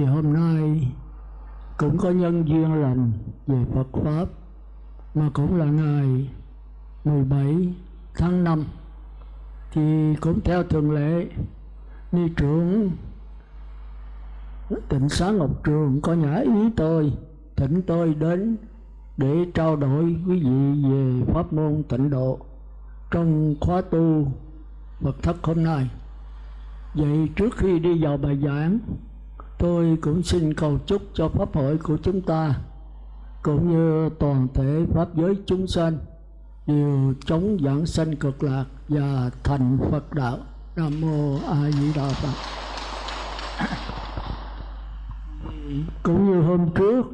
thì hôm nay cũng có nhân duyên lành về Phật Pháp, mà cũng là ngày 17 tháng 5 thì cũng theo thường lệ, ni trưởng tỉnh xá ngọc trường có nhã ý tôi, thỉnh tôi đến để trao đổi quý vị về pháp môn tịnh độ trong khóa tu Phật thất hôm nay. Vậy trước khi đi vào bài giảng tôi cũng xin cầu chúc cho pháp hội của chúng ta, cũng như toàn thể pháp giới chúng sanh, đều chống giảng sanh cực lạc và thành Phật đạo. Nam mô A Di Đà Phật. Cũng như hôm trước,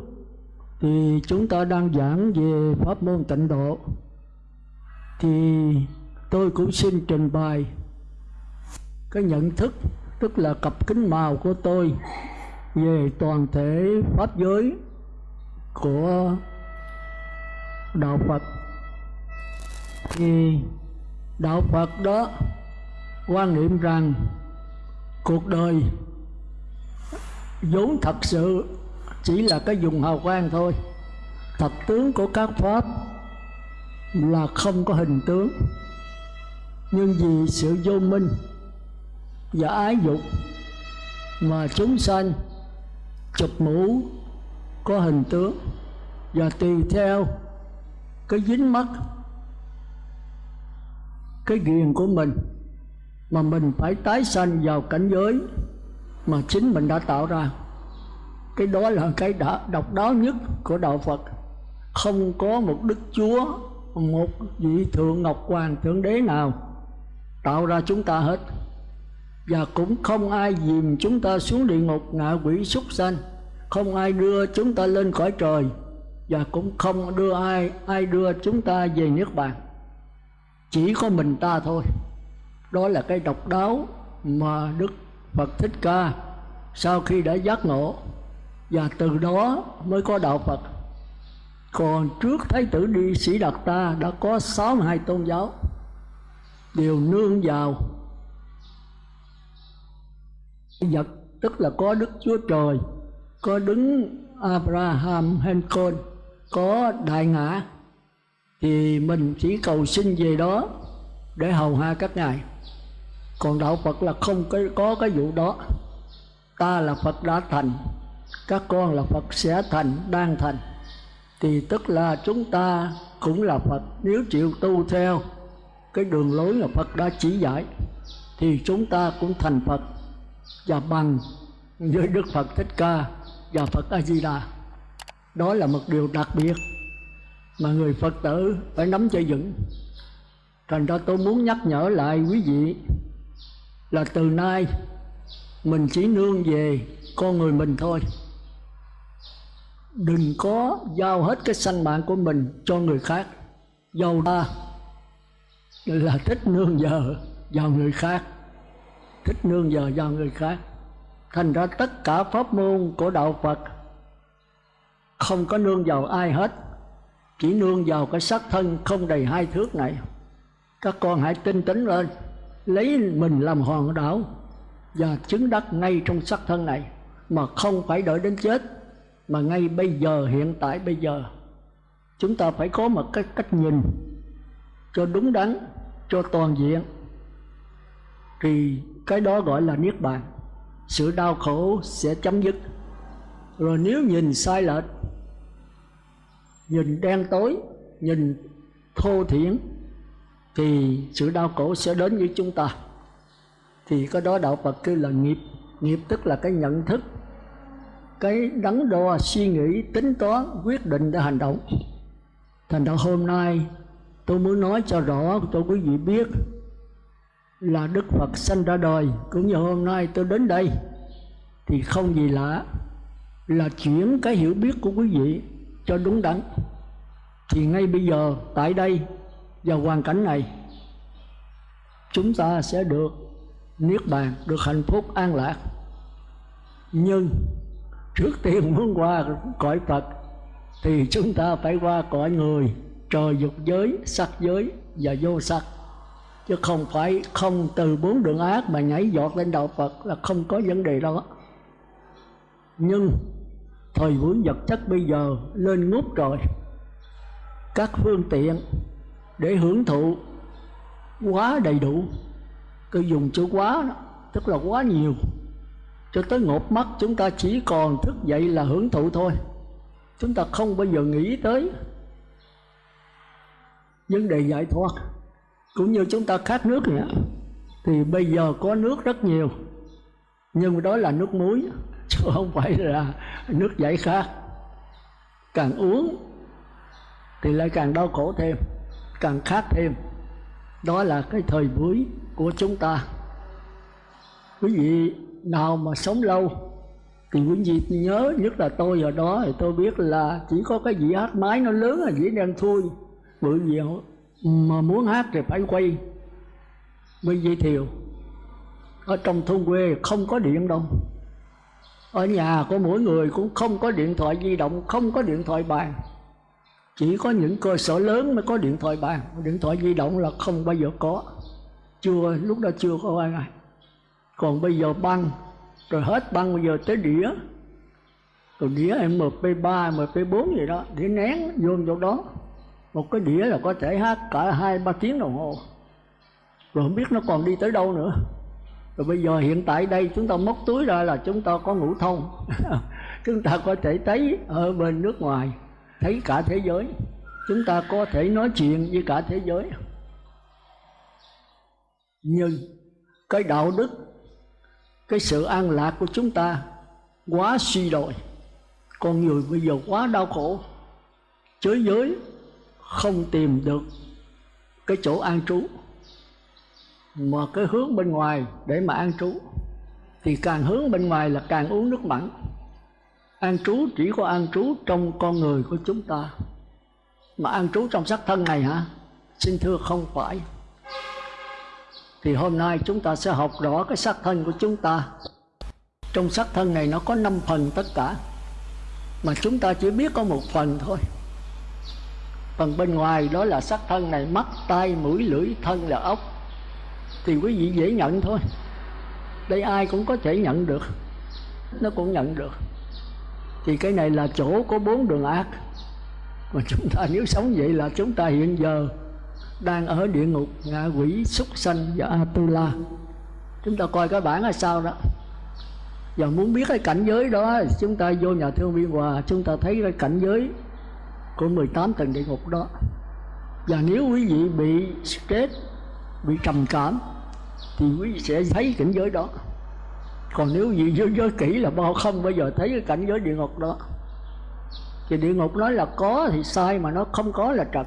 thì chúng ta đang giảng về pháp môn tịnh độ thì tôi cũng xin trình bày cái nhận thức, tức là cặp kính màu của tôi về toàn thể pháp giới của đạo Phật. Thì đạo Phật đó quan niệm rằng cuộc đời vốn thật sự chỉ là cái dùng hào quang thôi. Thật tướng của các pháp là không có hình tướng. Nhưng vì sự vô minh và ái dục mà chúng sanh chụp mũ, có hình tướng và tùy theo cái dính mắt, cái ghiền của mình mà mình phải tái sanh vào cảnh giới mà chính mình đã tạo ra. Cái đó là cái đã độc đáo nhất của đạo Phật. Không có một đức chúa, một vị thượng ngọc hoàng, thượng đế nào tạo ra chúng ta hết. Và cũng không ai dìm chúng ta xuống địa ngục ngạ quỷ súc sanh không ai đưa chúng ta lên khỏi trời, và cũng không đưa ai ai đưa chúng ta về nước bàn. Chỉ có mình ta thôi. Đó là cái độc đáo mà đức phật thích ca sau khi đã giác ngộ, và từ đó mới có đạo phật. Còn trước thái tử đi sĩ đạt ta đã có 62 tôn giáo. Đều nương vào vật tức là có đức chúa trời có đứng abraham Lincoln có đại ngã thì mình chỉ cầu xin về đó để hầu hạ các ngài. Còn đạo phật là không có, có cái vụ đó. Ta là phật đã thành các con là phật sẽ thành đang thành. Thì tức là chúng ta cũng là phật. Nếu chịu tu theo cái đường lối mà phật đã chỉ dạy thì chúng ta cũng thành phật. Và bằng với đức phật thích ca và phật a di đà đó là một điều đặc biệt mà người phật tử phải nắm cho vững. Thành ra tôi muốn nhắc nhở lại quý vị là từ nay mình chỉ nương về con người mình thôi. Đừng có giao hết cái sanh mạng của mình cho người khác. Dầu ta là thích nương giờ vào người khác, thích nương giờ vào người khác thành ra tất cả pháp môn của đạo phật không có nương vào ai hết. Chỉ nương vào cái xác thân không đầy hai thước này. Các con hãy tinh tấn lên, lấy mình làm hòn đảo và chứng đắc ngay trong xác thân này, mà không phải đợi đến chết, mà ngay bây giờ, hiện tại bây giờ. Chúng ta phải có một cái cách nhìn cho đúng đắn, cho toàn diện. Thì cái đó gọi là niết bàn sự đau khổ sẽ chấm dứt. Rồi nếu nhìn sai lệch, nhìn đen tối, nhìn thô thiển, thì sự đau khổ sẽ đến với chúng ta. Thì cái đó đạo Phật kêu là nghiệp. Nghiệp tức là cái nhận thức, cái đắn đo suy nghĩ tính toán quyết định để hành động. Thành ra hôm nay tôi muốn nói cho rõ, cho quý vị biết là Đức Phật sanh ra đời. Cũng như hôm nay tôi đến đây, thì không gì lạ là chuyển cái hiểu biết của quý vị cho đúng đắn. Thì ngay bây giờ, tại đây và hoàn cảnh này, chúng ta sẽ được niết bàn, được hạnh phúc, an lạc. Nhưng trước tiên muốn qua cõi phật, thì chúng ta phải qua cõi người, trời dục giới, sắc giới và vô sắc chứ không phải không từ bốn đường ác mà nhảy giọt lên đạo phật là không có vấn đề đó. Nhưng thời buổi vật chất bây giờ lên ngút rồi. Các phương tiện để hưởng thụ quá đầy đủ. Cứ dùng chữ quá đó, tức là quá nhiều. Cho tới ngột mắt chúng ta chỉ còn thức dậy là hưởng thụ thôi. Chúng ta không bao giờ nghĩ tới vấn đề giải thoát cũng như chúng ta khát nước này thì bây giờ có nước rất nhiều. Nhưng đó là nước muối, chứ không phải là nước giải khát. Càng uống thì lại càng đau khổ thêm, càng khát thêm. Đó là cái thời buổi của chúng ta. Quý vị nào mà sống lâu thì quý vị nhớ nhất là tôi ở đó, thì tôi biết là chỉ có cái dĩa hát máy nó lớn là dĩa đen thui. Bởi vì mà muốn hát thì phải quay. Với dây thiều ở trong thôn quê không có điện đâu. Ở nhà của mỗi người cũng không có điện thoại di động không có điện thoại bàn. Chỉ có những cơ sở lớn mới có điện thoại bàn. Điện thoại di động là không bao giờ có. Chưa lúc đó chưa có ai này còn bây giờ băng rồi hết băng bây giờ tới đĩa. Rồi đĩa MP3, MP4 gì đó để nén vô chỗ đó một cái đĩa là có thể hát cả hai, ba tiếng đồng hồ. Rồi không biết nó còn đi tới đâu nữa. Rồi bây giờ hiện tại đây chúng ta móc túi ra là chúng ta có ngũ thông. Chúng ta có thể thấy ở bên nước ngoài, thấy cả thế giới. Chúng ta có thể nói chuyện với cả thế giới. Nhưng cái đạo đức, cái sự an lạc của chúng ta quá suy đồi. Con người bây giờ quá đau khổ. Thế giới không tìm được cái chỗ an trú. Mà cái hướng bên ngoài để mà an trú, thì càng hướng bên ngoài là càng uống nước mặn. An trú chỉ có an trú trong con người của chúng ta. Mà an trú trong sắc thân này hả? Xin thưa không phải. Thì hôm nay chúng ta sẽ học rõ cái sắc thân của chúng ta. Trong sắc thân này nó có năm phần tất cả. Mà chúng ta chỉ biết có một phần thôi phần bên ngoài đó là sắc thân này, mắt tay mũi, lưỡi, thân là ốc. Thì quý vị dễ nhận thôi. Đây ai cũng có thể nhận được. Nó cũng nhận được. Thì cái này là chỗ có bốn đường ác. Mà chúng ta nếu sống vậy là chúng ta hiện giờ đang ở địa ngục, ngạ quỷ, súc sanh và atula. Chúng ta coi cái bản là sao đó. Và muốn biết cái cảnh giới đó, chúng ta vô nhà thương viên hòa, chúng ta thấy cái cảnh giới của 18 tầng địa ngục đó. Và nếu quý vị bị stress, bị trầm cảm, thì quý vị sẽ thấy cảnh giới đó. Còn nếu vị giới giới kỹ là bao không bao giờ thấy cái cảnh giới địa ngục đó. Thì địa ngục nói là có thì sai mà nó không có là trật.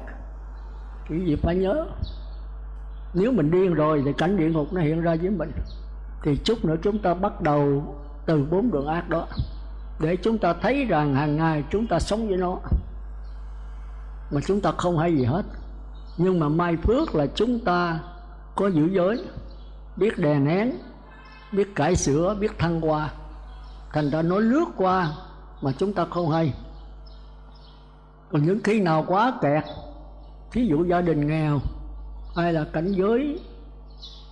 Quý vị phải nhớ. Nếu mình điên rồi thì cảnh địa ngục nó hiện ra với mình. Thì chút nữa chúng ta bắt đầu từ bốn đường ác đó. Để chúng ta thấy rằng hàng ngày chúng ta sống với nó mà chúng ta không hay gì hết. Nhưng mà may phước là chúng ta có giữ giới, biết đè nén, biết cải sửa, biết thăng qua thành ra nó lướt qua mà chúng ta không hay. Còn những khi nào quá kẹt, thí dụ gia đình nghèo hay là cảnh giới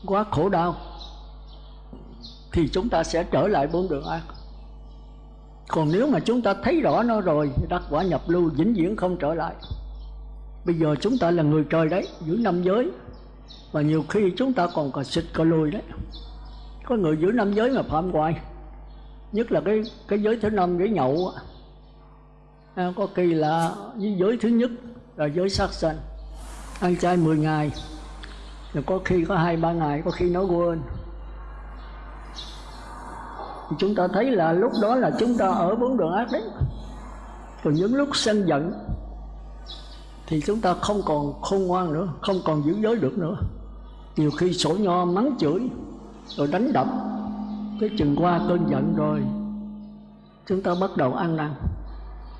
quá khổ đau, thì chúng ta sẽ trở lại bốn đường ác còn nếu mà chúng ta thấy rõ nó rồi thì đắc quả nhập lưu vĩnh viễn không trở lại bây giờ chúng ta là người trời đấy giữ năm giới. Và nhiều khi chúng ta còn cả xịt cả lùi đấy. Có người giữ năm giới mà phạm hoài. Nhất là cái cái giới thứ năm giới nhậu à, có kỳ là giới thứ nhất là giới sát sanh. Ăn chay 10 ngày. Rồi có khi có hai ba ngày có khi nó quên. Thì chúng ta thấy là lúc đó là chúng ta ở bốn đường ác đấy. Còn những lúc sân giận thì chúng ta không còn khôn ngoan nữa, không còn giữ giới được nữa. Nhiều khi sổ nho mắng chửi, rồi đánh đập. Cái chừng qua cơn giận rồi, chúng ta bắt đầu ăn năn.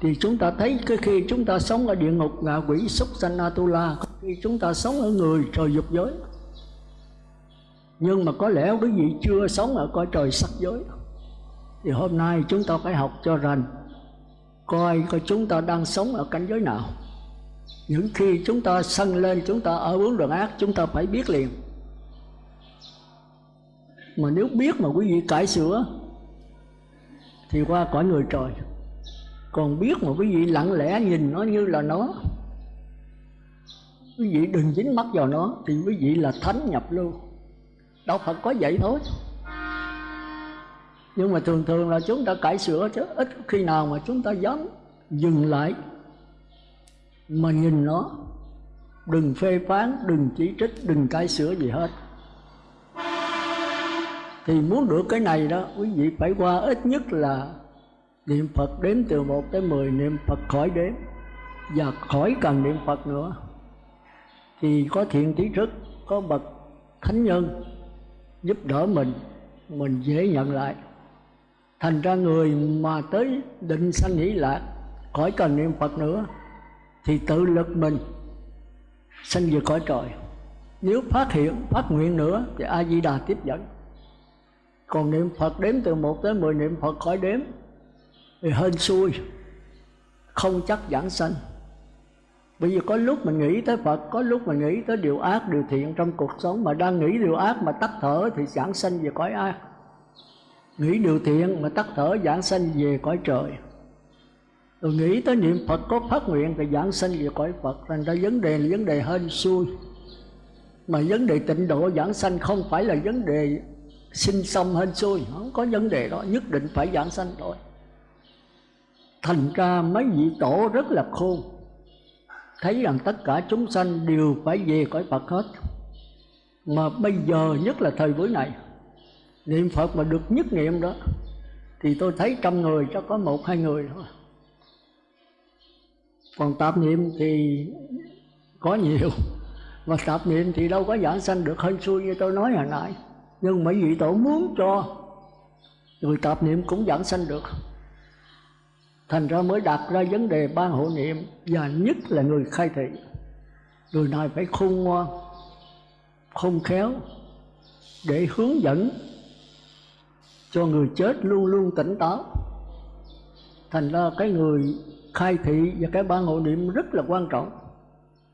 Thì chúng ta thấy cái khi chúng ta sống ở địa ngục, ngạ quỷ, súc sanh, atula khi chúng ta sống ở người trời dục giới. Nhưng mà có lẽ quý vị chưa sống ở cõi trời sắc giới. Thì hôm nay chúng ta phải học cho rành, coi coi chúng ta đang sống ở cảnh giới nào những khi chúng ta sân lên, chúng ta ở bốn đường ác, chúng ta phải biết liền. Mà nếu biết mà quý vị cải sửa, thì qua cõi người trời. Còn biết mà quý vị lặng lẽ nhìn nó như là nó, quý vị đừng dính mắt vào nó, thì quý vị là thánh nhập lưu đạo phật có vậy thôi. Nhưng mà thường thường là chúng ta cải sửa chứ, ít khi nào mà chúng ta dám dừng lại mà nhìn nó, đừng phê phán, đừng chỉ trích, đừng cải sửa gì hết. Thì muốn được cái này đó, quý vị phải qua ít nhất là niệm Phật đếm từ 1 tới 10 niệm Phật khỏi đếm, và khỏi cần niệm Phật nữa. Thì có thiện trí thức, có bậc thánh nhân giúp đỡ mình mình dễ nhận lại. Thành ra người mà tới định sanh nhĩ lạc, khỏi cần niệm Phật nữa thì tự lực mình sanh về cõi trời. Nếu phát hiện phát nguyện nữa thì a di đà tiếp dẫn. Còn niệm phật đếm từ 1 tới 10 niệm phật khỏi đếm thì hên xui không chắc giảng sanh. Bởi vì có lúc mình nghĩ tới Phật Có lúc mình nghĩ tới điều ác, điều thiện trong cuộc sống Mà đang nghĩ điều ác mà tắt thở Thì giảng sanh về cõi ác. Nghĩ điều thiện mà tắt thở giảng sanh về cõi trời. Rồi nghĩ tới niệm Phật có phát nguyện Thì giảng sanh về cõi Phật, Thành ra vấn đề là vấn đề hên xui. Mà vấn đề tịnh độ giảng sanh không phải là vấn đề sinh xong hên xui, Không có vấn đề đó, Nhất định phải giảng sanh thôi Thành ra mấy vị tổ rất là khôn, Thấy rằng tất cả chúng sanh đều phải về cõi Phật hết. Mà bây giờ, nhất là thời buổi này, Niệm Phật mà được nhất niệm đó, Thì tôi thấy trăm người, chắc có một hai người thôi. Còn tạp niệm thì có nhiều. Mà tạp niệm thì đâu có giảng sanh được. Hơn xui như tôi nói hồi nãy. Nhưng mấy vị tổ muốn cho Người tạp niệm cũng giảng sanh được. Thành ra mới đặt ra vấn đề ban hộ niệm và nhất là người khai thị. Người này phải khôn ngoan, khôn khéo để hướng dẫn cho người chết luôn luôn tỉnh táo. Thành ra cái người khai thị và cái ban hộ niệm rất là quan trọng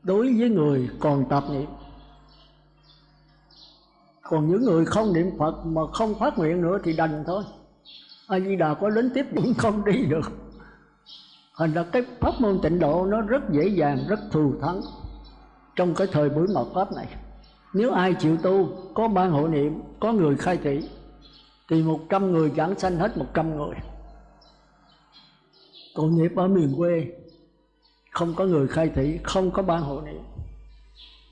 đối với người còn tạp niệm còn những người không niệm phật mà không phát nguyện nữa thì đành thôi a di đà có đến tiếp cũng không đi được Thành ra cái pháp môn tịnh độ nó rất dễ dàng, rất thù thắng trong cái thời buổi mật pháp này. Nếu ai chịu tu, có ban hộ niệm, có người khai thị, thì một trăm người giảng sanh hết một trăm người. Còn nghiệp ở miền quê, không có người khai thị, không có ban hộ niệm.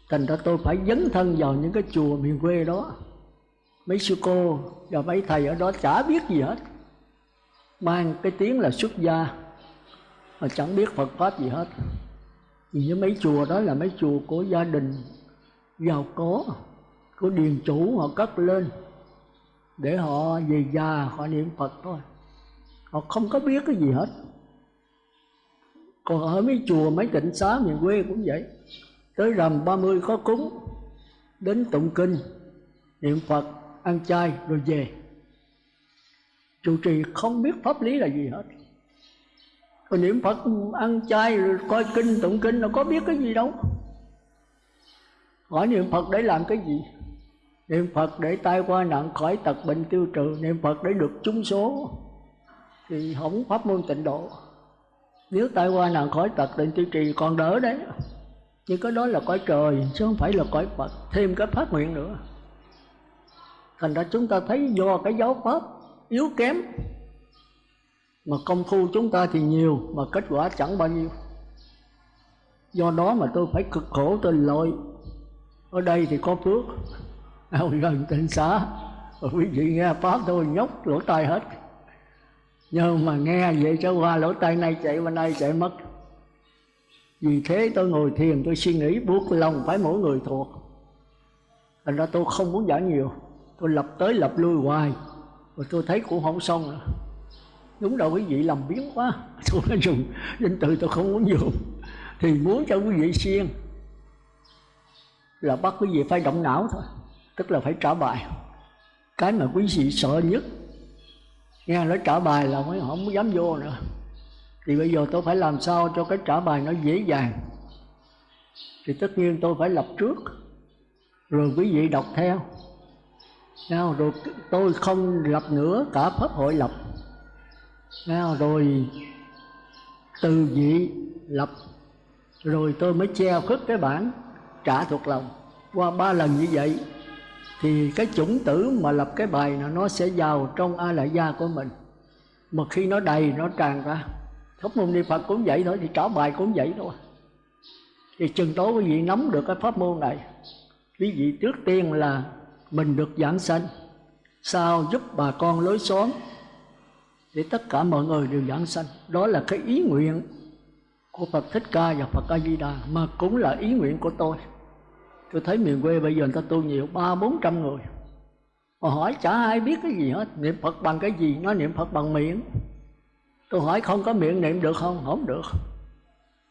Thành ra tôi phải dấn thân vào những cái chùa miền quê đó. Mấy sư cô và mấy thầy ở đó chả biết gì hết. Mang cái tiếng là xuất gia mà chẳng biết Phật pháp gì hết vì những mấy chùa đó là mấy chùa của gia đình giàu có của điền chủ họ cất lên để họ về già họ niệm Phật thôi họ không có biết cái gì hết còn ở mấy chùa mấy tịnh xá miền quê cũng vậy. Tới rằm 30 có cúng, đến tụng kinh, niệm Phật, ăn chay rồi về. Trụ trì không biết pháp lý là gì hết. Còn niệm phật, ăn chay rồi coi kinh, tụng kinh nó có biết cái gì đâu. Hỏi niệm phật để làm cái gì? Niệm phật để tai qua nạn khỏi tật bệnh tiêu trừ, niệm phật để được chúng số. Thì không pháp môn tịnh độ nếu tai qua nạn khỏi tật định tiêu trì còn đỡ đấy. Nhưng cái đó là cõi trời, chứ không phải là cõi phật, thêm cái phát nguyện nữa. Thành ra chúng ta thấy do cái giáo pháp yếu kém, mà công phu chúng ta thì nhiều, mà kết quả chẳng bao nhiêu. Do đó mà tôi phải cực khổ, tôi lội. Ở đây thì có phước. Ao gần tịnh xá. Quý vị nghe pháp tôi nhóc lỗ tai hết nhưng mà nghe vậy cho qua lỗ tai này chạy bên đây chạy mất. Vì thế tôi ngồi thiền, tôi suy nghĩ buộc lòng phải mỗi người thuộc. Thành ra tôi không muốn giảng nhiều. Tôi lập tới lập lui hoài. Rồi tôi thấy cũng không xong nữa. Đúng đâu quý vị làm biến quá. Tôi nói dùng danh từ tôi không muốn dùng. Thì muốn cho quý vị siêng. Là bắt quý vị phải động não thôi. Tức là phải trả bài. Cái mà quý vị sợ nhất nghe nói trả bài là mới không dám vô nữa. Thì bây giờ tôi phải làm sao cho cái trả bài nó dễ dàng? Thì tất nhiên tôi phải lập trước rồi quý vị đọc theo. Nào, rồi tôi không lập nữa cả pháp hội lập. Rồi từ vị lập rồi tôi mới treo khất cái bản trả thuộc lòng. Qua ba lần như vậy thì cái chủng tử mà lập cái bài nó nó sẽ vào trong a lại gia của mình. Mà khi nó đầy, nó tràn ra. Thúc môn niệm phật cũng vậy thôi, thì trả bài cũng vậy thôi. Thì chừng tối quý vị nắm được cái pháp môn này, quý vị trước tiên là mình được giảng sanh sao giúp bà con lối xóm, để tất cả mọi người đều giảng sanh. Đó là cái ý nguyện của Phật Thích Ca và Phật A Di Đà, mà cũng là ý nguyện của tôi tôi thấy miền quê bây giờ người ta tu nhiều, ba, bốn trăm người. Mà hỏi chả ai biết cái gì hết, niệm Phật bằng cái gì? Nó niệm Phật bằng miệng. Tôi hỏi không có miệng niệm được không? Không được.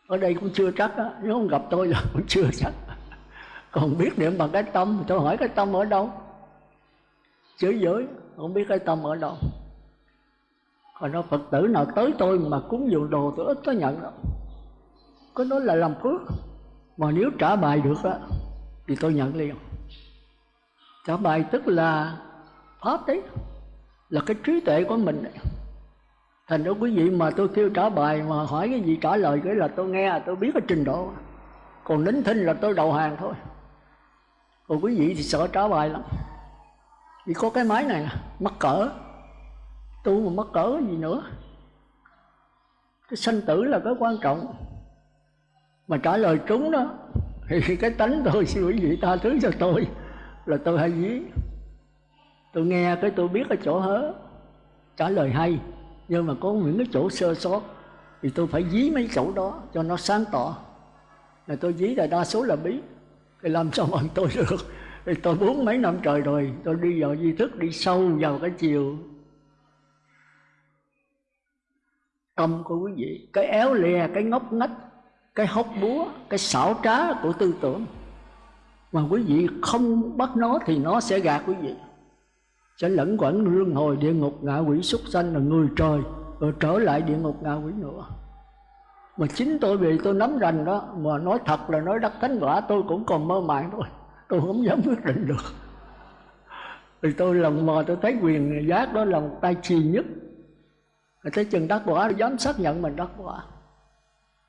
Ở đây cũng chưa chắc á, nếu không gặp tôi là cũng chưa chắc. Còn biết niệm bằng cái tâm, tôi hỏi cái tâm ở đâu? Chữ giới, không biết cái tâm ở đâu. Còn nó phật tử nào tới tôi mà cúng dường đồ tôi ít có nhận đâu. Có nói là làm phước. Mà nếu trả bài được á thì tôi nhận liền. Trả bài tức là, pháp đấy là cái trí tuệ của mình đấy. Thành ra quý vị mà tôi kêu trả bài mà hỏi cái gì trả lời, cái là tôi nghe, tôi biết cái trình độ. Còn nín thinh là tôi đầu hàng thôi. Còn quý vị thì sợ trả bài lắm. Vì có cái máy này, mắc cỡ. Tu mà mắc cỡ gì nữa. Cái sanh tử là cái quan trọng. Mà trả lời trúng đó thì cái tánh tôi xin quý vị tha thứ cho tôi là tôi hay dí tôi nghe cái tôi biết ở chỗ hớ, trả lời hay, nhưng mà có những cái chỗ sơ sót thì tôi phải dí mấy chỗ đó cho nó sáng tỏ. Là tôi dí là đa số là bí, thì làm sao bằng tôi được? Thì tôi bốn mấy năm trời rồi, tôi đi vào di thức, đi sâu vào cái chiều. Tâm của quý vị, cái éo lè cái ngốc ngách cái hốc búa, cái xảo trá của tư tưởng. Mà quý vị không bắt nó thì nó sẽ gạt quý vị. Sẽ lẫn quẩn luân hồi địa ngục ngạ quỷ súc sanh là người trời, rồi trở lại địa ngục ngạ quỷ nữa. Mà chính tôi vì tôi nắm rành đó, mà nói thật là nói đắc thánh quả, tôi cũng còn mơ màng thôi. Tôi không dám quyết định được. Vì tôi lần mò tôi thấy quyền giác đó là một tay trì nhất. Tới chừng đắc quả dám xác nhận mình đắc quả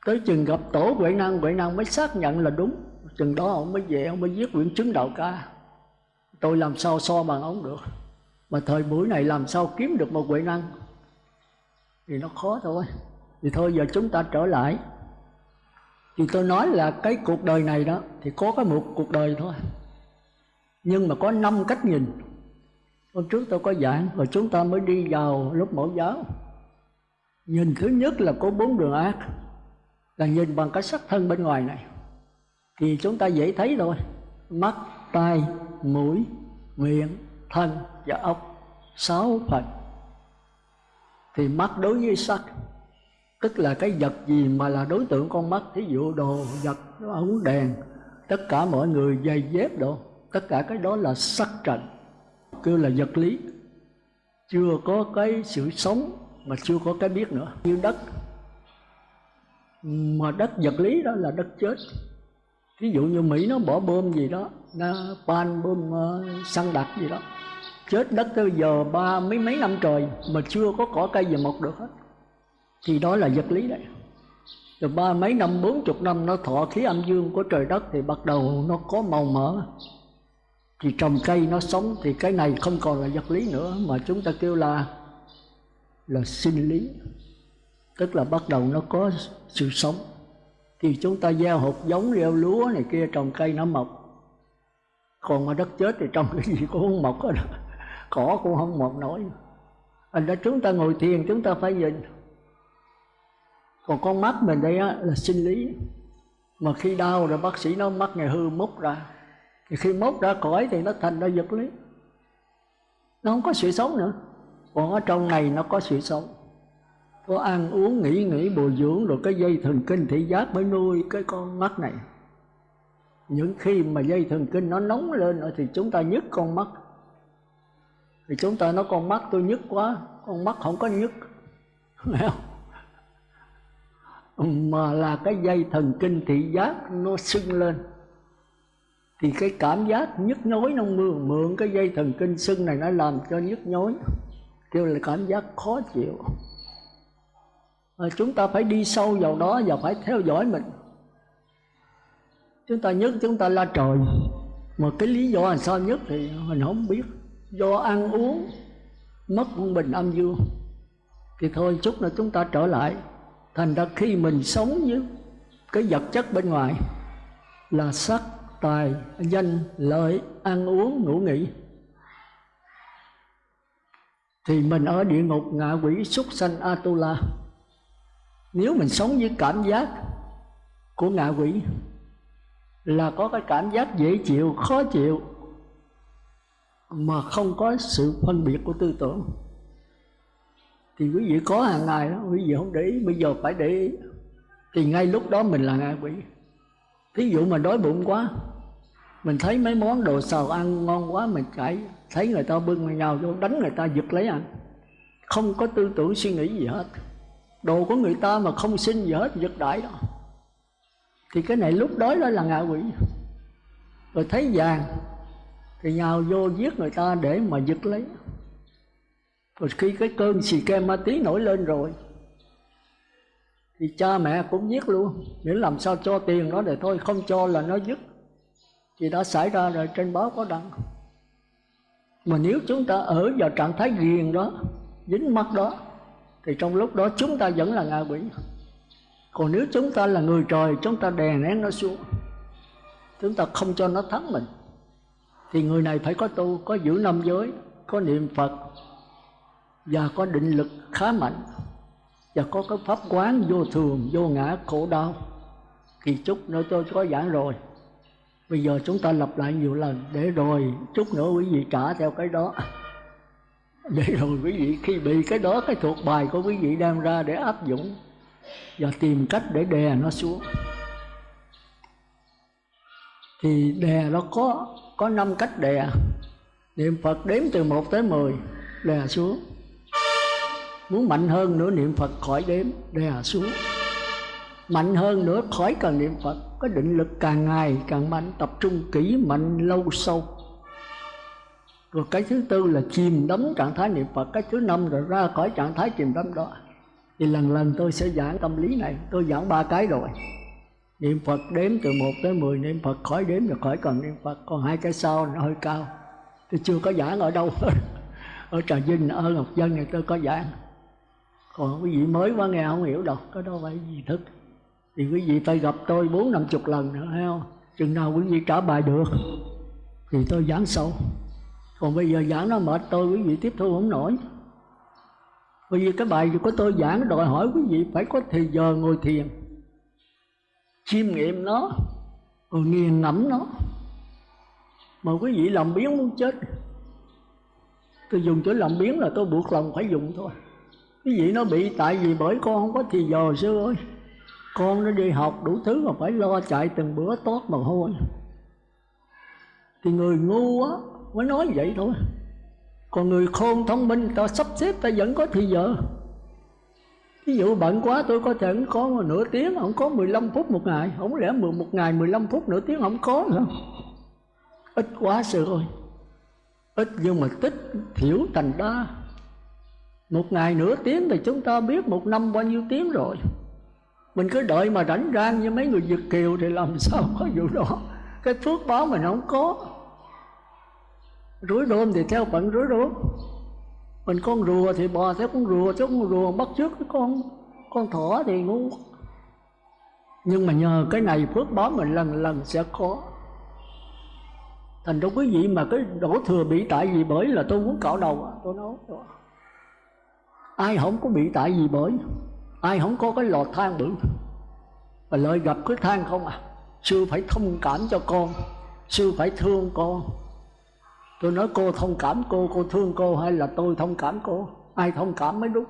tới chừng gặp tổ huệ năng huệ năng mới xác nhận là đúng. Chừng đó ông mới về, ông mới viết quyển chứng đạo ca. Tôi làm sao so bằng ông được? Mà thời buổi này làm sao kiếm được một huệ năng? Thì nó khó thôi. Thì thôi, giờ chúng ta trở lại. Thì tôi nói là cái cuộc đời này đó, thì có cái một cuộc đời thôi. Nhưng mà có năm cách nhìn. Hôm trước tôi có giảng, rồi chúng ta mới đi vào lúc mẫu giáo. Nhìn thứ nhất là có bốn đường ác là nhìn bằng cái sắc thân bên ngoài này. Thì chúng ta dễ thấy thôi mắt, tai, mũi, miệng, thân và ốc sáu phần. Thì mắt đối với sắc, tức là cái vật gì mà là đối tượng con mắt? Thí dụ đồ vật, ống đèn, tất cả mọi người dây dép đồ. Tất cả cái đó là sắc trần, kêu là vật lý. Chưa có cái sự sống mà chưa có cái biết nữa. Như đất mà đất vật lý đó là đất chết. Ví dụ như mỹ nó bỏ bơm gì đó nó pan bơm uh, ờ, xăng đặc gì đó. Chết đất tới giờ ba mấy mấy năm trời mà chưa có cỏ cây gì mọc được hết. Thì đó là vật lý đấy. Rồi ba mấy năm bốn chục năm nó thọ khí âm dương của trời đất thì bắt đầu nó có màu mỡ. Thì trồng cây nó sống thì cái này không còn là vật lý nữa mà chúng ta kêu là là sinh lý tức là bắt đầu nó có sự sống. Thì chúng ta gieo hột giống gieo lúa này kia trồng cây nó mọc. Còn mà đất chết thì trồng cái gì cũng không mọc hết. Cỏ cũng không mọc nổi. Anh đã chúng ta ngồi thiền chúng ta phải nhìn. Còn con mắt mình đây á, là sinh lý. Mà khi đau rồi bác sĩ nó mắt ngày hư mốc ra. Thì khi mốc ra cõi thì nó thành ra vật lý. Nó không có sự sống nữa. Còn ở trong này nó có sự sống có ăn uống, nghỉ nghỉ, bồi dưỡng rồi cái dây thần kinh thị giác mới nuôi cái con mắt này. Những khi mà dây thần kinh nó nóng lên rồi thì chúng ta nhức con mắt. Thì chúng ta nói, con mắt tôi nhức quá, con mắt không có nhức. Mà là cái dây thần kinh thị giác nó sưng lên. Thì cái cảm giác nhức nhối nó mượn mượn cái dây thần kinh sưng này nó làm cho nhức nhối. Kêu là cảm giác khó chịu à, chúng ta phải đi sâu vào đó và phải theo dõi mình. Chúng ta nhất chúng ta la trời. Mà cái lý do làm sao nhất thì mình không biết. Do ăn uống mất quân bình âm dương. Thì thôi chút nữa chúng ta trở lại. Thành ra khi mình sống với cái vật chất bên ngoài là sắc tài danh lợi ăn uống ngủ nghỉ. Thì mình ở địa ngục ngạ quỷ súc sanh atula nếu mình sống với cảm giác của ngạ quỷ là có cái cảm giác dễ chịu, khó chịu, mà không có sự phân biệt của tư tưởng, thì quý vị có hàng ngày đó, quý vị không để ý. Bây giờ phải để ý. Thì ngay lúc đó mình là ngạ quỷ. Thí dụ mà đói bụng quá, mình thấy mấy món đồ xào ăn ngon quá, mình chạy, thấy người ta bưng nhau, vô đánh người ta giật lấy ăn. Không có tư tưởng suy nghĩ gì hết đồ của người ta mà không xin gì hết, giật đại đó. Thì cái này lúc đó đó là ngạ quỷ. Rồi thấy vàng, thì nhào vô giết người ta để mà giật lấy. Rồi khi cái cơn xì ke ma tí nổi lên rồi, thì cha mẹ cũng giết luôn. Miễn làm sao cho tiền nó để thôi, không cho là nó dứt thì đã xảy ra rồi, trên báo có đăng. Mà nếu chúng ta ở vào trạng thái ghiền đó, dính mắt đó thì trong lúc đó chúng ta vẫn là ngạ quỷ. Còn nếu chúng ta là người trời, chúng ta đè nén nó xuống. Chúng ta không cho nó thắng mình. Thì người này phải có tu, có giữ năm giới, có niệm phật, và có định lực khá mạnh, và có cái pháp quán vô thường, vô ngã, khổ đau. Thì chút nữa tôi có giảng rồi. Bây giờ chúng ta lặp lại nhiều lần để rồi chút nữa quý vị trả theo cái đó. để rồi quý vị, khi bị cái đó, cái thuộc bài của quý vị đem ra để áp dụng và tìm cách để đè nó xuống. Thì đè nó có có năm cách đè. Niệm phật đếm từ 1 tới 10 đè xuống. Muốn mạnh hơn nữa, niệm phật khỏi đếm, đè xuống. Mạnh hơn nữa, khỏi cần niệm phật. Có định lực càng ngày càng mạnh, tập trung kỹ mạnh lâu sâu rồi cái thứ tư là chìm đắm trạng thái niệm phật. Cái thứ năm rồi ra khỏi trạng thái chìm đắm đó. Thì lần lần tôi sẽ giảng tâm lý này. Tôi giảng ba cái rồi. Niệm phật đếm từ 1 tới 10 niệm phật khỏi đếm rồi khỏi cần niệm phật. Còn hai cái sau nó hơi cao. Tôi chưa có giảng ở đâu. Ở trà vinh, ở ngọc dân này tôi có giảng. Còn quý vị mới quá nghe không hiểu đâu. Cái đó phải gì thức. Thì quý vị phải gặp tôi bốn năm chục lần nữa, thấy không? Chừng nào quý vị trả bài được, thì tôi giảng sâu còn bây giờ giảng nó mệt tôi, quý vị tiếp thu không nổi. Bởi vì cái bài của tôi giảng đòi hỏi quý vị phải có thời giờ ngồi thiền, chiêm nghiệm nó, rồi nghiền ngẫm nó. Mà quý vị làm biến muốn chết. Tôi dùng chữ làm biến là tôi buộc lòng phải dùng thôi. Quý vị nó bị tại vì bởi con không có thì giờ, sư ơi. Con nó đi học đủ thứ mà phải lo chạy từng bữa tốt mà hôi thì người ngu á mới nói vậy thôi. Còn người khôn thông minh, ta sắp xếp, ta vẫn có thì giờ. Ví dụ bận quá, tôi có thể có nửa tiếng, không có 15 phút một ngày. Không lẽ một ngày 15 phút nửa tiếng không có nữa ít quá sự rồi. ít nhưng mà tích thiểu thành đa. Một ngày nửa tiếng thì chúng ta biết một năm bao nhiêu tiếng rồi. Mình cứ đợi mà rảnh rang như mấy người Việt Kiều thì làm sao có vụ đó? Cái phước báo mình không có rối rôm thì theo phận rối rôm mình con rùa thì bò theo con rùa, chứ con rùa bắt trước cái con con thỏ thì ngu. Nhưng mà nhờ cái này phước báo mình lần lần sẽ có. Thành ra quý vị mà cái đổ thừa bị tại gì bởi là tôi muốn cạo đầu à, tôi nói ai không có bị tại gì bởi? Ai không có cái lọt than bự? Và lợi gặp cái than không à? Sư phải thông cảm cho con, sư phải thương con tôi nói, cô thông cảm cô cô thương cô hay là tôi thông cảm cô? Ai thông cảm mới đúng.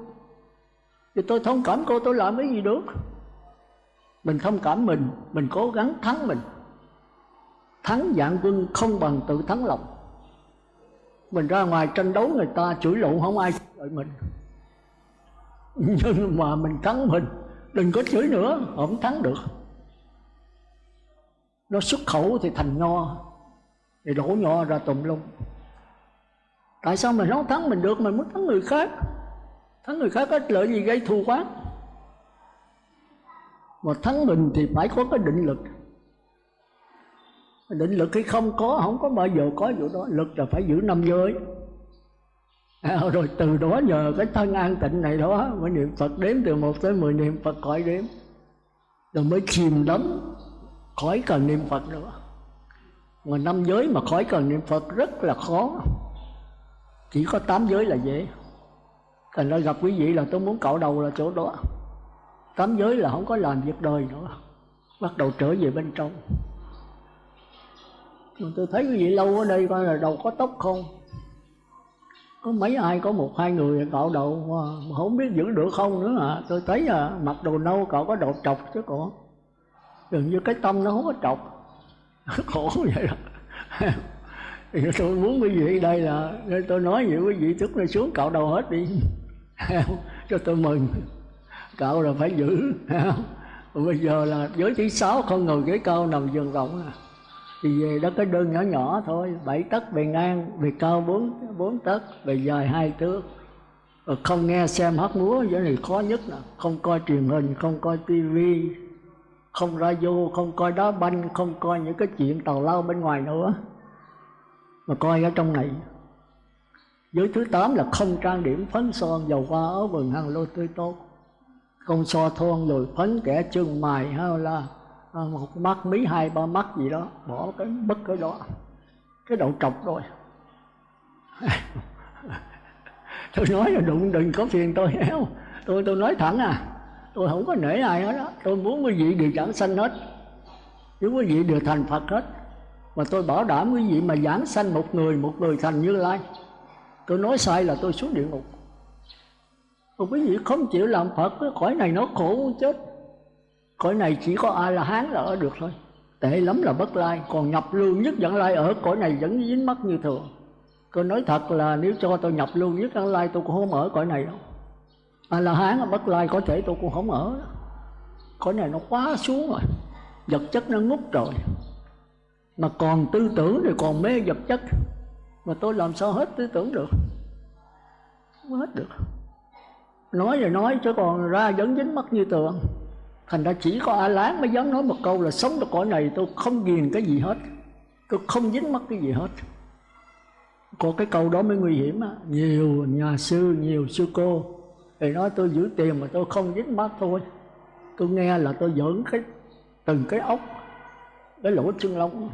Thì tôi thông cảm cô, tôi làm cái gì được? Mình thông cảm mình mình cố gắng thắng mình. Thắng dạng quân không bằng tự thắng lòng. Mình ra ngoài tranh đấu người ta chửi lộn, không ai đợi mình. Nhưng mà mình thắng mình, đừng có chửi nữa, không thắng được. Nó xuất khẩu thì thành nho thì đổ nhỏ ra tùm lum. Tại sao mình không thắng mình được mình muốn thắng người khác? Thắng người khác có lợi gì gây thù quán mà thắng mình thì phải có cái định lực. Định lực khi không có không có bao giờ có vụ đó. Lực là phải giữ năm giới. À, rồi từ đó nhờ cái thân an tịnh này đó mới niệm phật đếm từ một tới mười niệm phật khỏi đếm. Rồi mới chìm đắm khỏi cần niệm phật nữa mà năm giới mà khỏi cần niệm phật rất là khó. Chỉ có tám giới là dễ. Thành ra gặp quý vị là tôi muốn cạo đầu là chỗ đó. Tám giới là không có làm việc đời nữa. Bắt đầu trở về bên trong. Mà tôi thấy quý vị lâu ở đây coi là đầu có tóc không? Có mấy ai, có một hai người cạo đầu mà không biết giữ được không nữa à tôi thấy à mặc đồ nâu cậu có đầu trọc chứ còn. Dường như cái tâm nó không có trọc. khổ vậy đó. Thì tôi muốn quý vị đây là, tôi nói vậy quý vị tức là xuống, cạo đầu hết đi. Cho tôi mừng. Cạo là phải giữ. Bây giờ là giới thứ sáu không ngồi ghế cao nằm giường rộng à. thì về đó cái đơn nhỏ nhỏ thôi, bảy tấc bề ngang, bề cao bốn bốn tấc, bề dài hai thước. Ờ, không nghe xem hát múa, Vậy này khó nhất là không coi truyền hình, không coi tivi không ra vô, không coi đá banh, không coi những cái chuyện tàu lao bên ngoài nữa. Mà coi ở trong này. Giới thứ tám là không trang điểm, phấn son, dầu hoa, áo vườn hàng lô tươi tốt. Không so thon rồi phấn, kẻ chân mài hay là một mắt mí, hai, ba mắt gì đó. Bỏ cái, bất cái đó. Cái đầu trọc rồi. Tôi nói là đụng đừng có phiền tôi héo tôi tôi nói thẳng à tôi không có nể ai hết đó tôi muốn quý vị đều giảng sanh hết. Nếu quý vị đều thành phật hết. Mà tôi bảo đảm quý vị mà giảng sanh một người một người thành như lai. Tôi nói sai là tôi xuống địa ngục. Còn quý vị không chịu làm phật, cái cõi này nó khổ muốn chết. Cõi này chỉ có ai là hán là ở được thôi. Tệ lắm là bất lai. Còn nhập lưu nhất dẫn lai ở, cõi này vẫn dính mắt như thường tôi nói thật là nếu cho tôi nhập lưu nhất dẫn lai, tôi cũng không ở cõi này đâu. À, a la hán ở bất lai có thể tôi cũng không ở cõi này nó quá xuống rồi. Vật chất nó ngút rồi. Mà còn tư tưởng thì còn mê vật chất. Mà tôi làm sao hết tư tưởng được? Không hết được. Nói rồi nói chứ còn ra vẫn dính mắt như tượng thành ra chỉ có a lán mới dám nói một câu là sống được cõi này tôi không ghiền cái gì hết. Tôi không dính mắt cái gì hết. Có cái câu đó mới nguy hiểm á. Nhiều nhà sư, nhiều sư cô thì nói tôi giữ tiền mà tôi không dính mắt thôi. Tôi nghe là tôi giỡn cái, từng cái ốc, cái lỗ chân lông.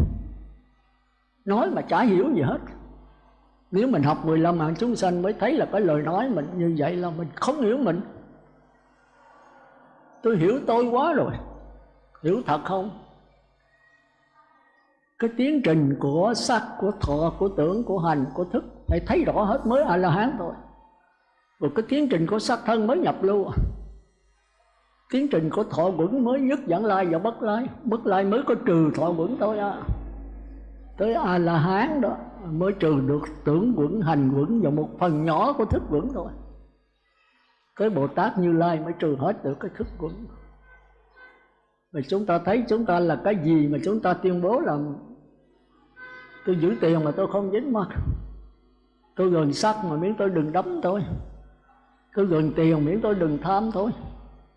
Nói mà chả hiểu gì hết. Nếu mình học 15 mạng chúng sanh mới thấy là cái lời nói mình như vậy là mình không hiểu mình. Tôi hiểu tôi quá rồi. Hiểu thật không? Cái tiến trình của sắc, của thọ, của tưởng, của hành, của thức phải thấy rõ hết mới a la hán thôi rồi cái tiến trình của sắc thân mới nhập lưu. Tiến trình của thọ quẩn mới nhất dẫn lai và bất lai. Bất lai mới có trừ thọ quẩn thôi à. Tới a la hán đó, mới trừ được tưởng quẩn, hành quẩn và một phần nhỏ của thức quẩn thôi. Cái bồ tát như lai mới trừ hết được cái thức quẩn. Mà chúng ta thấy chúng ta là cái gì mà chúng ta tuyên bố là tôi giữ tiền mà tôi không dính mắt. Tôi gần sắc mà miếng tôi đừng đấm tôi tôi gần tiền miễn tôi đừng tham thôi.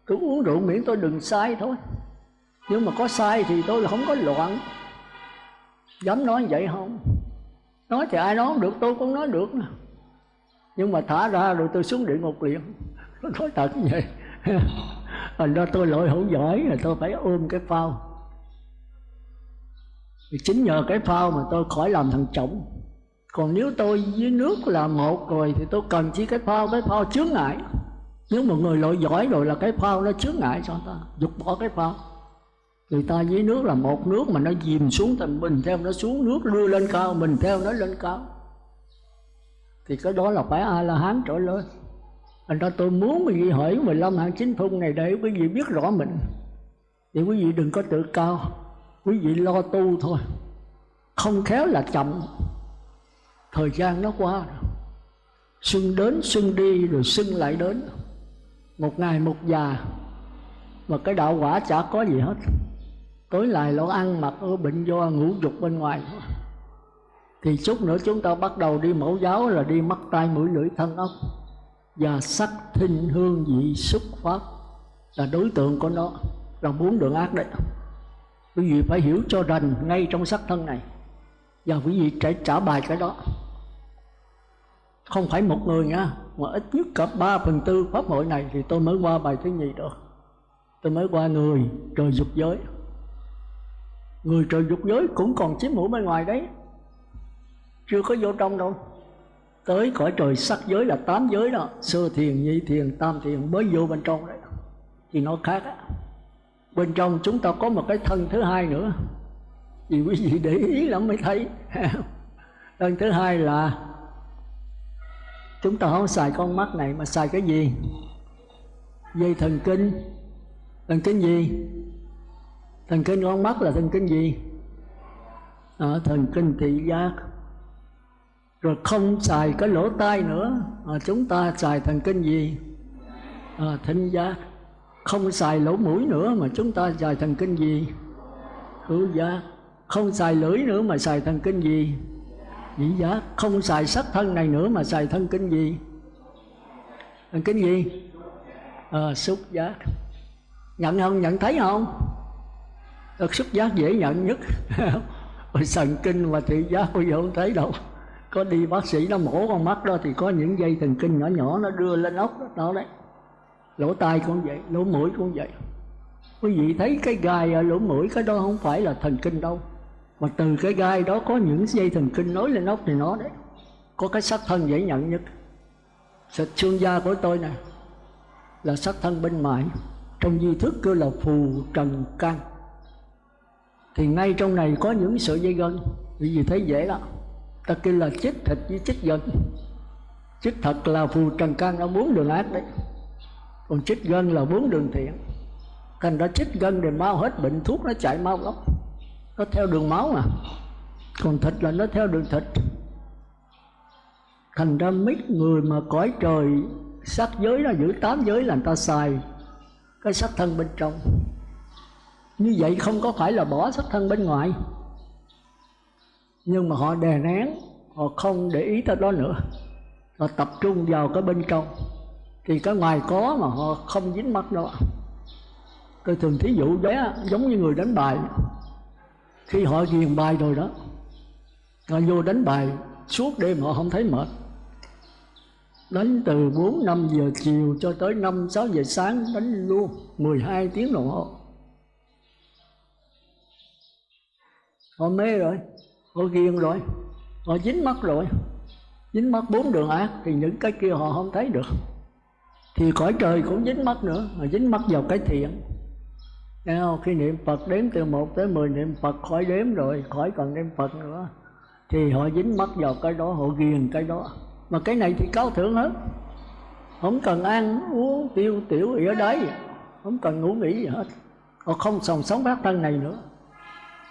Tôi uống rượu miễn tôi đừng sai thôi. Nhưng mà có sai thì tôi là không có loạn. Dám nói vậy không? Nói thì ai nói không được, tôi cũng nói được nhưng mà thả ra rồi tôi xuống địa ngục liền. Tôi nói thật như vậy. Thành ra tôi lội hữu giỏi là tôi phải ôm cái phao. Thì chính nhờ cái phao mà tôi khỏi làm thằng chồng còn nếu tôi với nước là một rồi thì tôi cần chỉ cái phao cái phao chướng ngại. Nếu một người lội giỏi rồi là cái phao nó chướng ngại cho ta, dục bỏ cái phao. Người ta với nước là một nước mà nó dìm xuống thì mình theo nó xuống nước, đưa lên cao mình theo nó lên cao. Thì cái đó là phải a la hán trở lên. Anh ta tôi muốn quý vị hỏi 15 hạng chính phung này để quý vị biết rõ mình. Thì quý vị đừng có tự cao, quý vị lo tu thôi. Không khéo là chậm thời gian nó qua rồi. Xuân đến xuân đi, rồi xuân lại đến. Một ngày một già. Mà cái đạo quả chả có gì hết. Tối lại lo ăn mặc ở bệnh do ngủ dục bên ngoài. Thì chút nữa chúng ta bắt đầu đi mẫu giáo là đi mắt tay mũi lưỡi thân ốc. Và sắc thinh hương vị xúc pháp là đối tượng của nó. Là bốn đường ác đấy. Quý vị phải hiểu cho rành ngay trong sắc thân này. Và quý vị phải trả bài cái đó không phải một người nha, mà ít nhất cả ba phần tư pháp hội này thì tôi mới qua bài thứ nhì được. Tôi mới qua người trời dục giới. Người trời dục giới cũng còn chiếm hữu bên ngoài đấy. Chưa có vô trong đâu. Tới cõi trời sắc giới là tám giới đó. Sơ thiền, nhị thiền, tam thiền mới vô bên trong đấy. Thì nó khác á. Bên trong chúng ta có một cái thân thứ hai nữa. Vì quý vị để ý lắm mới thấy. Thân thứ hai là chúng ta không xài con mắt này mà xài cái gì? Dây thần kinh. Thần kinh gì? Thần kinh con mắt là thần kinh gì? À, thần kinh thị giác. Rồi không xài cái lỗ tai nữa. À, chúng ta xài thần kinh gì? À, thính giác. Không xài lỗ mũi nữa mà chúng ta xài thần kinh gì? Hữu giác. Không xài lưỡi nữa mà xài thần kinh gì? Dĩ giác không xài sắc thân này nữa mà xài thân kinh gì? Thân kinh gì? À, xúc giác. Nhận không? Nhận thấy không? Thật xúc giác dễ nhận nhất. Sần thần kinh và thị giác bây giờ không thấy đâu. Có đi bác sĩ nó mổ con mắt đó Thì có những dây thần kinh nhỏ nhỏ nó đưa lên ốc đó, đó đấy. Lỗ tai cũng vậy, lỗ mũi cũng vậy. Quý vị thấy cái gai ở lỗ mũi Cái đó không phải là thần kinh đâu. Mà từ cái gai đó có những dây thần kinh nối lên ốc thì nó đấy. Có cái sắc thân dễ nhận nhất. Sạch xương da của tôi nè, Là sắc thân bên ngoài Trong di thức kêu là phù trần can. Thì ngay trong này có những sợi dây gân. Vì gì thấy dễ lắm. ta kêu là chích thịt với chích gân. Chích thật là phù trần can nó muốn đường ác đấy. Còn chích gân là muốn đường thiện. Thành ra chích gân để mau hết bệnh thuốc, nó chạy mau lắm nó theo đường máu mà. Còn thịt là nó theo đường thịt. Thành ra mấy người mà cõi trời sắc giới là giữ tám giới là người ta xài cái sắc thân bên trong. Như vậy không có phải là bỏ sắc thân bên ngoài. Nhưng mà họ đè nén, họ không để ý tới đó nữa. Họ tập trung vào cái bên trong. Thì cái ngoài có mà họ không dính mắt đâu. Tôi thường thí dụ đấy giống như người đánh bài khi họ ghiền bài rồi đó, họ vô đánh bài, suốt đêm họ không thấy mệt. Đánh từ 4 5 giờ chiều cho tới 5 6 giờ sáng, đánh luôn 12 tiếng đồng hồ. Họ mê rồi, họ ghiền rồi, họ dính mắt rồi. Dính mắt bốn đường ác thì những cái kia họ không thấy được. Thì cõi trời cũng dính mắt nữa mà dính mắt vào cái thiện. Nghe không? Khi niệm Phật đếm từ 1 tới 10 niệm Phật khỏi đếm rồi, khỏi cần niệm Phật nữa. Thì họ dính mắt vào cái đó, họ ghiền cái đó. Mà cái này thì cao thượng hết. Không cần ăn, uống, tiêu, tiểu gì ở đấy. Không cần ngủ nghỉ gì hết. Họ không sống sống bát thân này nữa.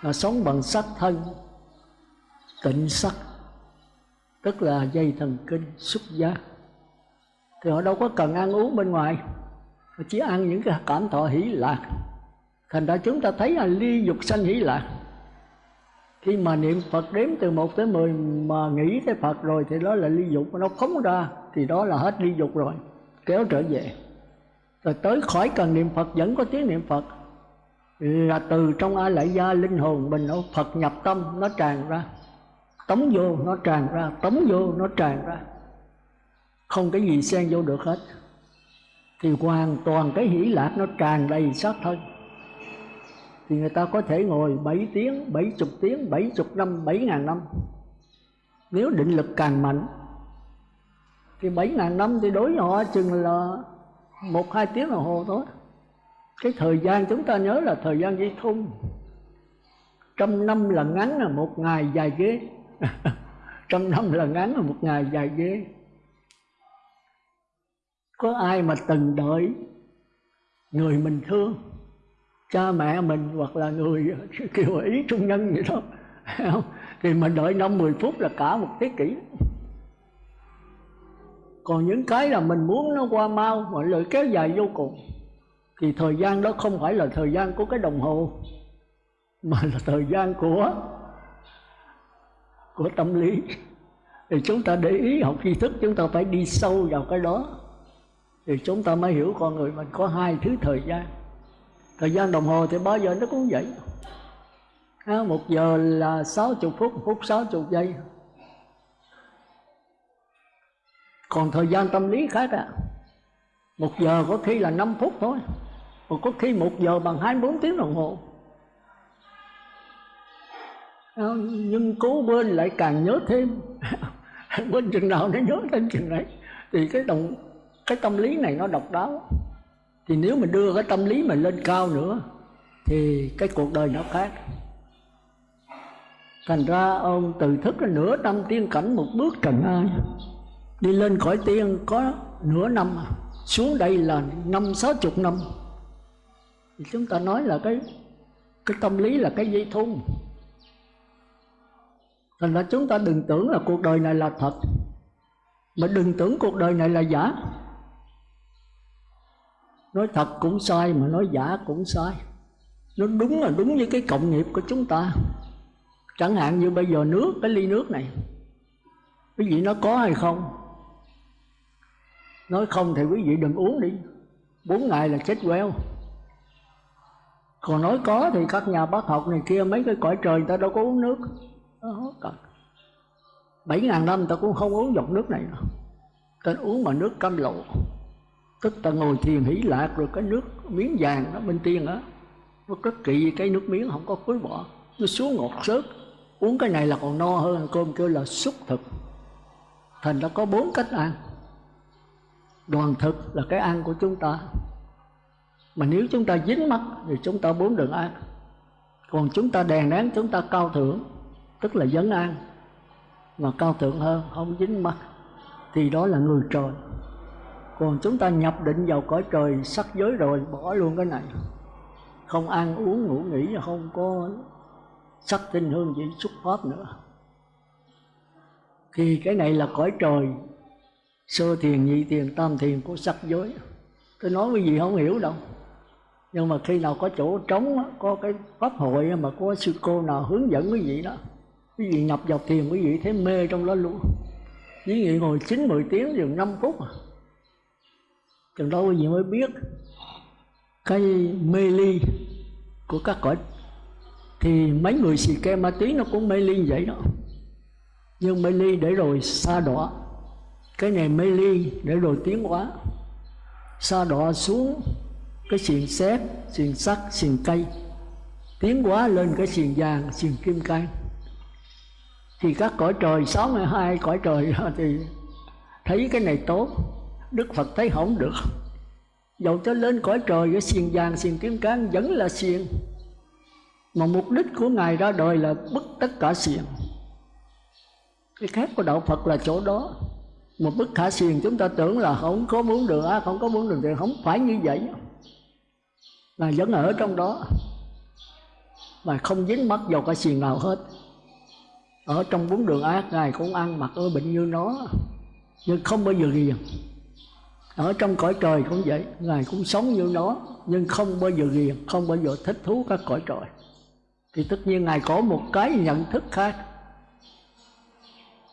Là sống bằng sắc thân tịnh sắc. Tức là dây thần kinh xúc giác thì họ đâu có cần ăn uống bên ngoài. Họ chỉ ăn những cái cảm thọ hỷ lạc thành ra chúng ta thấy là ly dục sanh hỷ lạc. Khi mà niệm Phật đếm từ 1 tới 10 mà nghĩ tới Phật rồi thì đó là ly dục, nó phóng ra thì đó là hết ly dục rồi, kéo trở về. Rồi tới khỏi cần niệm Phật vẫn có tiếng niệm Phật. Là từ trong a lại gia linh hồn mình nó phật nhập tâm, nó tràn ra. Tống vô, nó tràn ra. Tống vô, nó tràn ra. Không cái gì xen vô được hết. Thì hoàn toàn cái hỷ lạc nó tràn đầy sát thân thì người ta có thể ngồi 7 tiếng, 70 tiếng, 70 năm, 7 ngàn năm. Nếu định lực càng mạnh Thì 7 ngàn năm thì đối với họ chừng là một hai tiếng đồng hồ thôi. Cái thời gian chúng ta nhớ là thời gian dây thun trăm năm là ngắn là một ngày dài ghế trăm năm là ngắn là một ngày dài ghế có ai mà từng đợi người mình thương? Cha mẹ mình hoặc là người kiểu ý trung nhân vậy đó. Thì mình đợi năm mười phút là cả một thế kỷ. Còn những cái là mình muốn nó qua mau mà lời kéo dài vô cùng, thì thời gian đó không phải là thời gian của cái đồng hồ, mà là thời gian của của tâm lý. Thì chúng ta để ý học tri thức, chúng ta phải đi sâu vào cái đó, thì chúng ta mới hiểu con người mình có hai thứ thời gian thời gian đồng hồ thì bao giờ nó cũng vậy. À, một giờ là 60 phút phút 60 giây. Còn thời gian tâm lý khác à. Một giờ có khi là 5 phút thôi còn có khi một giờ bằng 24 tiếng đồng hồ. À, nhưng cố quên lại càng nhớ thêm. Quên chừng nào nó nhớ thêm chừng đấy thì cái đồng cái tâm lý này nó độc đáo thì nếu mình đưa cái tâm lý mình lên cao nữa, thì cái cuộc đời nó khác. Thành ra ông từ thức là nửa năm tiên cảnh một bước trần ai. Đi lên khỏi tiên có nửa năm, xuống đây là năm, sáu chục năm. Thì chúng ta nói là cái cái tâm lý là cái dây thun. Thành ra chúng ta đừng tưởng là cuộc đời này là thật, mà đừng tưởng cuộc đời này là giả nói thật cũng sai mà nói giả cũng sai. Nó đúng là đúng như cái cộng nghiệp của chúng ta. Chẳng hạn như bây giờ nước, cái ly nước này, quý vị nó có hay không? Nói không thì quý vị đừng uống đi. Bốn ngày là chết queo. Còn nói có thì các nhà bác học này kia, mấy cái cõi trời người ta đâu có uống nước. Bảy ngàn năm ta cũng không uống giọt nước này nữa. Ta uống mà nước cam lộ tức ta ngồi thiền hỷ lạc rồi cái nước miếng vàng nó bên tiên á. Nó rất kỵ cái nước miếng không có khối bỏ. Nó xuống ngọt sớt. Uống cái này là còn no hơn ăn cơm kêu là xúc thực. Thành ra có bốn cách ăn. Đoàn thực là cái ăn của chúng ta. Mà nếu chúng ta dính mắt thì chúng ta bốn đường ăn. Còn chúng ta đèn nén, chúng ta cao thượng, tức là dấn ăn. Mà cao thượng hơn, không dính mắt, thì đó là người trời còn chúng ta nhập định vào cõi trời, sắc giới rồi, bỏ luôn cái này. Không ăn uống, ngủ nghỉ, không có sắc tinh hương vị xuất pháp nữa. Thì cái này là cõi trời, sơ thiền, nhị thiền, tam thiền của sắc giới. Tôi nói cái gì không hiểu đâu. Nhưng mà khi nào có chỗ trống có cái pháp hội mà có sư cô nào hướng dẫn quý vị đó, quý vị nhập vào thiền, quý vị thấy mê trong đó luôn. Quý vị ngồi chín mười tiếng chừng năm phút à chừng đó quý vị mới biết cái mê ly của các cõi. Thì mấy người xì ke ma túy nó cũng mê ly vậy đó. Nhưng mê ly để rồi xa đọa. Cái này mê ly để rồi tiến hóa. Xa đọa xuống cái xiềng xếp, xiềng sắt, xiềng cây. Tiến hóa lên cái xiềng vàng, xiềng kim cang. Thì các cõi trời, sáu mươi hai cõi trời thì thấy cái này tốt đức phật thấy không được. Dầu cho lên cõi trời cái xiềng vàng, xiềng kim cang vẫn là xiềng. Mà mục đích của ngài ra đời là bức tất cả xiềng. Cái khác của đạo phật là chỗ đó. Một bức khả xiềng chúng ta tưởng là không có muốn đường ác à, không có muốn đường thì không phải như vậy. Là vẫn ở trong đó. Mà không dính mắc vào cái xiềng nào hết. Ở trong bốn đường ác, ngài cũng ăn mặc ơi bệnh như nó, nhưng không bao giờ ghiền ở trong cõi trời cũng vậy ngài cũng sống như nó nhưng không bao giờ ghiền không bao giờ thích thú các cõi trời. Thì tất nhiên ngài có một cái nhận thức khác.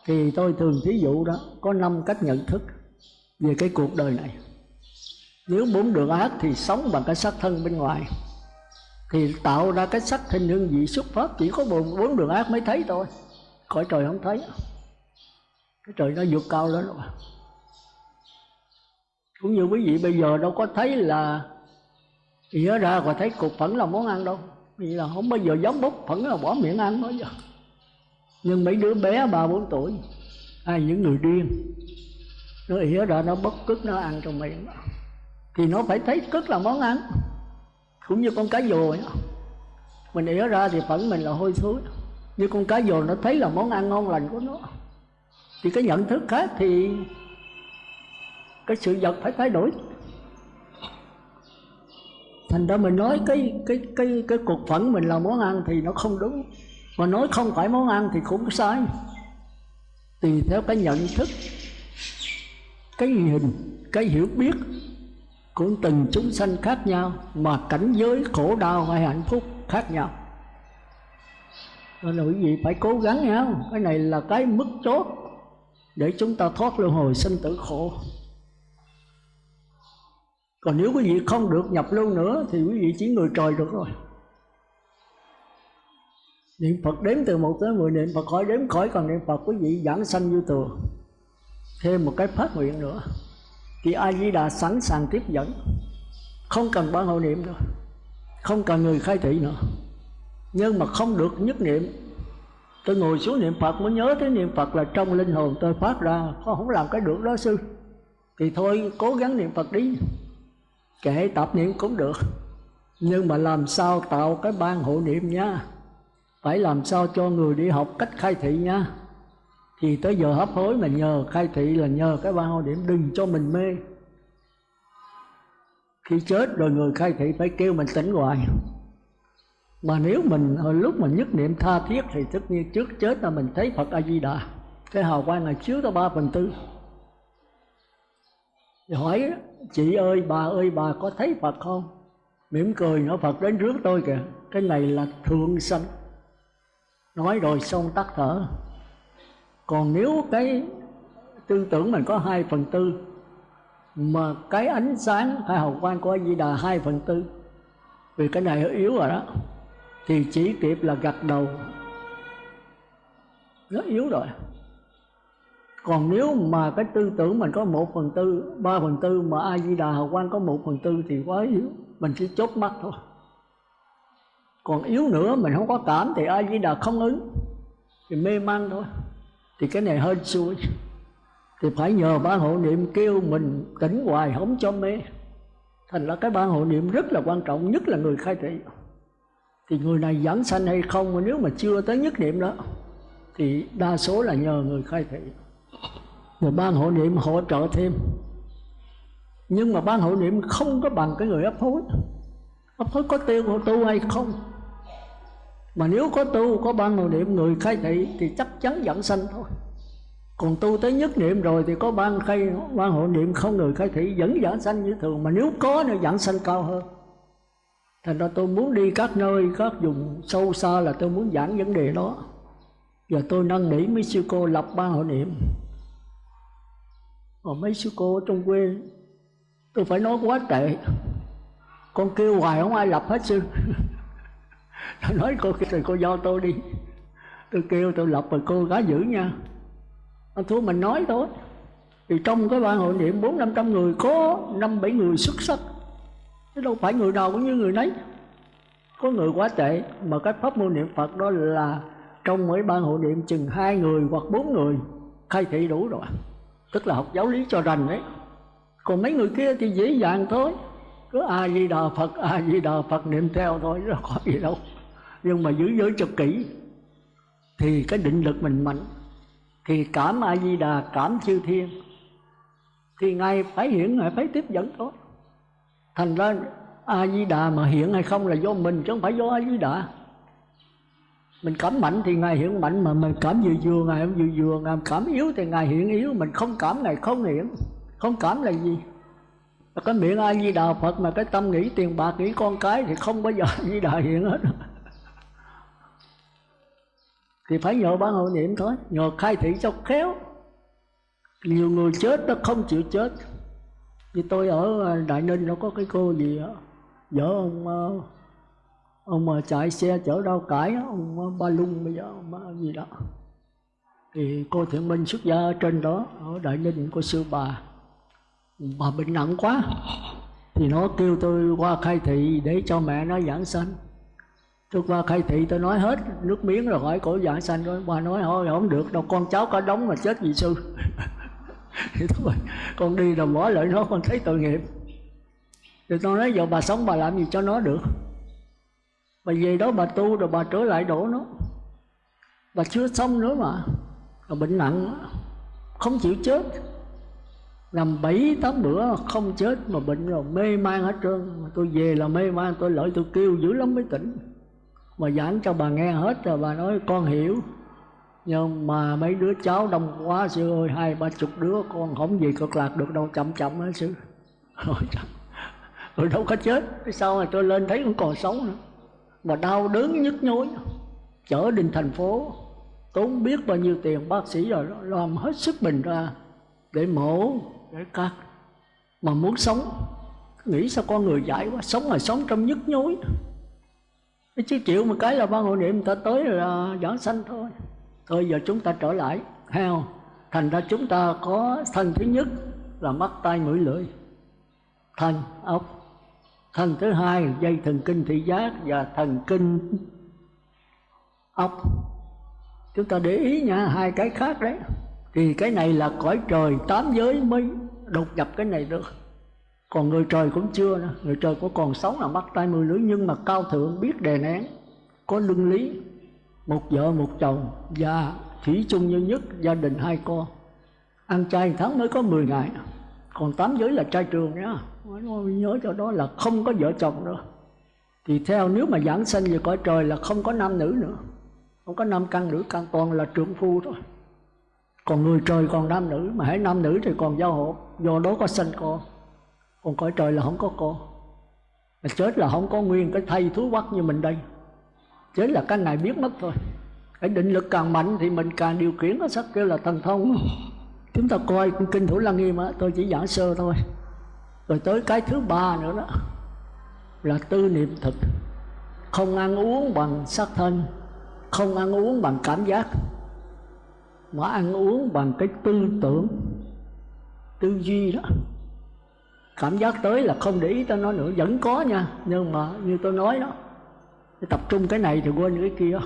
Thì tôi thường thí dụ đó có năm cách nhận thức về cái cuộc đời này. Nếu bốn đường ác thì sống bằng cái sắc thân bên ngoài. Thì tạo ra cái sắc hình hương vị xuất phát chỉ có bốn, bốn đường ác mới thấy thôi. Cõi trời không thấy. Cái trời nó vượt cao lên rồi cũng như quý vị bây giờ đâu có thấy là ỉa ra và thấy cục phẫn là món ăn đâu. Vì là không bao giờ giống bốc phẫn là bỏ miệng ăn nói giờ nhưng mấy đứa bé ba bốn tuổi hay những người điên, nó ỉa ra nó bất cức, nó ăn trong miệng. Thì nó phải thấy cức là món ăn. Cũng như con cá dồ mình ỉa ra thì phẫn mình là hôi thối. Như con cá dồ nó thấy là món ăn ngon lành của nó. Thì cái nhận thức khác thì cái sự vật phải thay đổi. Thành ra mình nói cái cái cái cái cục phẫn mình là món ăn thì nó không đúng. Mà nói không phải món ăn thì cũng sai. Tùy theo cái nhận thức cái nhìn cái hiểu biết của từng chúng sanh khác nhau mà cảnh giới khổ đau hay hạnh phúc khác nhau. Nên là quý vị phải cố gắng nhau, cái này là cái mức chốt để chúng ta thoát luân hồi sinh tử khổ còn nếu quý vị không được nhập lưu nữa thì quý vị chỉ người trời được rồi. Niệm phật đếm từ một tới mười, niệm phật khỏi đếm khỏi, còn niệm phật quý vị giảng sanh như tường. Thêm một cái phát nguyện nữa. Thì a di đà sẵn sàng tiếp dẫn, không cần ban hộ niệm nữa. Không cần người khai thị nữa. Nhưng mà không được nhất niệm. Tôi ngồi xuống niệm phật, mới nhớ tới niệm phật là trong linh hồn tôi phát ra. Không làm cái được đó, sư. Thì thôi, cố gắng niệm phật đi kệ tập niệm cũng được. Nhưng mà làm sao tạo cái ban hộ niệm nha? Phải làm sao cho người đi học cách khai thị nha? Thì tới giờ hấp hối mà nhờ khai thị là nhờ cái ban hộ niệm đừng cho mình mê. Khi chết rồi người khai thị phải kêu mình tỉnh hoài. Mà nếu mình hồi lúc mình nhất niệm tha thiết thì tất nhiên trước chết là mình thấy phật a di đà. Cái hào quang là chiếu tới ba phần tư hỏi, chị ơi, bà ơi, bà có thấy phật không? Mỉm cười, nói, phật đến trước tôi kìa, cái này là thượng sanh. Nói rồi xong tắt thở. Còn nếu cái tư tưởng mình có hai phần tư, mà cái ánh sáng hay hào quang của di đà hai phần tư, vì cái này yếu rồi đó, thì chỉ kịp là gật đầu. Nó yếu rồi còn nếu mà cái tư tưởng mình có một phần tư, ba phần tư mà a di đà hào quang có một phần tư thì quá yếu, mình chỉ chốt mắt thôi. Còn yếu nữa, mình không có cảm thì a di đà không ứng, thì mê man thôi. Thì cái này hơi xui. Thì phải nhờ ba hộ niệm kêu mình tỉnh hoài không cho mê. Thành ra cái ba hộ niệm rất là quan trọng, nhất là người khai thị. Thì người này giảng sanh hay không, mà nếu mà chưa tới nhất niệm đó, thì đa số là nhờ người khai thị rồi ban hộ niệm hỗ trợ thêm. Nhưng mà ban hộ niệm không có bằng cái người ấp hối. Ấp hối có tiêu hộ tu hay không? Mà nếu có tu, có ban hộ niệm, người khai thị thì chắc chắn dẫn sanh thôi. Còn tu tới nhất niệm rồi thì có ban khai, ban hộ niệm không, người khai thị vẫn dẫn sanh như thường. Mà nếu có nữa, dẫn sanh cao hơn. Thành ra tôi muốn đi các nơi, các vùng sâu xa là tôi muốn giảng vấn đề đó. Và tôi năn nỉ mấy sư cô lập ban hộ niệm và mấy sư cô ở trong quê, tôi phải nói quá tệ con kêu hoài không ai lập hết sư. Tôi nói cô thì cô do tôi đi. Tôi kêu tôi lập rồi cô gái giữ nha. Anh thua mình nói thôi. Thì trong cái ban hội niệm, bốn năm trăm người có năm bảy người xuất sắc. Chứ đâu phải người nào cũng như người nấy. Có người quá tệ, mà cái pháp môn niệm phật đó là trong mỗi ban hội niệm chừng hai người hoặc bốn người, khai thị đủ rồi tức là học giáo lý cho rành đấy. Còn mấy người kia thì dễ dàng thôi. Cứ a di đà phật a di đà phật niệm theo thôi, chứ có gì đâu. Nhưng mà giữ giới cho kỹ, thì cái định lực mình mạnh. Thì cảm a di đà cảm chư thiên, thì ngài phải hiện, ngài phải tiếp dẫn thôi. Thành ra a di đà mà hiện hay không là do mình, chứ không phải do a di đà mình cảm mạnh thì ngài hiện mạnh mà, mình cảm vừa vừa ngài không vừa vừa ngài cảm yếu thì ngài hiện yếu, mình không cảm, ngài không hiện không cảm là gì? Cái miệng ai di đà phật mà cái tâm nghĩ tiền bạc, nghĩ con cái thì không bao giờ di đà hiện hết. Thì phải nhờ ban hội niệm thôi. Nhờ khai thị cho khéo. Nhiều người chết nó không chịu chết. Như tôi ở à, đại ninh nó có cái cô gì đó vợ ông ông mà chạy xe chở rau cải ông ba lung bây giờ, ông gì đó. Thì cô thiện minh xuất gia ở trên đó, ở đại ninh của sư bà. Bà bệnh nặng quá. Thì nó kêu tôi qua khai thị để cho mẹ nó giảng sanh. Tôi qua khai thị, tôi nói hết nước miếng rồi hỏi cổ giảng sanh rồi. Bà nói, thôi, không được đâu, con cháu cả đống mà chết vì sư. Thì thôi con đi rồi bỏ lại nó, con thấy tội nghiệp. Thì tôi nói, giờ bà sống bà làm gì cho nó được? Bà về đó bà tu rồi bà trở lại đổ nó. Bà chưa xong nữa mà. Bà bệnh nặng không chịu chết. Làm bảy, tám bữa không chết mà bệnh rồi mê man hết trơn. Mà tôi về là mê man, tôi lợi tôi kêu dữ lắm mới tỉnh. Mà giảng cho bà nghe hết rồi bà nói, con hiểu. Nhưng mà mấy đứa cháu đông quá, sư ơi, hai, ba chục đứa, con không gì cực lạc được đâu, chậm chậm hết sư. Rồi rồi đâu có chết. Sau này tôi lên thấy cũng còn sống nữa mà đau đớn nhức nhối. Chở đến thành phố, tốn biết bao nhiêu tiền, bác sĩ rồi làm hết sức bình ra, để mổ, để cắt. Mà muốn sống, nghĩ sao con người dại quá, sống mà sống trong nhức nhối. Chứ chịu một cái là ban hội niệm người ta tới là giảng sanh thôi. Thôi giờ chúng ta trở lại, heo. Thành ra chúng ta có thân thứ nhất là mắt tay mũi, lưỡi. Thân ốc thần thứ hai, dây thần kinh thị giác và thần kinh ốc. Chúng ta để ý nha, hai cái khác đấy. Thì cái này là cõi trời tám giới mới đột nhập cái này được. Còn người trời cũng chưa nữa. Người trời có còn sống là mắt tay mười lưỡi, nhưng mà cao thượng, biết đề nén, có luân lý, một vợ, một chồng và thủy chung như nhất, gia đình hai con. Ăn chay tháng mới có 10 ngày. Còn tám giới là trai trường nhá nhớ cho đó là không có vợ chồng nữa. Thì theo nếu mà giảng sinh về cõi trời là không có nam nữ nữa. Không có nam căn nữ căn, toàn là trưởng phu thôi. Còn người trời, còn nam nữ. Mà hãy nam nữ thì còn giao hộ do đó có sinh con. Còn cõi trời là không có con. Mà chết là không có nguyên cái thay thú quắc như mình đây. Chết là cái này biết mất thôi. Cái định lực càng mạnh thì mình càng điều khiển nó sắc kêu là thần thông. Chúng ta coi kinh thủ lăng nghiêm á, tôi chỉ giảng sơ thôi rồi tới cái thứ ba nữa đó, là tư niệm thực. Không ăn uống bằng sắc thân, không ăn uống bằng cảm giác, mà ăn uống bằng cái tư tưởng, tư duy đó. Cảm giác tới là không để ý tới nó nữa, vẫn có nha, nhưng mà như tôi nói đó tập trung cái này thì quên cái kia.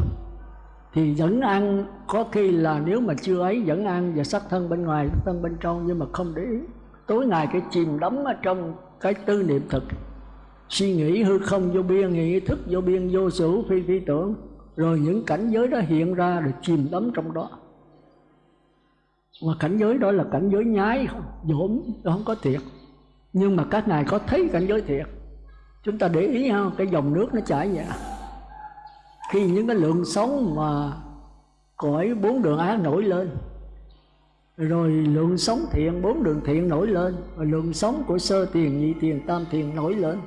Thì vẫn ăn, có khi là nếu mà chưa ấy vẫn ăn, và sắc thân bên ngoài sắc thân bên trong, nhưng mà không để ý tối ngày cái chìm đắm ở trong cái tư niệm thực. Suy nghĩ hư không vô biên, nghĩ thức vô biên, vô sử phi phi tưởng. Rồi những cảnh giới đó hiện ra rồi chìm đắm trong đó. Mà cảnh giới đó là cảnh giới nhái, không, dỗm không có thiệt. Nhưng mà các ngài có thấy cảnh giới thiệt. Chúng ta để ý không cái dòng nước nó chảy vậy. Khi những cái lượng sống mà cõi bốn đường ác nổi lên rồi lượng sống thiện, bốn đường thiện nổi lên. Rồi lượng sống của sơ tiền, nhị tiền, tam tiền nổi lên.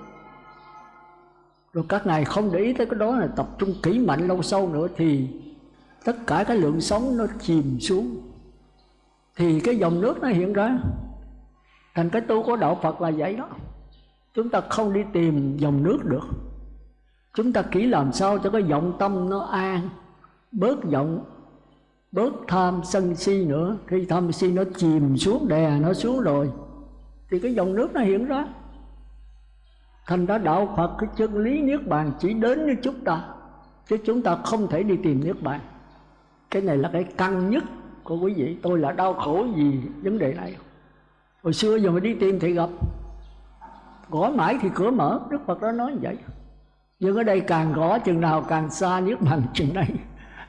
Rồi các ngài không để ý tới cái đó là tập trung kỹ mạnh lâu sâu nữa thì tất cả cái lượng sống nó chìm xuống. Thì cái dòng nước nó hiện ra. Thành cái tu của đạo Phật là vậy đó. Chúng ta không đi tìm dòng nước được. Chúng ta kỹ làm sao cho cái vọng tâm nó an, bớt vọng bớt tham sân si nữa. Khi tham si nó chìm xuống đè nó xuống rồi, thì cái dòng nước nó hiện ra. Thành ra đạo phật, cái chân lý niết bàn chỉ đến với chúng ta, chứ chúng ta không thể đi tìm niết bàn. Cái này là cái căn nhất của quý vị. Tôi là đau khổ vì vấn đề này. Hồi xưa giờ mà đi tìm thì gặp. Gõ mãi thì cửa mở. Đức phật đó nói như vậy. Nhưng ở đây càng gõ, chừng nào càng xa niết bàn, chừng đây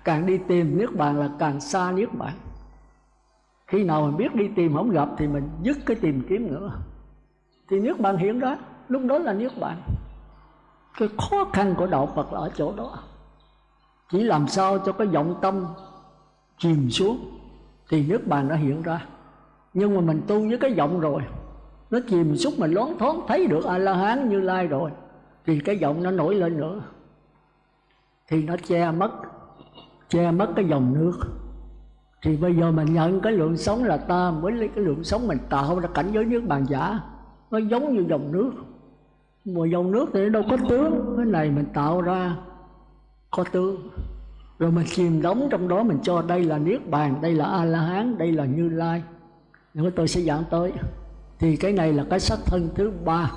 càng đi tìm niết bàn là càng xa niết bàn. Khi nào mình biết đi tìm không gặp thì mình dứt cái tìm kiếm nữa. Thì niết bàn hiện đó, lúc đó là niết bàn. Cái khó khăn của đạo phật là ở chỗ đó. Chỉ làm sao cho cái vọng tâm chìm xuống thì niết bàn nó hiện ra. Nhưng mà mình tu với cái vọng rồi nó chìm xuống mình loáng thoáng thấy được a la hán như lai rồi thì cái giọng nó nổi lên nữa. Thì nó che mất che mất cái dòng nước. Thì bây giờ mình nhận cái lượng sống là ta mới lấy cái lượng sống mình tạo ra cảnh giới nước bàn giả. Nó giống như dòng nước. Mà dòng nước thì đâu có tướng. Cái này mình tạo ra có tướng. Rồi mình chìm đóng trong đó, mình cho đây là niết bàn, đây là a la hán đây là như lai. Nữa tôi sẽ giảng tới. Thì cái này là cái sắc thân thứ ba.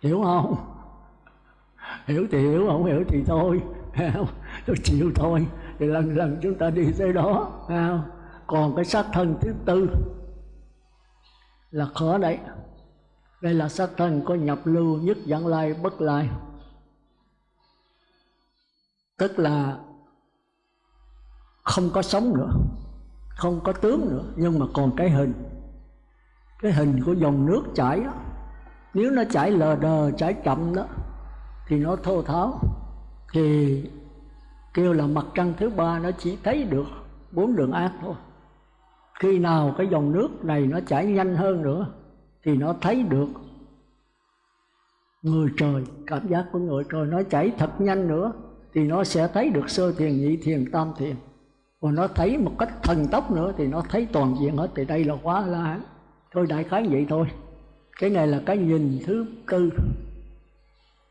Hiểu không? Hiểu thì hiểu, không hiểu thì thôi tôi chịu thôi. Thì lần lần chúng ta đi tới đó còn cái xác thân thứ tư là khó đấy. Đây là xác thân có nhập lưu nhất dẫn lai bất lai. Tức là không có sống nữa, không có tướng nữa, nhưng mà còn cái hình. Cái hình của dòng nước chảy đó nếu nó chảy lờ đờ, chảy chậm đó, thì nó thô tháo thì kêu là mặt trăng thứ ba nó chỉ thấy được bốn đường ác thôi. Khi nào cái dòng nước này nó chảy nhanh hơn nữa thì nó thấy được người trời, cảm giác của người trời nó chảy thật nhanh nữa thì nó sẽ thấy được sơ thiền, nhị thiền, tam thiền. Còn nó thấy một cách thần tốc nữa thì nó thấy toàn diện hết. Thì đây là quá la thôi đại khái vậy thôi. Cái này là cái nhìn thứ tư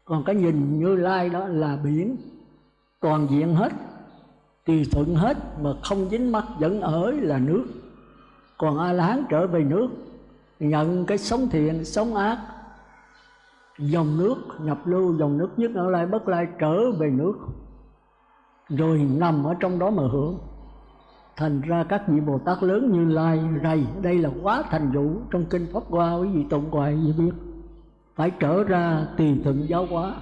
còn cái nhìn như lai đó là biển, toàn diện hết tùy thuận hết mà không dính mắt vẫn ở là nước. Còn a la hán trở về nước, nhận cái sống thiện, sống ác, dòng nước, nhập lưu dòng nước nhất ở lai bất lai trở về nước, rồi nằm ở trong đó mà hưởng. Thành ra các vị bồ tát lớn như lai rầy, đây là quá thành vụ trong kinh pháp hoa, quý vị tụng hoài gì biết phải trở ra tùy thuận giáo hóa.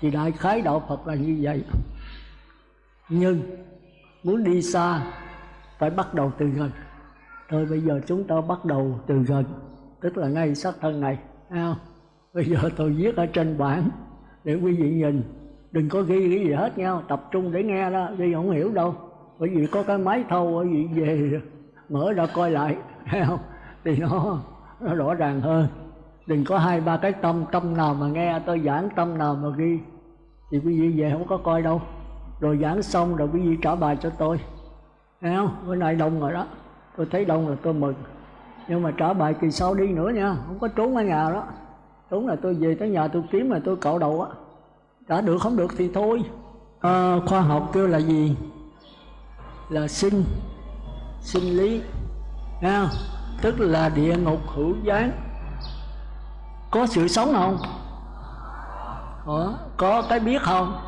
Thì đại khái đạo phật là như vậy. Nhưng muốn đi xa, phải bắt đầu từ gần. Thôi bây giờ chúng ta bắt đầu từ gần, tức là ngay sát thân này không? Bây giờ tôi viết ở trên bảng để quý vị nhìn. Đừng có ghi cái gì hết nhau tập trung để nghe đó ghi không hiểu đâu. Bởi vì có cái máy thâu bởi vì về, mở ra coi lại, thấy không? Thì nó nó rõ ràng hơn đừng có hai ba cái tâm tâm nào mà nghe tôi giảng tâm nào mà ghi. Thì quý vị về không có coi đâu. Rồi giảng xong rồi quý vị trả bài cho tôi. Thấy không? Bữa nay đông rồi đó. Tôi thấy đông là tôi mừng. Nhưng mà trả bài kỳ sau đi nữa nha. Không có trốn ở nhà đó. Trốn là tôi về tới nhà tôi kiếm là tôi cạo đầu á. Đã được không được thì thôi. À, khoa học kêu là gì? Là sinh. Sinh lý. Nha tức là địa ngục hữu gián có sự sống không? Có, có cái biết không?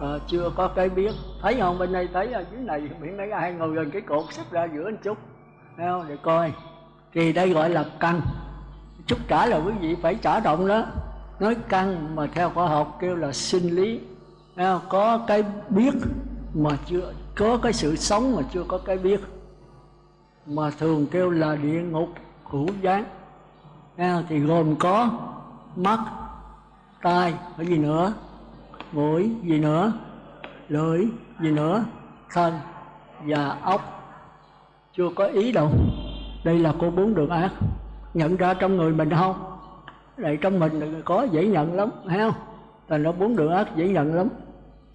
À, chưa có cái biết. Thấy không? Bên đây thấy ở dưới này biển mấy ai ngồi gần cái cột xếp ra giữa một chút thấy không? Để coi. Thì đây gọi là căn. Chút trả là quý vị phải trả động đó. Nói căn mà theo khoa học kêu là sinh lý. Thấy không? có cái biết mà chưa có cái sự sống mà chưa có cái biết. Mà thường kêu là địa ngục hữu gián thì gồm có mắt, tai cái gì nữa? Mũi, gì nữa? Lưỡi, gì nữa? Thân và ốc chưa có ý đâu. Đây là cô bốn đường ác. Nhận ra trong người mình không? Đây trong mình có dễ nhận lắm, thấy không? Thành nó bốn đường ác, dễ nhận lắm.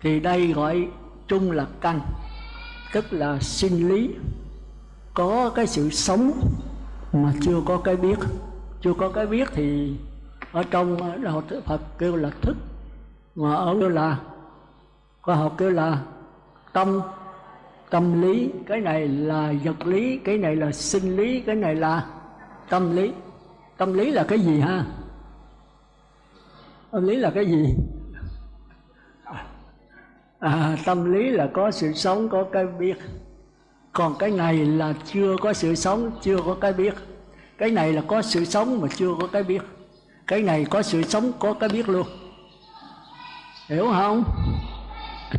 Thì đây gọi chung là căn, tức là sinh lý. Có cái sự sống mà chưa có cái biết chưa có cái biết thì ở trong ờ, đạo Phật kêu là thức. Mà ở kêu là khoa học kêu là tâm tâm lý. Cái này là vật lý cái này là sinh lý cái này là tâm lý. Tâm lý là cái gì ha? Tâm lý là cái gì? À, tâm lý là có sự sống có cái biết. Còn cái này là chưa có sự sống chưa có cái biết cái này là có sự sống mà chưa có cái biết. Cái này có sự sống, có cái biết luôn. Hiểu không?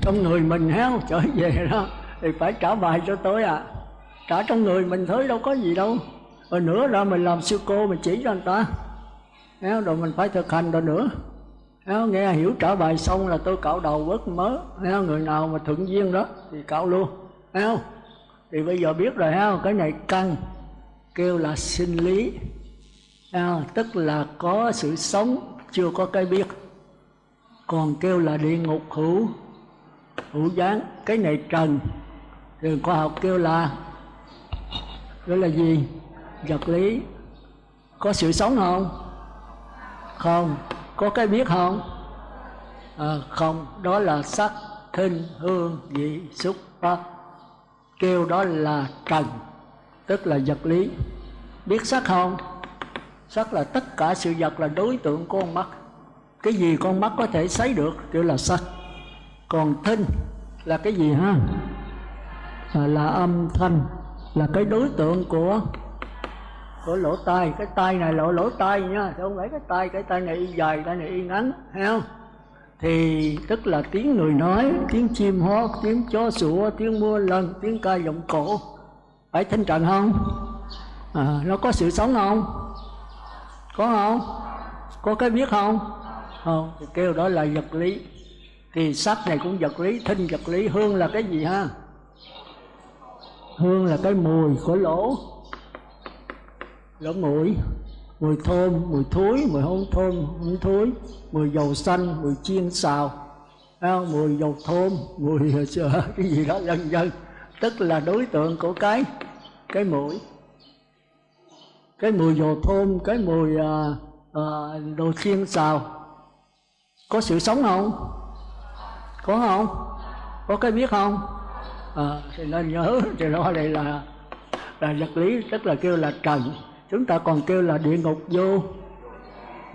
Trong người mình héo trở về đó, thì phải trả bài cho tôi à. Trả trong người mình thôi, đâu có gì đâu. Rồi nữa là mình làm sư cô, mình chỉ cho người ta. Héo rồi mình phải thực hành rồi nữa. Héo nghe hiểu trả bài xong là tôi cạo đầu vớt mớ. Héo người nào mà thuận duyên đó thì cạo luôn. Héo thì bây giờ biết rồi héo cái này căng kêu là sinh lý. À, tức là có sự sống chưa có cái biết. Còn kêu là địa ngục hữu hữu gián. Cái này trần. Thì khoa học kêu là đó là gì? Vật lý. Có sự sống không? Không. Có cái biết không? À, không. Đó là sắc thinh hương vị xúc pháp. Kêu đó là trần tức là vật lý. Biết sắc không? Sắc là tất cả sự vật là đối tượng của con mắt. Cái gì con mắt có thể thấy được kêu là sắc còn thinh là cái gì ha? À, là âm thanh là cái đối tượng của của lỗ tai. Cái tai này lỗ lỗ tai nha không phải cái tai. Cái tai này y dài tai này y ngắn thấy không? Thì tức là tiếng người nói tiếng chim hót tiếng chó sủa tiếng mưa lần tiếng ca giọng cổ phải thanh trần không? À, nó có sự sống không? Có không? Có cái biết không? Không thì kêu đó là vật lý. Thì sắc này cũng vật lý thinh vật lý. Hương là cái gì ha? Hương là cái mùi của lỗ. Lỗ mũi mùi thơm mùi thối mùi hôn thơm hôn thối. Mùi dầu xanh mùi chiên xào. Mùi dầu thơm mùi cái gì đó vân vân tức là đối tượng của cái cái mũi. Cái mùi dầu thơm cái mùi à, à, đồ chiên xào. Có sự sống không? Có không? Có cái biết không? À, thì nên nhớ thì đó đây là là vật lý tức là kêu là trần. Chúng ta còn kêu là địa ngục vô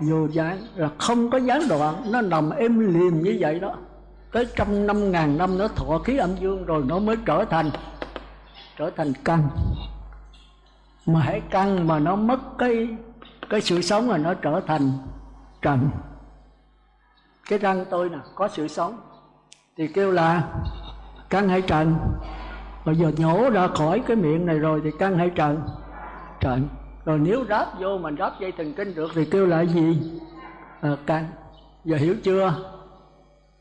vô gián. Là không có gián đoạn nó nằm êm liềm như vậy đó tới trăm năm ngàn năm nó thọ khí âm dương rồi nó mới trở thành trở thành căn. Mà hãy căn mà nó mất cái cái sự sống là nó trở thành trần. Cái răng tôi nè có sự sống. Thì kêu là căn hay trần? Bây giờ nhổ ra khỏi cái miệng này rồi thì căn hay trần? Trần. Rồi nếu ráp vô mình ráp dây thần kinh được thì kêu là gì? À, căn. Giờ hiểu chưa?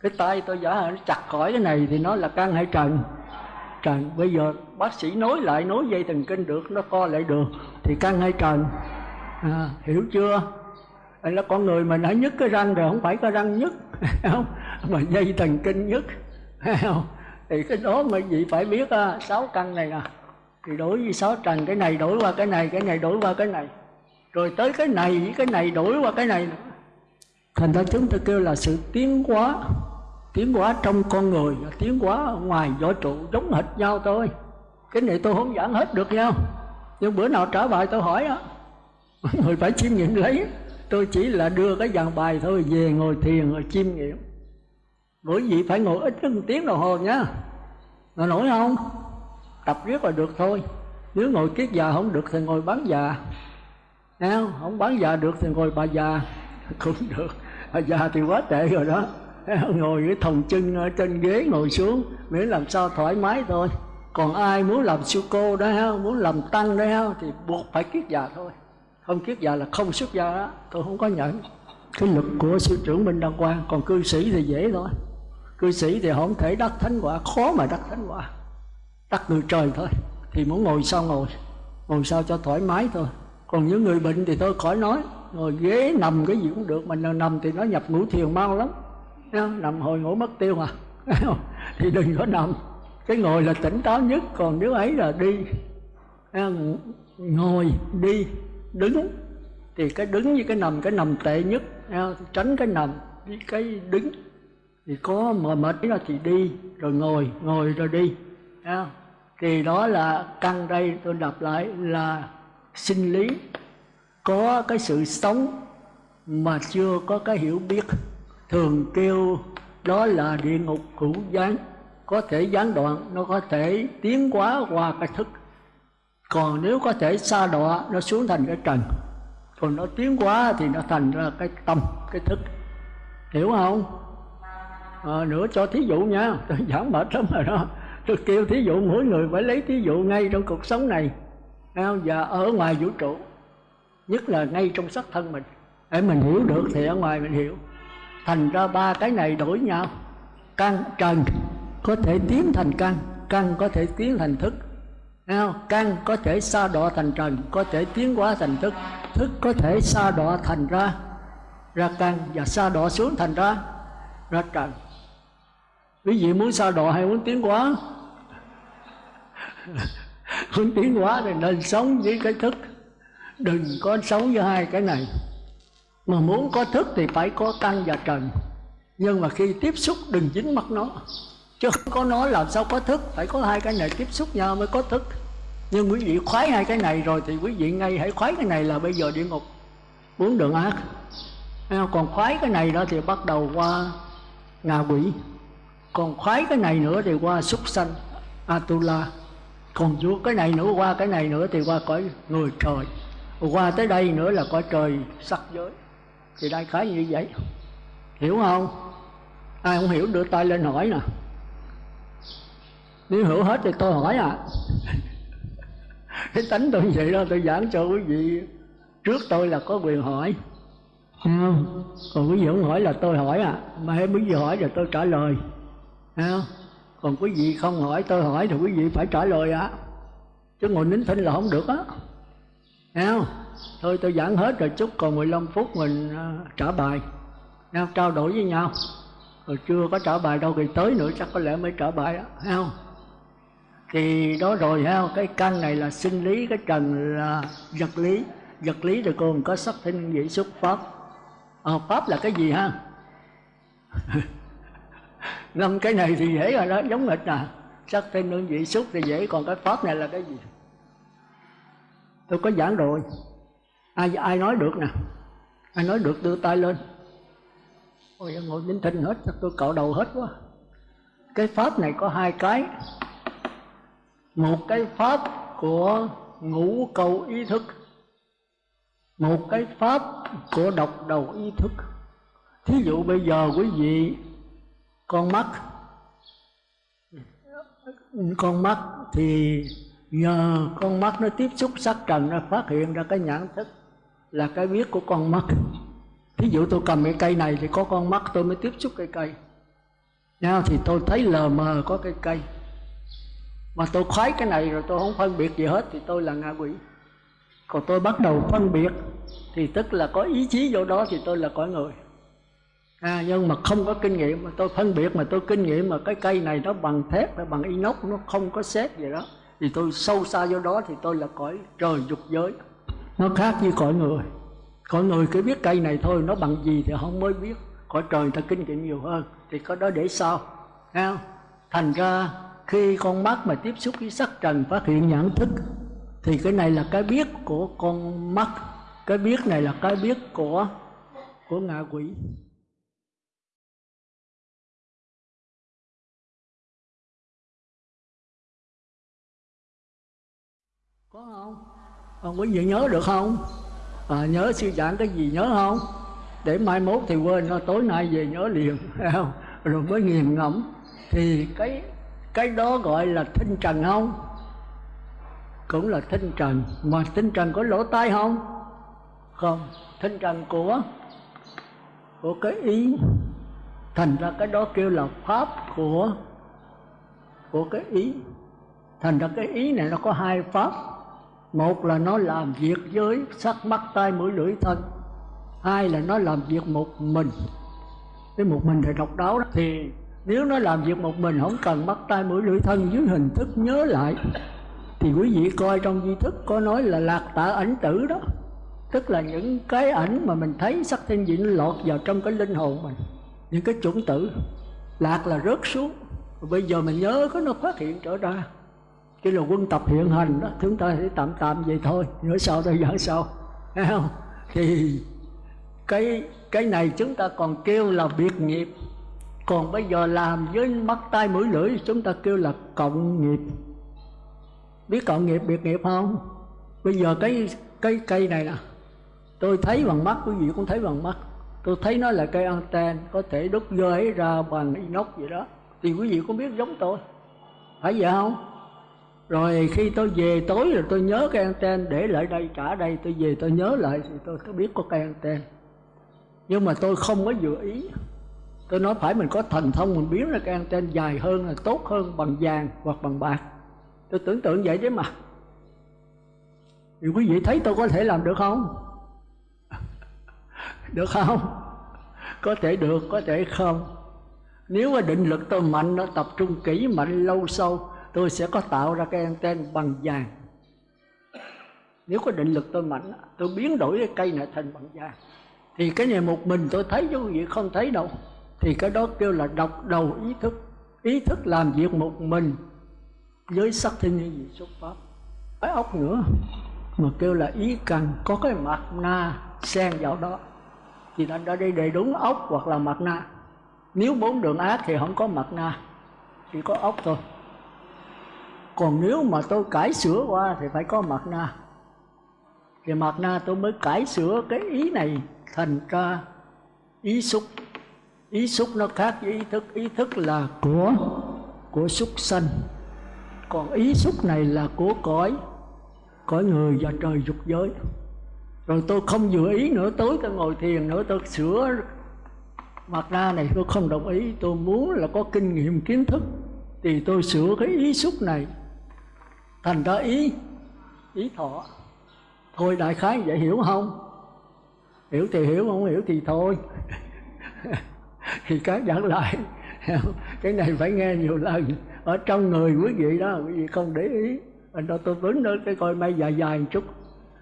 Cái tay tôi giả nó chặt khỏi cái này thì nó là căn hay trần? Trần. Bây giờ bác sĩ nối lại nối dây thần kinh được nó co lại được thì căn hay trần? À, hiểu chưa? Anh là con người mình đã nhức cái răng rồi không phải cái răng nhức không? Mà dây thần kinh nhức không? Thì cái đó mà vị phải biết à, sáu căn này nè thì đổi với sáu trần cái này đổi qua cái này cái này đổi qua cái này. Rồi tới cái này với cái này đổi qua cái này nữa. Thành ra chúng ta kêu là sự tiến hóa tiến hóa trong con người tiến hóa ngoài võ trụ giống hệt nhau thôi. Cái này tôi không giảng hết được nhau. Nhưng bữa nào trả bài tôi hỏi á người phải chiêm nghiệm lấy. Tôi chỉ là đưa cái dàn bài thôi, về ngồi thiền rồi chiêm nghiệm. Mỗi vị phải ngồi ít nhất một tiếng đồng hồ nhá ngồi nổi không? Tập riết là được thôi. Nếu ngồi kiết già không được thì ngồi bán già. Không không bán già được thì ngồi bà già. Cũng được. Bà già thì quá tệ rồi đó. ngồi cái thòng chân ở trên ghế ngồi xuống, miễn làm sao thoải mái thôi. Còn ai muốn làm sư cô đó ha muốn làm tăng đó ha thì buộc phải kiết già thôi. Không kiết già là không xuất gia đó, tôi không có nhận. Cái lực của sư trưởng minh đăng quang, còn cư sĩ thì dễ thôi. Cư sĩ thì không thể đắc thánh quả, khó mà đắc thánh quả. Đắc người trời thôi, thì muốn ngồi sao ngồi? Ngồi sao cho thoải mái thôi. Còn những người bệnh thì thôi, khỏi nói. Ngồi ghế nằm cái gì cũng được mình nằm thì nó nhập ngũ thiền mau lắm nằm hồi ngủ mất tiêu mà thì đừng có nằm. Cái ngồi là tỉnh táo nhất, còn nếu ấy là đi à, ngồi đi, đứng, thì cái đứng với cái nằm cái nằm tệ nhất à, tránh cái nằm với cái đứng. Thì có mà mệt ra thì đi, rồi ngồi ngồi rồi đi à. thì đó là căn đây tôi đọc lại là sinh lý. Có cái sự sống mà chưa có cái hiểu biết thường kêu đó là địa ngục hữu gián. Có thể gián đoạn nó có thể tiến quá qua cái thức. Còn nếu có thể xa đọa nó xuống thành cái trần. Còn nó tiến quá thì nó thành ra cái tâm cái thức. Hiểu không? À, nữa cho thí dụ nha. Tôi giảng mệt lắm rồi đó. Tôi kêu thí dụ mỗi người phải lấy thí dụ ngay trong cuộc sống này. Và ở ngoài vũ trụ. Nhất là ngay trong sắc thân mình. Để mình hiểu được thì ở ngoài mình hiểu thành ra ba cái này đổi nhau. Căn, trần có thể tiến thành căn căn có thể tiến thành thức. Không? căn có thể xa đọa thành trần, có thể tiến hóa thành thức. Thức có thể xa đọa thành ra ra căn và xa đọa xuống thành ra ra trần. Quý vị muốn xa đọa hay muốn tiến hóa? Muốn tiến hóa thì nên sống với cái thức. Đừng có sống với hai cái này mà muốn có thức thì phải có căn và trần. Nhưng mà khi tiếp xúc, đừng dính mắt nó. Chứ không có nó làm sao có thức. Phải có hai cái này tiếp xúc nhau mới có thức. Nhưng quý vị khoái hai cái này rồi thì quý vị ngay hãy khoái cái này là bây giờ địa ngục. Muốn đường ác. Còn khoái cái này đó thì bắt đầu qua ngạ quỷ. Còn khoái cái này nữa thì qua súc sanh, atula. Còn vua cái này nữa, qua cái này nữa thì qua cõi người trời. Qua tới đây nữa là cõi trời sắc giới thì đại khái như vậy. Hiểu không? Ai không hiểu đưa tay lên hỏi nè. Nếu hiểu hết thì tôi hỏi à. Cái tánh tôi vậy đó, tôi giảng cho quý vị. Trước tôi là có quyền hỏi. Không? Còn quý vị không hỏi là tôi hỏi à. Mà em quý vị hỏi rồi tôi trả lời. Không? Còn quý vị không hỏi, tôi hỏi thì quý vị phải trả lời ạ à. chứ ngồi nín thinh là không được á. Không? Thôi tôi giảng hết rồi chút còn 15 phút mình à, trả bài. Nhau trao đổi với nhau. Rồi chưa có trả bài đâu thì tới nữa chắc có lẽ mới trả bài á không? Thì đó rồi ha cái căn này là sinh lý cái trần là vật lý. Vật lý rồi còn có sắc thân vị xuất pháp. À, pháp là cái gì ha? Năm cái này thì dễ rồi đó giống hệt à. Sắc thân đơn vị xúc thì dễ còn cái pháp này là cái gì? Tôi có giảng rồi ai ai nói được nè? Ai nói được, đưa tay lên. Ôi, ngồi nín thinh hết tôi cạo đầu hết quá. Cái pháp này có hai cái. Một cái pháp của ngũ cầu ý thức. Một cái pháp của độc đầu ý thức. Thí dụ bây giờ quý vị, con mắt. Con mắt thì nhờ con mắt nó tiếp xúc sắc trần, nó phát hiện ra cái nhãn thức là cái biết của con mắt. Thí dụ tôi cầm cái cây này thì có con mắt tôi mới tiếp xúc cây cây. Nào thì tôi thấy lờ mờ có cây cây. Mà tôi khoái cái này rồi tôi không phân biệt gì hết thì tôi là ngạ quỷ. Còn tôi bắt đầu phân biệt thì tức là có ý chí vô đó thì tôi là cõi người. À, nhưng mà không có kinh nghiệm mà tôi phân biệt mà tôi kinh nghiệm mà cái cây này nó bằng thép nó bằng inox nó không có xét gì đó thì tôi sâu xa vô đó thì tôi là cõi trời dục giới nó khác với cõi người. Cõi người cứ biết cây này thôi nó bằng gì thì không mới biết. Cõi trời ta kinh nghiệm nhiều hơn thì có đó để sau, ha thành ra khi con mắt mà tiếp xúc với sắc trần phát hiện nhãn thức thì cái này là cái biết của con mắt. Cái biết này là cái biết của của ngạ quỷ. Có không? Không quý vị nhớ được không? À, nhớ sư giảng cái gì nhớ không? Để mai mốt thì quên nó tối nay về nhớ liền không? Rồi mới nghiền ngẫm. Thì cái cái đó gọi là thinh trần không? Cũng là thinh trần. Mà thinh trần có lỗ tai không? Không. Thinh trần của của cái ý thành ra cái đó kêu là pháp của của cái ý thành ra cái ý này nó có hai pháp một là nó làm việc với sắc mắt tay mũi, lưỡi, thân. Hai là nó làm việc một mình. Cái một mình thì độc đáo đó thì nếu nó làm việc một mình, không cần mắt tay mũi, lưỡi, thân, dưới hình thức nhớ lại, thì quý vị coi trong di thức có nói là lạc tạ ảnh tử đó. Tức là những cái ảnh mà mình thấy sắc thiên vị nó lọt vào trong cái linh hồn mình. Những cái chủng tử, lạc là rớt xuống. Bây giờ mình nhớ có nó phát hiện trở ra cái là quân tập hiện hành đó, chúng ta sẽ tạm tạm vậy thôi. Nữa sau tôi giảng sau thấy không? Thì cái cái này chúng ta còn kêu là biệt nghiệp. Còn bây giờ làm với mắt tay mũi lưỡi, chúng ta kêu là cộng nghiệp. Biết cộng nghiệp, biệt nghiệp không? Bây giờ cái cái cây này nè, tôi thấy bằng mắt, quý vị cũng thấy bằng mắt. Tôi thấy nó là cây anten, có thể đúc rơi ra bằng inox vậy đó. Thì quý vị cũng biết giống tôi. Phải vậy không? Rồi khi tôi về tối rồi tôi nhớ cái anten, để lại đây, trả đây, tôi về tôi nhớ lại thì tôi có biết có cây anten. Nhưng mà tôi không có dự ý. Tôi nói phải mình có thần thông, mình biến ra cái anten dài hơn là tốt hơn bằng vàng hoặc bằng bạc. Tôi tưởng tượng vậy chứ mà. Thì quý vị thấy tôi có thể làm được không? Được không? Có thể được, có thể không. Nếu mà định lực tôi mạnh, nó tập trung kỹ, mạnh lâu sâu tôi sẽ có tạo ra cái anten bằng vàng. Nếu có định lực tôi mạnh, tôi biến đổi cái cây này thành bằng vàng. Thì cái này một mình tôi thấy chứ quý vị, không thấy đâu. Thì cái đó kêu là độc đầu ý thức. Ý thức làm việc một mình với sắc thiên như gì xuất pháp. Cái ốc nữa, mà kêu là ý cần có cái mặt na xen vào đó. Thì thành ra đây đầy đúng ốc hoặc là mặt na. Nếu bốn đường ác thì không có mặt na, chỉ có ốc thôi còn nếu mà tôi cải sửa qua thì phải có mặt na. Thì mặt na tôi mới cải sửa cái ý này thành ra ý xúc. Ý xúc nó khác với ý thức. Ý thức là của của xúc sanh. Còn ý xúc này là của cõi cõi người và trời dục giới. Rồi tôi không vừa ý nữa, tối tôi ngồi thiền nữa, tôi sửa mặt ra này, tôi không đồng ý. Tôi muốn là có kinh nghiệm, kiến thức, thì tôi sửa cái ý xúc này thành ra ý ý thọ. Thôi đại khái vậy hiểu không? Hiểu thì hiểu không hiểu thì thôi. Thì các giảng lại cái này phải nghe nhiều lần. Ở trong người quý vị đó quý vị không để ý. Anh đó tôi vấn nữa cái coi may dài dài một chút.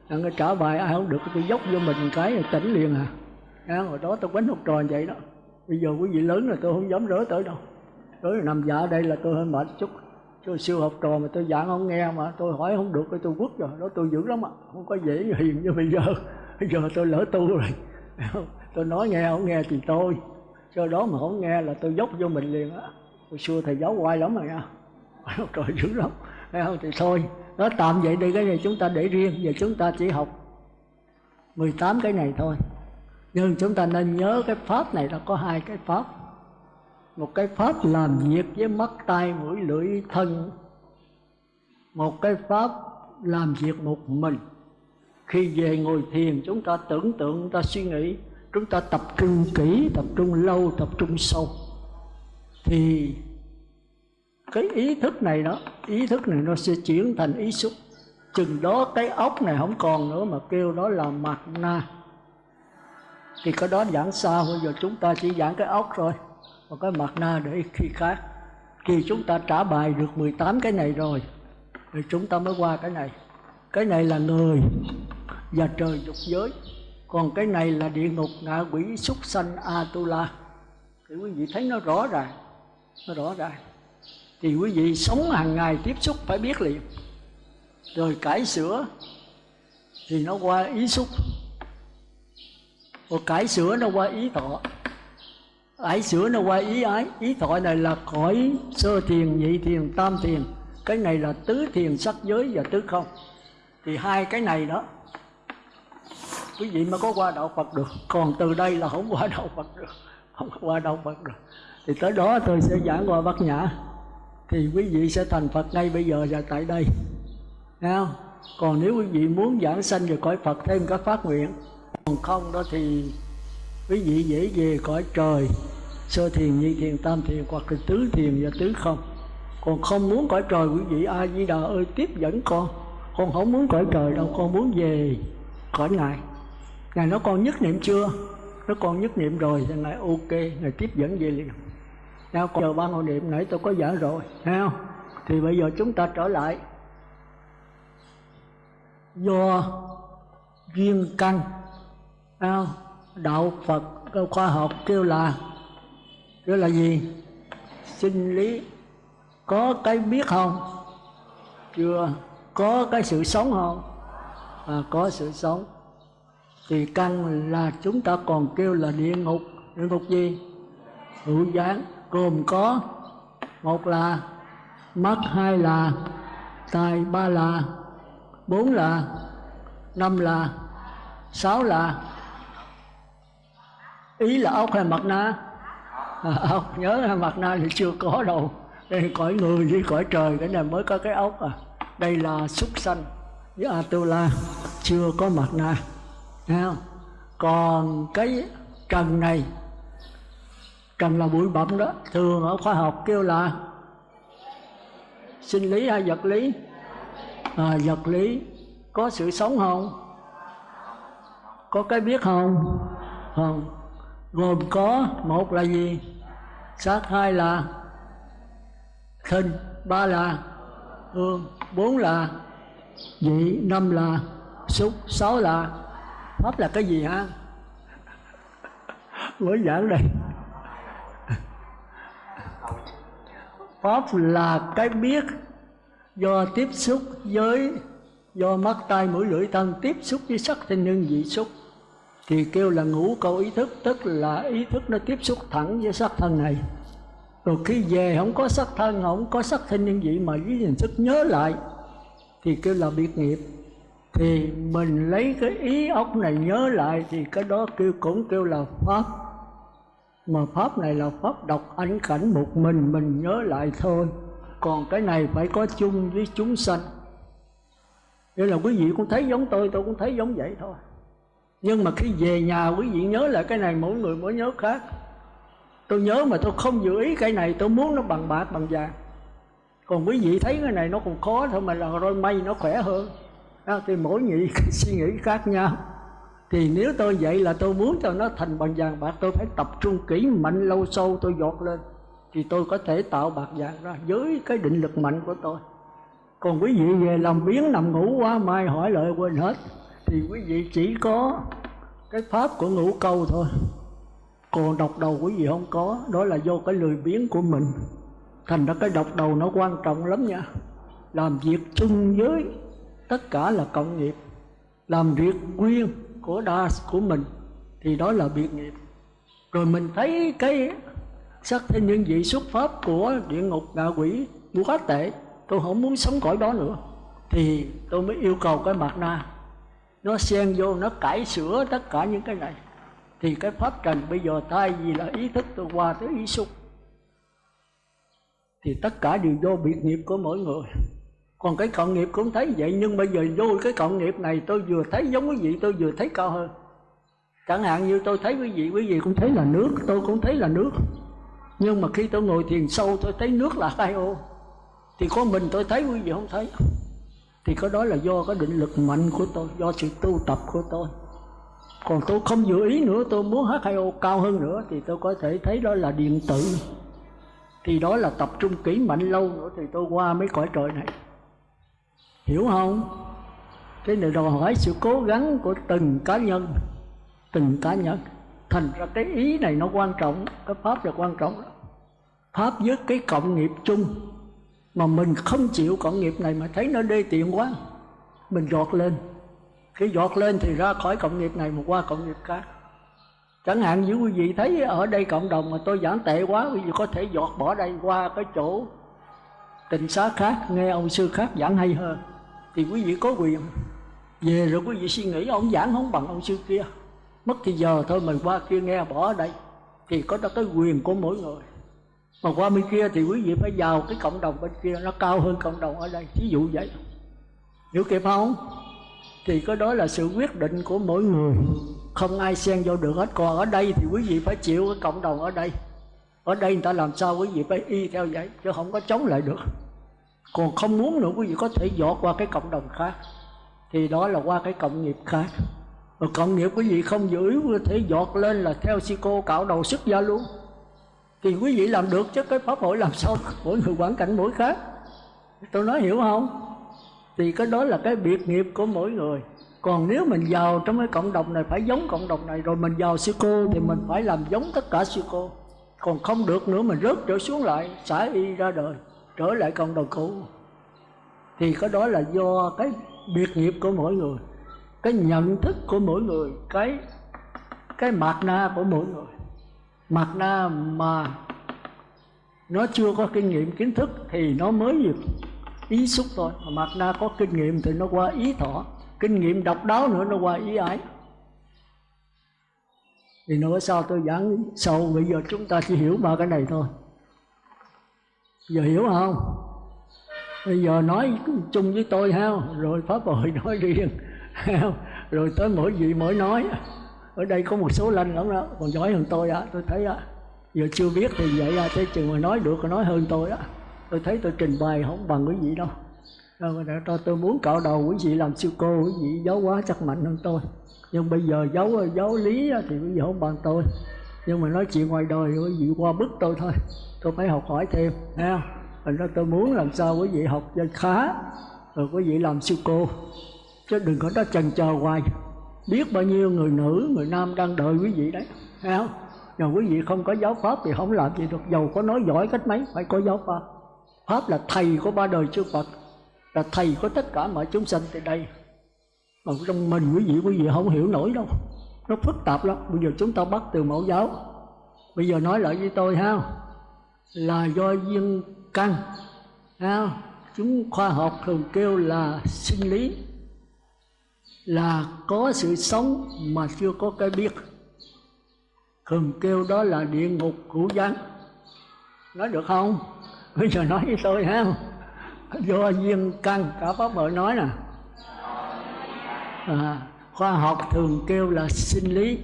Anh cái trả bài ai không được tôi dốc vô mình cái tỉnh liền à. À, hồi đó tôi quánh học trò vậy đó. Bây giờ quý vị lớn rồi tôi không dám rỡ tới đâu. Tới nằm dạ ở đây là tôi hơi mệt chút tôi siêu học trò mà tôi giảng không nghe mà, tôi hỏi không được, tôi quất rồi đó tôi dữ lắm ạ. Không có dễ hiền như bây giờ. Bây giờ tôi lỡ tu rồi. Tôi nói nghe, không nghe thì tôi. Cho đó mà không nghe là tôi dốc vô mình liền á. Hồi xưa thầy giáo hoài lắm rồi nha trời dữ lắm. Thấy không? Thì thôi nó tạm vậy đi, cái này chúng ta để riêng, giờ chúng ta chỉ học 18 cái này thôi. Nhưng chúng ta nên nhớ cái pháp này nó có hai cái pháp một cái pháp làm việc với mắt tay mũi, lưỡi, thân. Một cái pháp làm việc một mình. Khi về ngồi thiền, chúng ta tưởng tượng, chúng ta suy nghĩ, chúng ta tập trung kỹ, tập trung lâu, tập trung sâu. Thì cái ý thức này đó, ý thức này nó sẽ chuyển thành ý xúc. Chừng đó cái ốc này không còn nữa mà kêu đó là mặt na. Thì cái đó giảng sao bây giờ chúng ta chỉ giảng cái ốc rồi và cái mặt na để khi khác. Khi chúng ta trả bài được 18 cái này rồi, thì chúng ta mới qua cái này. Cái này là người và trời dục giới. Còn cái này là địa ngục ngạ quỷ súc sanh atula. Thì quý vị thấy nó rõ ràng, nó rõ ràng. Thì quý vị sống hàng ngày tiếp xúc phải biết liền. Rồi cải sửa thì nó qua ý xúc. Rồi cải sửa nó qua ý thọ ái sửa nó qua ý ái. Ý thọ này là cõi sơ thiền, nhị thiền, tam thiền. Cái này là tứ thiền sắc giới và tứ không. Thì hai cái này đó, quý vị mới có qua đạo Phật được. Còn từ đây là không qua đạo Phật được. Không qua đạo Phật được. Thì tới đó tôi sẽ giảng qua Bát Nhã. Thì quý vị sẽ thành Phật ngay bây giờ và tại đây. Thấy không? còn nếu quý vị muốn giảng sanh về cõi Phật thêm các phát nguyện. Còn không đó thì quý vị dễ về cõi trời, sơ thiền, nhị thiền, tam thiền hoặc là tứ thiền và tứ không. Còn không muốn cõi trời, quý vị a di đà ơi, tiếp dẫn con. Con không muốn cõi trời đâu, con muốn về cõi ngài. Ngài nó còn nhất niệm chưa? Nó còn nhất niệm rồi, thì ngài ok, ngài tiếp dẫn về liền. Nào còn giờ ba hội niệm, nãy tôi có giảng rồi, thấy không? Thì bây giờ chúng ta trở lại. Do duyên căn không? Đạo phật khoa học kêu là kêu là gì? Sinh lý. Có cái biết không? Chưa. Có cái sự sống không? À, có sự sống. Thì căn là chúng ta còn kêu là địa ngục. Địa ngục gì? Hữu gián. Gồm có một là mắt hai là tai ba là bốn là năm là sáu là ý là ốc hay mặt na? À, ốc. Nhớ là mặt na thì chưa có đâu. Đây cõi người với cõi trời. Cái này mới có cái ốc à. Đây là súc sanh với atula. Chưa có mặt na. Thấy không? còn cái trần này trần là bụi bặm đó. Thường ở khoa học kêu là sinh lý hay vật lý? À, vật lý. Có sự sống không? Có cái biết không? Không gồm có một là gì? Sát hai là thinh ba là hương bốn là vị năm là xúc sáu là pháp là cái gì hả? Mới giảng đây. Pháp là cái biết do tiếp xúc với, do mắt, tai, mũi, lưỡi, thân tiếp xúc với sắc thanh nhân vị xúc thì kêu là ngủ câu ý thức, tức là ý thức nó tiếp xúc thẳng với sắc thân này. Rồi khi về không có sắc thân, không có sắc thân nhân vị mà với hình thức nhớ lại, thì kêu là biệt nghiệp. Thì mình lấy cái ý ốc này nhớ lại, thì cái đó kêu cũng kêu là pháp. Mà pháp này là pháp độc ảnh cảnh một mình mình nhớ lại thôi. Còn cái này phải có chung với chúng sanh. Nên là quý vị cũng thấy giống tôi tôi cũng thấy giống vậy thôi nhưng mà khi về nhà quý vị nhớ lại cái này mỗi người mỗi nhớ khác. Tôi nhớ mà tôi không dự ý cái này tôi muốn nó bằng bạc bằng vàng. Còn quý vị thấy cái này nó còn khó thôi mà là rồi may nó khỏe hơn. Đó, thì mỗi nhị suy nghĩ khác nhau. Thì nếu tôi vậy là tôi muốn cho nó thành bằng vàng bạc tôi phải tập trung kỹ mạnh lâu sâu tôi dột lên. Thì tôi có thể tạo bạc vàng ra với cái định lực mạnh của tôi. Còn quý vị về làm biến nằm ngủ quá mai hỏi lợi quên hết thì quý vị chỉ có cái pháp của ngũ câu thôi. Còn độc đầu quý vị không có, đó là do cái lười biếng của mình. Thành ra cái độc đầu nó quan trọng lắm nha. Làm việc chung với tất cả là cộng nghiệp. Làm việc quyên của đa của mình thì đó là biệt nghiệp. Rồi mình thấy cái sắc thế nhân vị xuất pháp của địa ngục ngạ quỷ quá tệ, tôi không muốn sống cõi đó nữa. Thì tôi mới yêu cầu cái mặt na nó xen vô, nó cải sửa tất cả những cái này. Thì cái pháp trần bây giờ thay vì là ý thức tôi qua tới ý xúc, thì tất cả đều vô biệt nghiệp của mỗi người. Còn cái cộng nghiệp cũng thấy vậy, nhưng bây giờ vô cái cộng nghiệp này, tôi vừa thấy giống quý vị, tôi vừa thấy cao hơn. Chẳng hạn như tôi thấy quý vị quý vị cũng thấy là nước, tôi cũng thấy là nước. Nhưng mà khi tôi ngồi thiền sâu, tôi thấy nước là hai ô. Thì có mình tôi thấy, quý vị không thấy thì có đó là do cái định lực mạnh của tôi, do sự tu tập của tôi. Còn tôi không dự ý nữa, tôi muốn H2O cao hơn nữa, thì tôi có thể thấy đó là điện tử. Thì đó là tập trung kỹ mạnh lâu nữa, thì tôi qua mấy cõi trời này. Hiểu không? Cái này đòi hỏi sự cố gắng của từng cá nhân, từng cá nhân. Thành ra cái ý này nó quan trọng, cái pháp là quan trọng pháp với cái cộng nghiệp chung mà mình không chịu cộng nghiệp này mà thấy nó đê tiện quá. Mình giọt lên. Khi giọt lên thì ra khỏi cộng nghiệp này mà qua cộng nghiệp khác. Chẳng hạn như quý vị thấy ở đây cộng đồng mà tôi giảng tệ quá, quý vị có thể giọt bỏ đây qua cái chỗ tình xá khác, nghe ông sư khác giảng hay hơn. Thì quý vị có quyền. Về rồi quý vị suy nghĩ, ông giảng không bằng ông sư kia. Mất thì giờ thôi mình qua kia nghe bỏ ở đây, thì có đó cái quyền của mỗi người mà qua bên kia thì quý vị phải vào cái cộng đồng bên kia, nó cao hơn cộng đồng ở đây. Ví dụ vậy. Hiểu kịp không? Thì có đó là sự quyết định của mỗi người. Không ai xen vô được hết. Còn ở đây thì quý vị phải chịu cái cộng đồng ở đây. Ở đây người ta làm sao quý vị phải y theo vậy, chứ không có chống lại được. Còn không muốn nữa, quý vị có thể dọt qua cái cộng đồng khác. Thì đó là qua cái cộng nghiệp khác. Và cộng nghiệp quý vị không giữ có thể dọt lên là theo si cô cạo đầu xuất gia luôn thì quý vị làm được chứ, cái pháp hội làm sao mỗi người quản cảnh mỗi khác. Tôi nói hiểu không? Thì cái đó là cái biệt nghiệp của mỗi người. Còn nếu mình vào trong cái cộng đồng này, phải giống cộng đồng này, rồi mình vào sư cô thì mình phải làm giống tất cả sư cô. Còn không được nữa, mình rớt trở xuống lại, xả y ra đời, trở lại cộng đồng cũ. Thì cái đó là do cái biệt nghiệp của mỗi người, cái nhận thức của mỗi người, cái cái mạt na của mỗi người mạt na mà. Nó chưa có kinh nghiệm kiến thức thì nó mới được ý xúc thôi. Mà mạt na có kinh nghiệm thì nó qua ý thọ. Kinh nghiệm độc đáo nữa nó qua ý ái. Thì nữa sao tôi giảng sâu, bây giờ chúng ta chỉ hiểu ba cái này thôi. Giờ hiểu không? Bây giờ nói chung với tôi ha rồi pháp hội nói riêng. Rồi tới mỗi vị mỗi nói ở đây có một số lanh lắm đó. Còn giỏi hơn tôi á, tôi thấy á, giờ chưa biết thì vậy ra thế chừng mà nói được còn nói hơn tôi á, tôi thấy tôi trình bày không bằng quý vị đâu. Rồi cho tôi muốn cạo đầu quý vị làm sư cô, quý vị giáo quá chắc mạnh hơn tôi. Nhưng bây giờ giáo giáo lý thì quý vị không bằng tôi. Nhưng mà nói chuyện ngoài đời, quý vị qua bức tôi thôi. Tôi phải học hỏi thêm, ha. Thành ra tôi muốn làm sao quý vị học cho khá, rồi quý vị làm sư cô. Chứ đừng có đó chần chờ hoài biết bao nhiêu người nữ, người nam đang đợi quý vị đấy, thấy không? Nhưng quý vị không có giáo pháp thì không làm gì được. Dầu có nói giỏi cách mấy, phải có giáo pháp. Pháp là thầy của ba đời chư phật, là thầy của tất cả mọi chúng sanh tại đây. Mà trong mình quý vị quý vị không hiểu nổi đâu. Nó phức tạp lắm. Bây giờ chúng ta bắt từ mẫu giáo. Bây giờ nói lại với tôi ha là do duyên căn ha chúng khoa học thường kêu là sinh lý là có sự sống mà chưa có cái biết. Thường kêu đó là địa ngục hữu danh nói được không? Bây giờ nói với tôi ha. Do duyên căn cả pháp bội nói nè. À, khoa học thường kêu là sinh lý.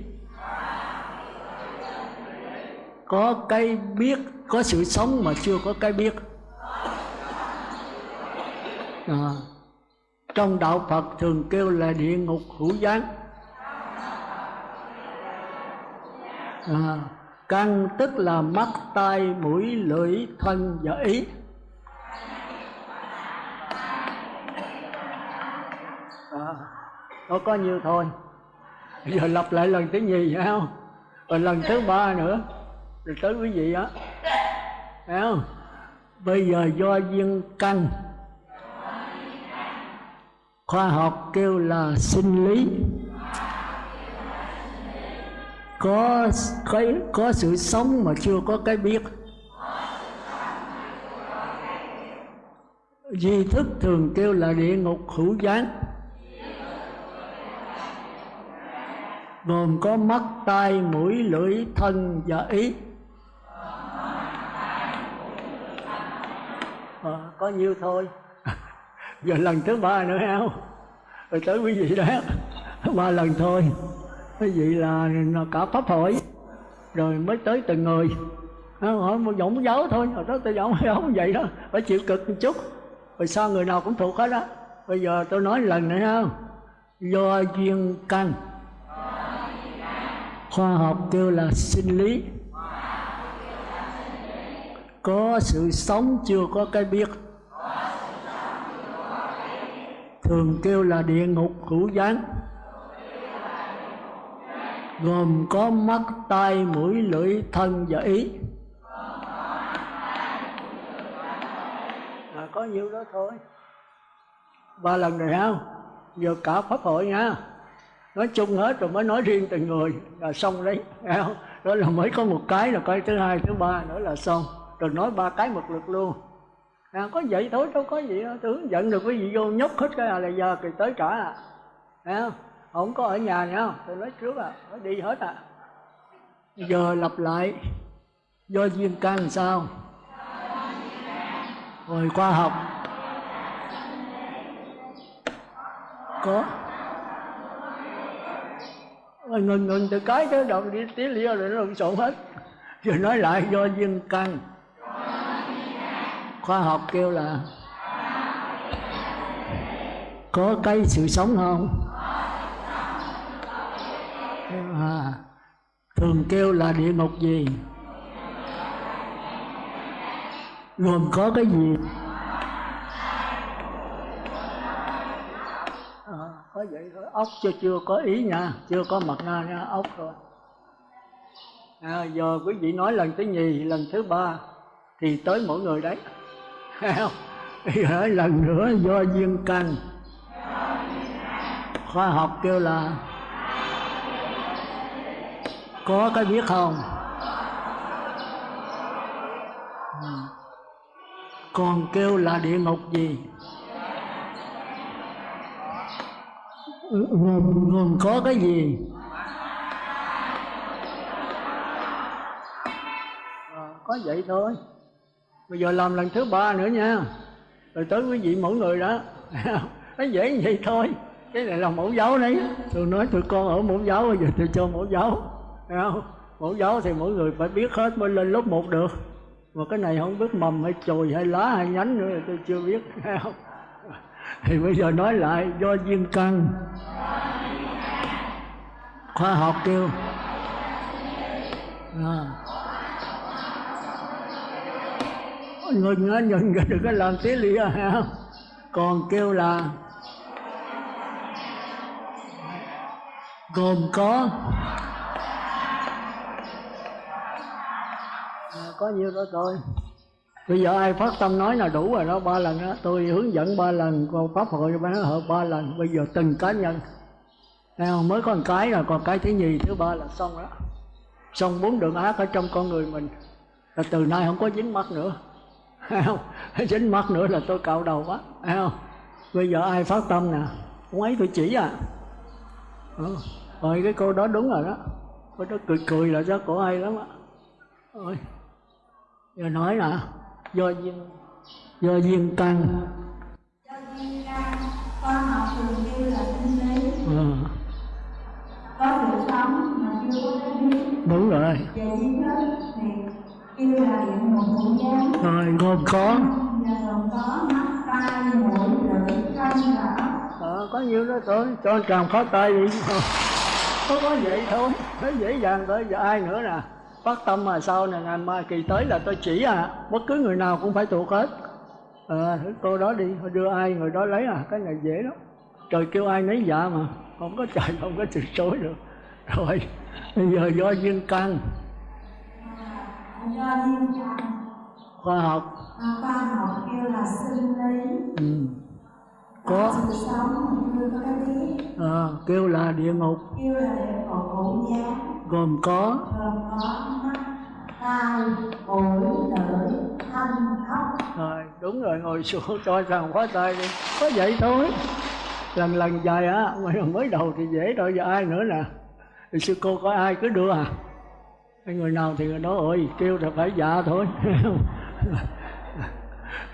Có cái biết có sự sống mà chưa có cái biết. À, trong đạo phật thường kêu là địa ngục hữu gián. À, căn tức là mắt tai mũi lưỡi thân và ý. À, có có nhiêu thôi. Giờ lặp lại lần thứ nhì phải không? Rồi lần thứ ba nữa. Rồi tới quý vị á. Phải không? Bây giờ do duyên căn khoa học kêu là sinh lý. Có cái có sự sống mà chưa có cái biết. Di thức thường kêu là địa ngục hữu gián gồm có mắt tai mũi lưỡi thân và ý. À, có nhiêu thôi? Rồi lần thứ ba nữa không rồi tới quý vị đó. Ba lần thôi. Quý vị là, cả pháp hội. Rồi mới tới từng người. Hỏi một giọng giáo thôi. Rồi đó tôi giọng giáo vậy đó. Phải chịu cực một chút. Rồi sao người nào cũng thuộc hết đó bây giờ tôi nói lần nữa không do duyên căn khoa học kêu là sinh lý. Có sự sống chưa có cái biết thường kêu là địa ngục hữu gián. Gồm có mắt tai mũi lưỡi thân và ý. À, có nhiêu đó thôi. Ba lần rồi không giờ cả pháp hội nha. Nói chung hết rồi mới nói riêng từng người là xong đấy không? đó là mới có một cái là cái thứ hai thứ ba nữa là xong. Rồi nói ba cái một lượt luôn à, có vậy? Thôi đâu có gì đâu. Tưởng giận được quý vị vô nhốt hết cái là giờ thì tới cả à. Thấy không? Không có ở nhà nữa. Tôi nói trước à. Nó đi hết à. Giờ lặp lại. Do duyên căn sao? Rồi khoa học. Có. Ờ, ngừng ngừng. Từ cái tới đầu đi tí lia rồi nó lộn xộn hết. Rồi nói lại do duyên căn khoa học kêu là có cây sự sống không? À, thường kêu là địa ngục gì? Gồm có cái gì? À, có vậy thôi. Ốc chưa chưa có ý nha chưa có mặt na nha ốc thôi. À, giờ quý vị nói lần thứ nhì lần thứ ba thì tới mỗi người đấy không lần nữa do duyên căn khoa học kêu là có cái biết không? Còn kêu là địa ngục gì? Gồm, gồm có cái gì? À, có vậy thôi bây giờ làm lần thứ ba nữa nha. Rồi tới quý vị mỗi người đó. Nó dễ như vậy thôi. Cái này là mẫu giáo đấy. Tôi nói tụi con ở mẫu giáo, bây giờ tôi cho mẫu giáo. Thấy không? Mẫu giáo thì mỗi người phải biết hết mới lên lớp một được. Mà cái này không biết mầm hay chồi hay lá hay nhánh nữa tôi chưa biết. Thấy không? Thì bây giờ nói lại, do duyên căn. Khoa học kêu. À. ngừng á ngừng đừng có làm tí à ha còn kêu là gồm có à, có nhiêu đó thôi. Bây giờ ai phát tâm nói là đủ rồi đó ba lần đó tôi hướng dẫn ba lần còn pháp hội bán hợp ba lần. Bây giờ từng cá nhân. Không? mới có một cái rồi còn cái thứ nhì thứ ba là xong đó. Xong bốn đường ác ở trong con người mình. Là từ nay không có dính mắt nữa. Thấy không? Dính mắt nữa là tôi cạo đầu quá. Thấy không? Bây giờ ai phát tâm nè? Không ấy tôi chỉ à. Ừ. rồi cái cô đó đúng rồi đó. Cô đó cười cười là cho cổ hay lắm á. Rồi giờ nói nè. Do duyên do duyên căn do duyên căn khoa học thường kêu là sinh lý ừ. có sự sống mà chưa có cái biết đúng rồi. Về trí thức kêu là điện hữu gián rồi gồm có và gồm có mắt tai mũi lưỡi thân ờ, có nhiêu đó thôi. Cho tràng khó tay đi. Có có vậy thôi. Nó dễ dàng thôi. Giờ ai nữa nè? Phát tâm mà sau này ngày mai kỳ tới là tôi chỉ à. Bất cứ người nào cũng phải thuộc hết. À, cô đó đi. Đưa ai người đó lấy à. Cái này dễ lắm. Trời kêu ai nấy dạ mà. Không có chạy không có từ chối được. Rồi bây giờ do duyên căn do duyên căn khoa học. À, khoa học kêu là sinh lý. Ừ. có. Sự sống chưa có cái biết à, kêu là địa ngục. Kêu là địa ngục ngũ giá gồm có. Gồm có mắt tai mũi lưỡi thân ốc rồi đúng rồi ngồi xuống cho rằng khóa tay đi. Có vậy thôi. Lần lần dài á mới đầu thì dễ rồi giờ ai nữa nè. Thì sư cô có ai cứ đưa à hay người nào thì người đó ơi kêu là phải dạ thôi.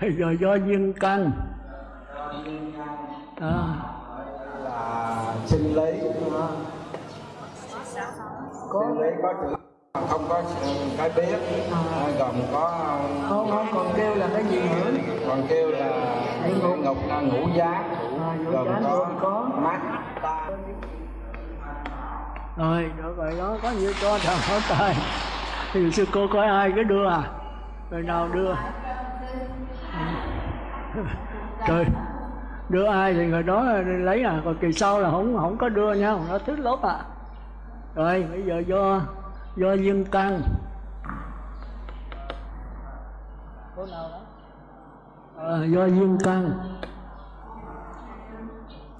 Giờ do duyên căn à, là sinh lý có. lý có chữ không có cái biết gồm có không không còn kêu là cái gì nữa? còn kêu là ngục. là ngũ giá À, gồm có có. Mắt tai rồi được rồi đó có nhiều cho thằng hỏi tay thì sư cô có ai cứ đưa à? Người nào đưa? Ừ. Trời đưa ai thì người đó lấy à? Còn kỳ sau là không không có đưa nha nó thích lốt à. Rồi bây giờ do do duyên căn cô nào đó? À, do duyên căn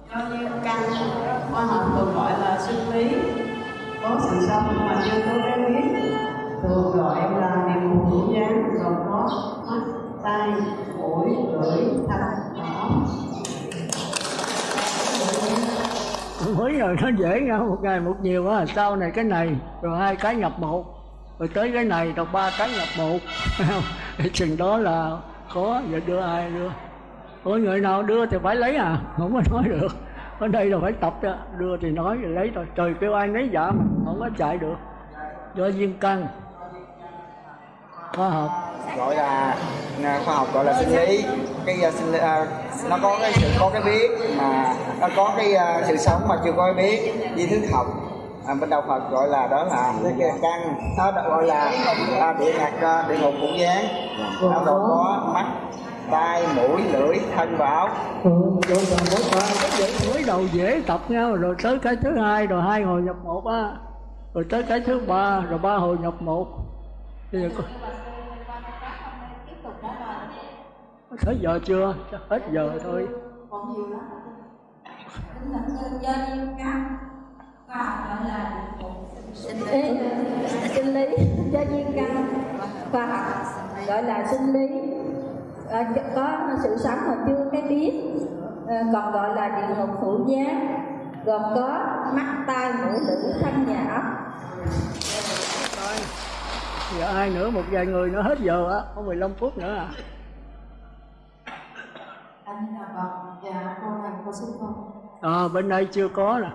do như căn khoa học thường gọi là sinh lý? Có sự sống mà chưa có cái biết. Thường gọi là niệm phù hữu dáng, gồm có mắt, tai, mũi, lưỡi thân óc mới rồi nó dễ nhau, một ngày một nhiều quá, sau này cái này, rồi hai cái nhập một rồi tới cái này, rồi ba cái nhập một chừng đó là khó, giờ đưa ai đưa? Ôi người nào đưa thì phải lấy à? Không có nói được. Ở đây là phải tập cho đưa thì nói rồi lấy thôi. Trời kêu ai lấy dạ mà không có chạy được. Do duyên căn khoa học. Gọi là khoa học gọi là sinh lý. Cái à, sinh à, nó có cái sự có cái biết mà nó có cái à, sự sống mà chưa có cái biết. Di thức học. À, bên đạo Phật gọi là đó là cái căn nó gọi là à, địa ngục địa ngục ngũ gián nó gồm có mắt tai mũi lưỡi thân và óc. Ừ, rồi còn mỗi bài cái dễ mới đầu dễ tập nhau rồi tới cái thứ hai rồi hai hồi nhập một á. Rồi tới cái thứ ba rồi ba hồi nhập một. Bây giờ có tới giờ chưa? Hết giờ thôi. Còn nhiều lắm tính là căn khoa học gọi là sinh lý do duyên căn khoa học gọi là sinh lý à, có sự sống mà chưa cái biết. À, còn gọi là địa ngục hữu giá gồm có mắt tai mũi lưỡi thân nhà ốc giờ ai nữa? Một vài người nữa hết giờ á. Có 15 phút nữa à. Anh là vâng dạ cô này cô sư cô à, bên đây chưa có nè.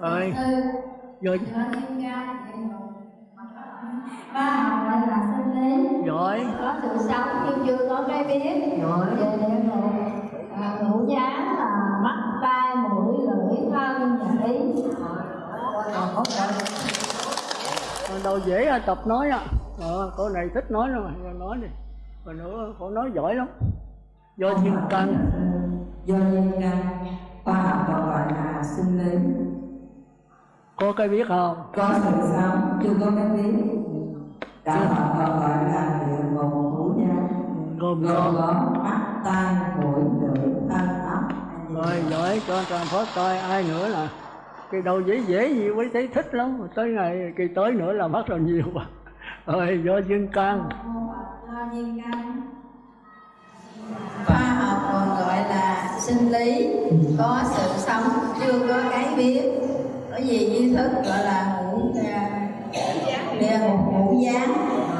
Rồi khoa học gọi là sinh lý giỏi có sự sống nhưng chưa có cái biết. Giỏi về địa ngục à, ngũ giá là mắt tai mũi lưỡi thân và ý. Còn đâu dễ à, tập nói á. Ờ, cô này thích nói lắm mà giờ nói đi. Còn nữa cô nói giỏi lắm. Do duyên căn. do duyên căn khoa học còn gọi là sinh lý có cái biết không? Có sự sống chưa có cái biết đạo Phật còn gọi là địa ngục ngũ gián gồm có mắt tai mũi lưỡi thân óc. Rồi giỏi cho toàn phó coi. Ai nữa là kỳ đầu dễ dễ gì mới thấy thích lắm. Tới ngày kỳ tới nữa là mất rồi nhiều rồi do duyên căn do duyên căn khoa học còn gọi là sinh lý. Có sự sống chưa có cái biết. Có gì duy thức gọi là ngũ địa ngục ngũ gián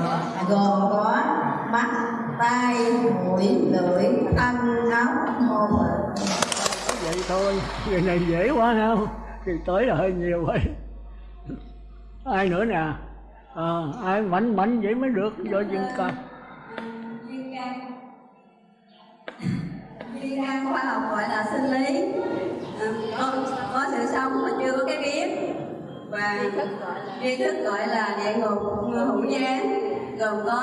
à, gồm có mắt tai mũi lưỡi thân óc hồn vậy thôi người này dễ quá không? Kỳ tới là hơi nhiều vậy ai nữa nè? À, ai mạnh mạnh vậy mới được do duyên căn duyên căn Duyên căn khoa học gọi là sinh lý. Có, có sự sống mà chưa có cái biết và duy thức gọi là địa ngục hữu gián gồm có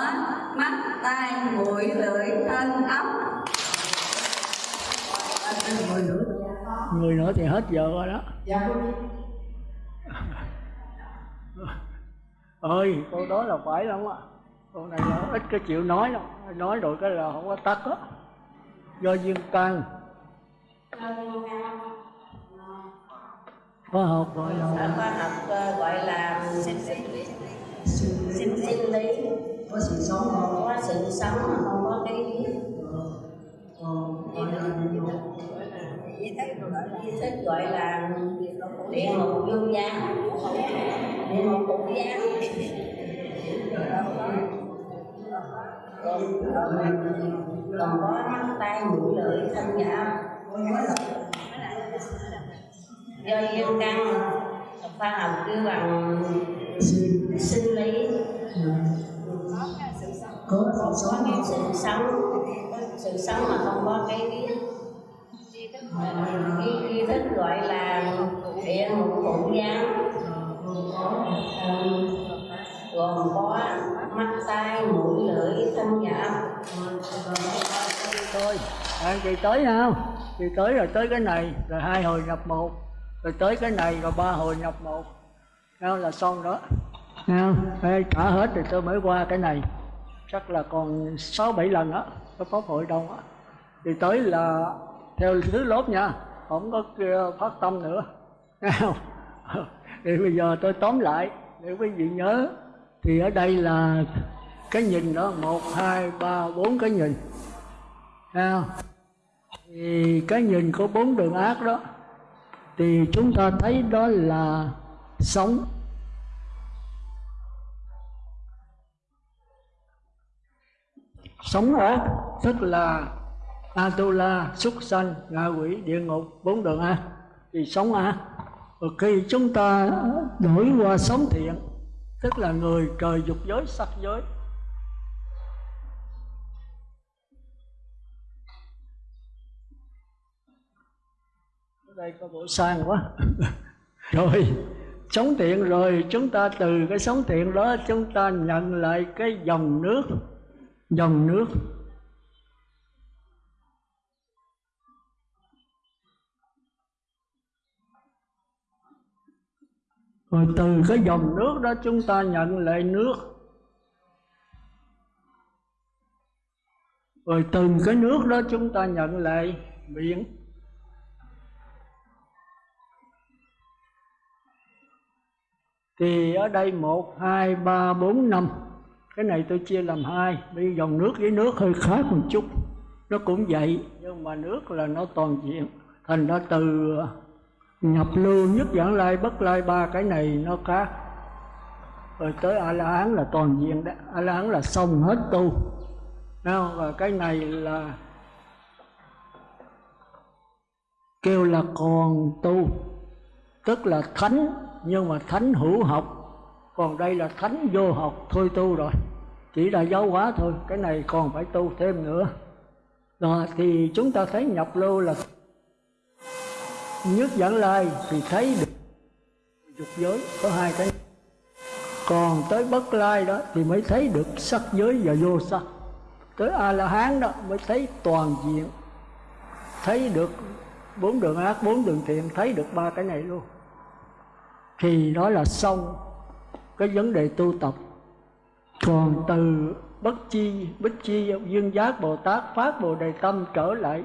mắt tai mũi lưỡi thân ốc người nữa. Thì hết giờ rồi đó. Dạ ơi câu đó là phải lắm á. Câu này là ít cái chịu nói đâu nói rồi cái là không có tắt á. Do duyên căn khoa học gọi là khoa học ờ, gọi là sinh sinh sinh lý có sự sống không? Có sự sống mà không có cái còn di thức gọi là địa ngục vô gián địa ngục cục gián còn có mắt tay mũi lưỡi thân dạ do duyên căn khoa học cứ bằng sinh lý? Có sự sống có sự sống. Sự sống mà không có cái ý cái ý thức gọi là địa ngục phụ gián gồm có mắt tai mũi lưỡi thân dạ thôi à, chị tới không? Chị tới rồi tới cái này rồi hai hồi nhập một rồi tới cái này rồi ba hồi nhập một. Không là xong đó. Thấy trả hết thì tôi mới qua cái này. Chắc là còn sáu bảy lần á cái pháp hội đông á. Thì tới là theo thứ lớp nha không có kia phát tâm nữa. Không? Thì bây giờ tôi tóm lại để quý vị nhớ thì ở đây là cái nhìn đó một hai ba bốn cái nhìn. Thấy không? Thì cái nhìn của bốn đường ác đó thì chúng ta thấy đó là sống. Sống hả? Tức là atula, súc sanh, ngạ quỷ, địa ngục, bốn đường ác thì sống ác và khi chúng ta đổi qua sống thiện, tức là người trời dục giới, sắc giới đây có bộ sang quá. Rồi, sống thiện rồi, chúng ta từ cái sống thiện đó chúng ta nhận lại cái dòng nước. Dòng nước. Rồi từ cái dòng nước đó chúng ta nhận lại nước. Rồi từ cái nước đó chúng ta nhận lại biển thì ở đây một, hai, ba, bốn, năm. Cái này tôi chia làm hai. Bây dòng nước với nước hơi khác một chút. Nó cũng vậy, nhưng mà nước là nó toàn diện. Thành ra từ ờ, nhập lưu, nhất giảng lai, bất lai ba, cái này nó khác. Rồi tới a la hán là toàn diện đó. A la hán là xong hết tu. Không? và cái này là kêu là còn tu, tức là thánh nhưng mà thánh hữu học, còn đây là thánh vô học, thôi tu rồi. Chỉ là giáo hóa thôi, cái này còn phải tu thêm nữa. Rồi thì chúng ta thấy nhập lưu là nhất dẫn lai thì thấy được dục giới, có hai cái. Còn tới bất lai đó thì mới thấy được sắc giới và vô sắc. Tới a la hán đó mới thấy toàn diện. Thấy được bốn đường ác, bốn đường thiện, thấy được ba cái này luôn thì đó là xong cái vấn đề tu tập. Còn từ bất chi bất chi, dương giác, bồ tát phát bồ đề tâm trở lại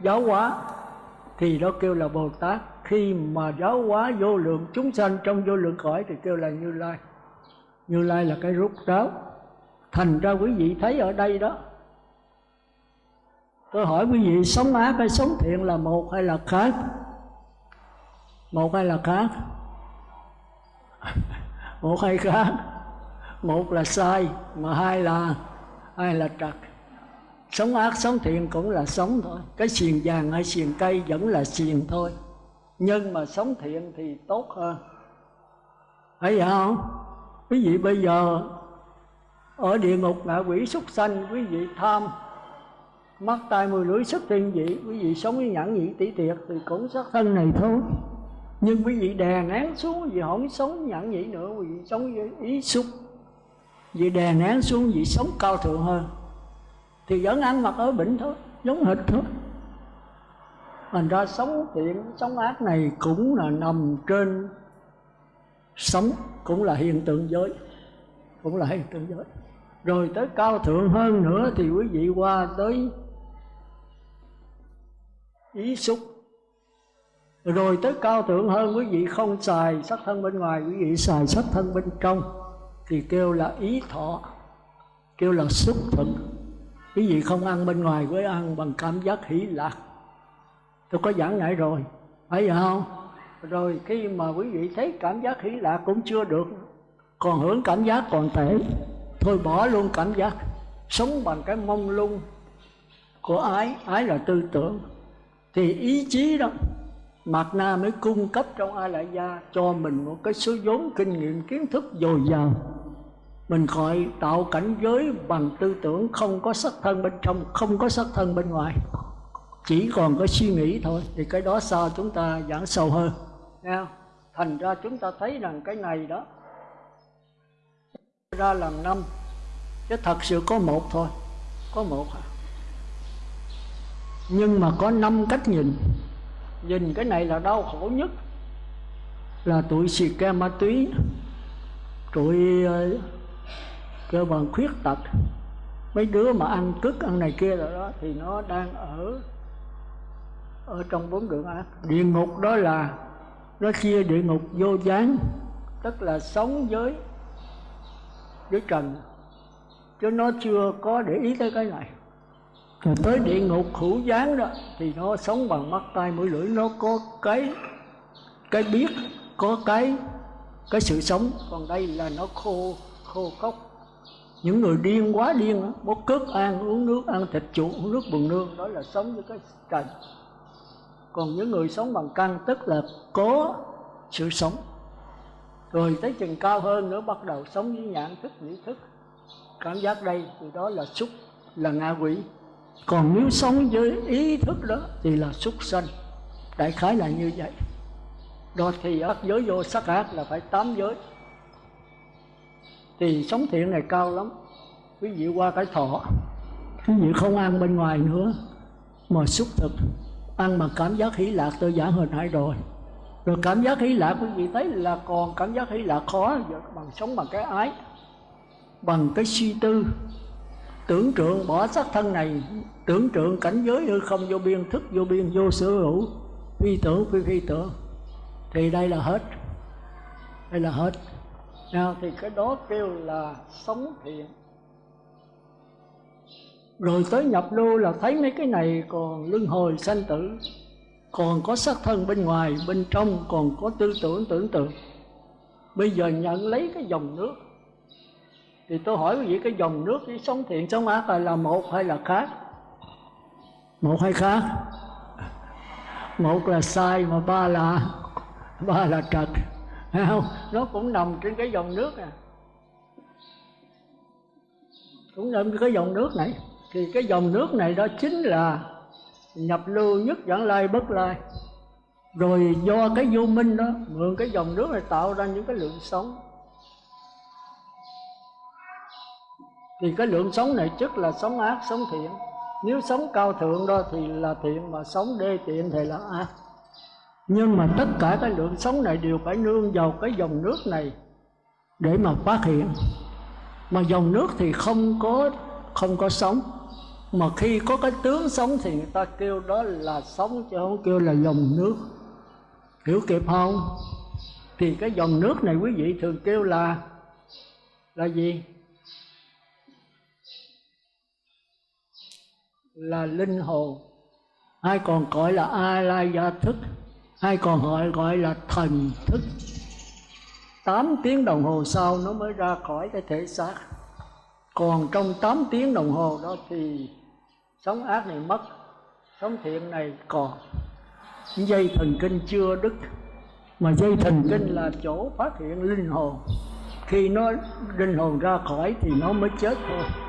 giáo hóa, thì đó kêu là bồ tát. Khi mà giáo hóa vô lượng chúng sanh trong vô lượng cõi thì kêu là như lai. Như lai là cái rút ráo. Thành ra quý vị thấy ở đây đó, tôi hỏi quý vị, sống ác hay sống thiện là một hay là khác? Một hay là khác? một hay khác. Một là sai, mà hai là hai là trật. Sống ác, sống thiện cũng là sống thôi. Cái xiềng vàng hay xiềng cây vẫn là xiềng thôi. Nhưng mà sống thiện thì tốt hơn. Thấy vậy không? Quý vị bây giờ, ở địa ngục ngạ quỷ súc sanh, quý vị tham, mắt, tai mùi lưỡi, sức thiên vị, quý vị sống với nhẫn nhị tỷ tiệt thì cũng sát thân này thôi nhưng quý vị đè nén xuống vì không sống nhẫn nhị nữa, quý vị sống với ý xúc. Vì đè nén xuống vì sống cao thượng hơn. Thì vẫn ăn mặc ở bệnh thôi, giống hệt thôi. Thành ra sống thiện, sống ác này cũng là nằm trên sống, cũng là hiện tượng giới, cũng là hiện tượng giới. Rồi tới cao thượng hơn nữa thì quý vị qua tới ý xúc rồi tới cao thượng hơn quý vị không xài sắc thân bên ngoài, quý vị xài sắc thân bên trong, thì kêu là ý thọ, kêu là xúc thực. Quý vị không ăn bên ngoài với ăn bằng cảm giác hỷ lạc. Tôi có giảng lại rồi phải không? Rồi khi mà quý vị thấy cảm giác hỷ lạc cũng chưa được, còn hưởng cảm giác còn tệ, thôi bỏ luôn cảm giác sống bằng cái mông lung của ái ái là tư tưởng. Thì ý chí đó Mạt Na mới cung cấp trong A Lại Gia cho mình một cái số vốn kinh nghiệm kiến thức dồi dào. Mình gọi tạo cảnh giới bằng tư tưởng không có sắc thân bên trong, không có sắc thân bên ngoài. Chỉ còn có suy nghĩ thôi, thì cái đó sao chúng ta giảng sâu hơn. Nghe thành ra chúng ta thấy rằng cái này đó, ra làm năm, chứ thật sự có một thôi, có một à. nhưng mà có năm cách nhìn nhìn cái này là đau khổ nhất. Là tụi xì ke ma túy. Tụi ờ, cơ bằng khuyết tật. Mấy đứa mà ăn cứt ăn này kia rồi đó thì nó đang ở ở trong bốn đường ác địa ngục đó là nó chia địa ngục vô gián tức là sống với với trần. Chứ nó chưa có để ý tới cái này rồi tới địa ngục hữu gián đó, thì nó sống bằng mắt tay mũi lưỡi, nó có cái cái biết, có cái cái sự sống. Còn đây là nó khô khô cốc. Những người điên quá điên bốc cướp ăn, uống nước, ăn thịt chuột uống nước bùn nương, đó là sống với cái trần. Còn những người sống bằng căn tức là có sự sống. Rồi tới chừng cao hơn nữa, bắt đầu sống với nhãn thức, nhĩ thức. Cảm giác đây thì đó là xúc, là ngạ quỷ còn nếu sống với ý thức đó thì là súc sanh. Đại khái là như vậy. Đó thì ác giới, vô sắc ác là phải tám giới. Thì sống thiện này cao lắm. Quý vị qua cái thọ, quý vị không ăn bên ngoài nữa, mà xúc thực. Ăn mà cảm giác hỷ lạc, tôi giảng hồi nãy rồi. Rồi cảm giác hỷ lạc, quý vị thấy là còn cảm giác hỷ lạc khó bằng sống bằng cái ái, bằng cái suy tư tưởng trượng bỏ xác thân này, tưởng trượng cảnh giới hư không vô biên, thức vô biên, vô sở hữu, phi tưởng, phi phi tưởng. Thì đây là hết. Đây là hết. Nào, thì cái đó kêu là sống thiện. Rồi tới nhập lưu là thấy mấy cái này còn luân hồi sanh tử, còn có xác thân bên ngoài, bên trong còn có tư tưởng tưởng tượng. Bây giờ nhận lấy cái dòng nước thì tôi hỏi quý vị cái dòng nước cái sống thiện sống ác là, là một hay là khác? Một hay khác? Một là sai mà ba là ba là trật thấy không? Nó cũng nằm trên cái dòng nước à. Cũng nằm trên cái dòng nước này. Thì cái dòng nước này đó chính là nhập lưu nhất dẫn lai bất lai. Rồi do cái vô minh đó mượn cái dòng nước này tạo ra những cái lượng sống. Thì cái lượng sống này trước là sống ác, sống thiện. Nếu sống cao thượng đó thì là thiện, mà sống đê tiện thì là ác. Nhưng mà tất cả cái lượng sống này đều phải nương vào cái dòng nước này để mà phát hiện. Mà dòng nước thì không có không có sống. Mà khi có cái tướng sống thì người ta kêu đó là sống chứ không kêu là dòng nước. Hiểu kịp không? Thì cái dòng nước này quý vị thường kêu là là gì? Là linh hồn. Hay còn gọi là a la gia thức hay còn gọi gọi là thần thức tám tiếng đồng hồ sau nó mới ra khỏi cái thể xác. Còn trong 8 tiếng đồng hồ đó thì sống ác này mất, sống thiện này còn. Dây thần kinh chưa đứt, mà dây thần kinh là chỗ phát hiện linh hồn. Khi nó linh hồn ra khỏi thì nó mới chết thôi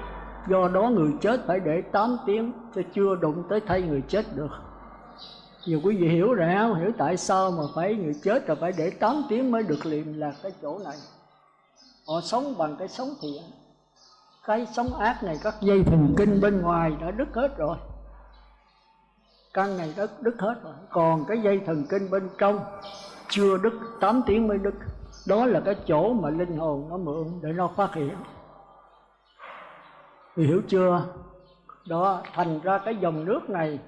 do đó người chết phải để 8 tiếng cho chưa đụng tới thay người chết được. Nhiều quý vị hiểu rồi không hiểu tại sao mà phải người chết là phải để 8 tiếng mới được liền là cái chỗ này. Họ sống bằng cái sống thiện. Cái sống ác này các dây thần kinh bên ngoài đã đứt hết rồi. Căn này đã đứt hết rồi. Còn cái dây thần kinh bên trong chưa đứt 8 tiếng mới đứt. Đó là cái chỗ mà linh hồn nó mượn để nó phát hiện thì hiểu chưa? Đó, thành ra cái dòng nước này,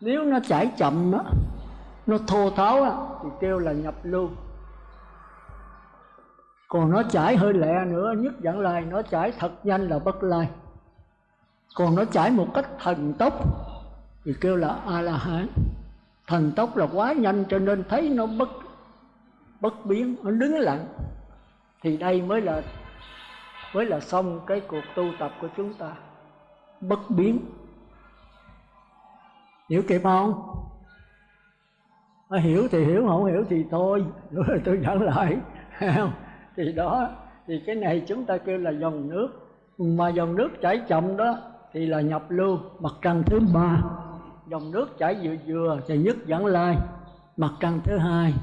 nếu nó chảy chậm á, nó thô tháo á, thì kêu là nhập lưu. Còn nó chảy hơi lẹ nữa, nhất dẫn lai nó chảy thật nhanh là bất lai. Còn nó chảy một cách thần tốc, thì kêu là a la hán thần tốc là quá nhanh cho nên thấy nó bất bất biến, nó đứng lặng. Thì đây mới là mới là xong cái cuộc tu tập của chúng ta. Bất biến. Hiểu kịp không? À, hiểu thì hiểu không hiểu thì thôi. Rồi tôi dẫn lại. Thì đó thì cái này chúng ta kêu là dòng nước. Mà dòng nước chảy chậm đó thì là nhập lưu. Mặt trăng thứ ba. Dòng nước chảy vừa vừa thì nhất dẫn lai. Mặt trăng thứ hai.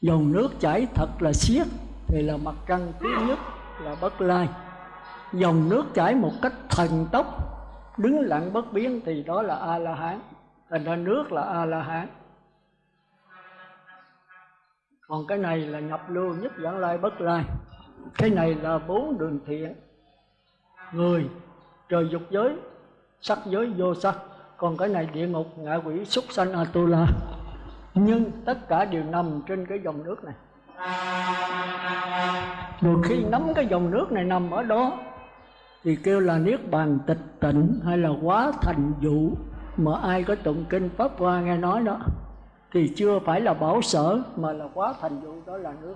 Dòng nước chảy thật là xiết thì là mặt trăng thứ nhất là bất lai dòng nước chảy một cách thần tốc. Đứng lặng bất biến thì đó là a la hán thành ra nước là a la hán còn cái này là nhập lưu nhất dẫn lai bất lai. Cái này là bốn đường thiện người, trời dục giới, sắc giới vô sắc. Còn cái này địa ngục, ngạ quỷ, súc sanh, atula. Nhưng tất cả đều nằm trên cái dòng nước này. Rồi khi nắm cái dòng nước này nằm ở đó thì kêu là niết bàn tịch tịnh hay là quá thành dụ. Mà ai có tụng kinh pháp hoa nghe nói đó, thì chưa phải là bảo sở, mà là quá thành dụ, đó là nước.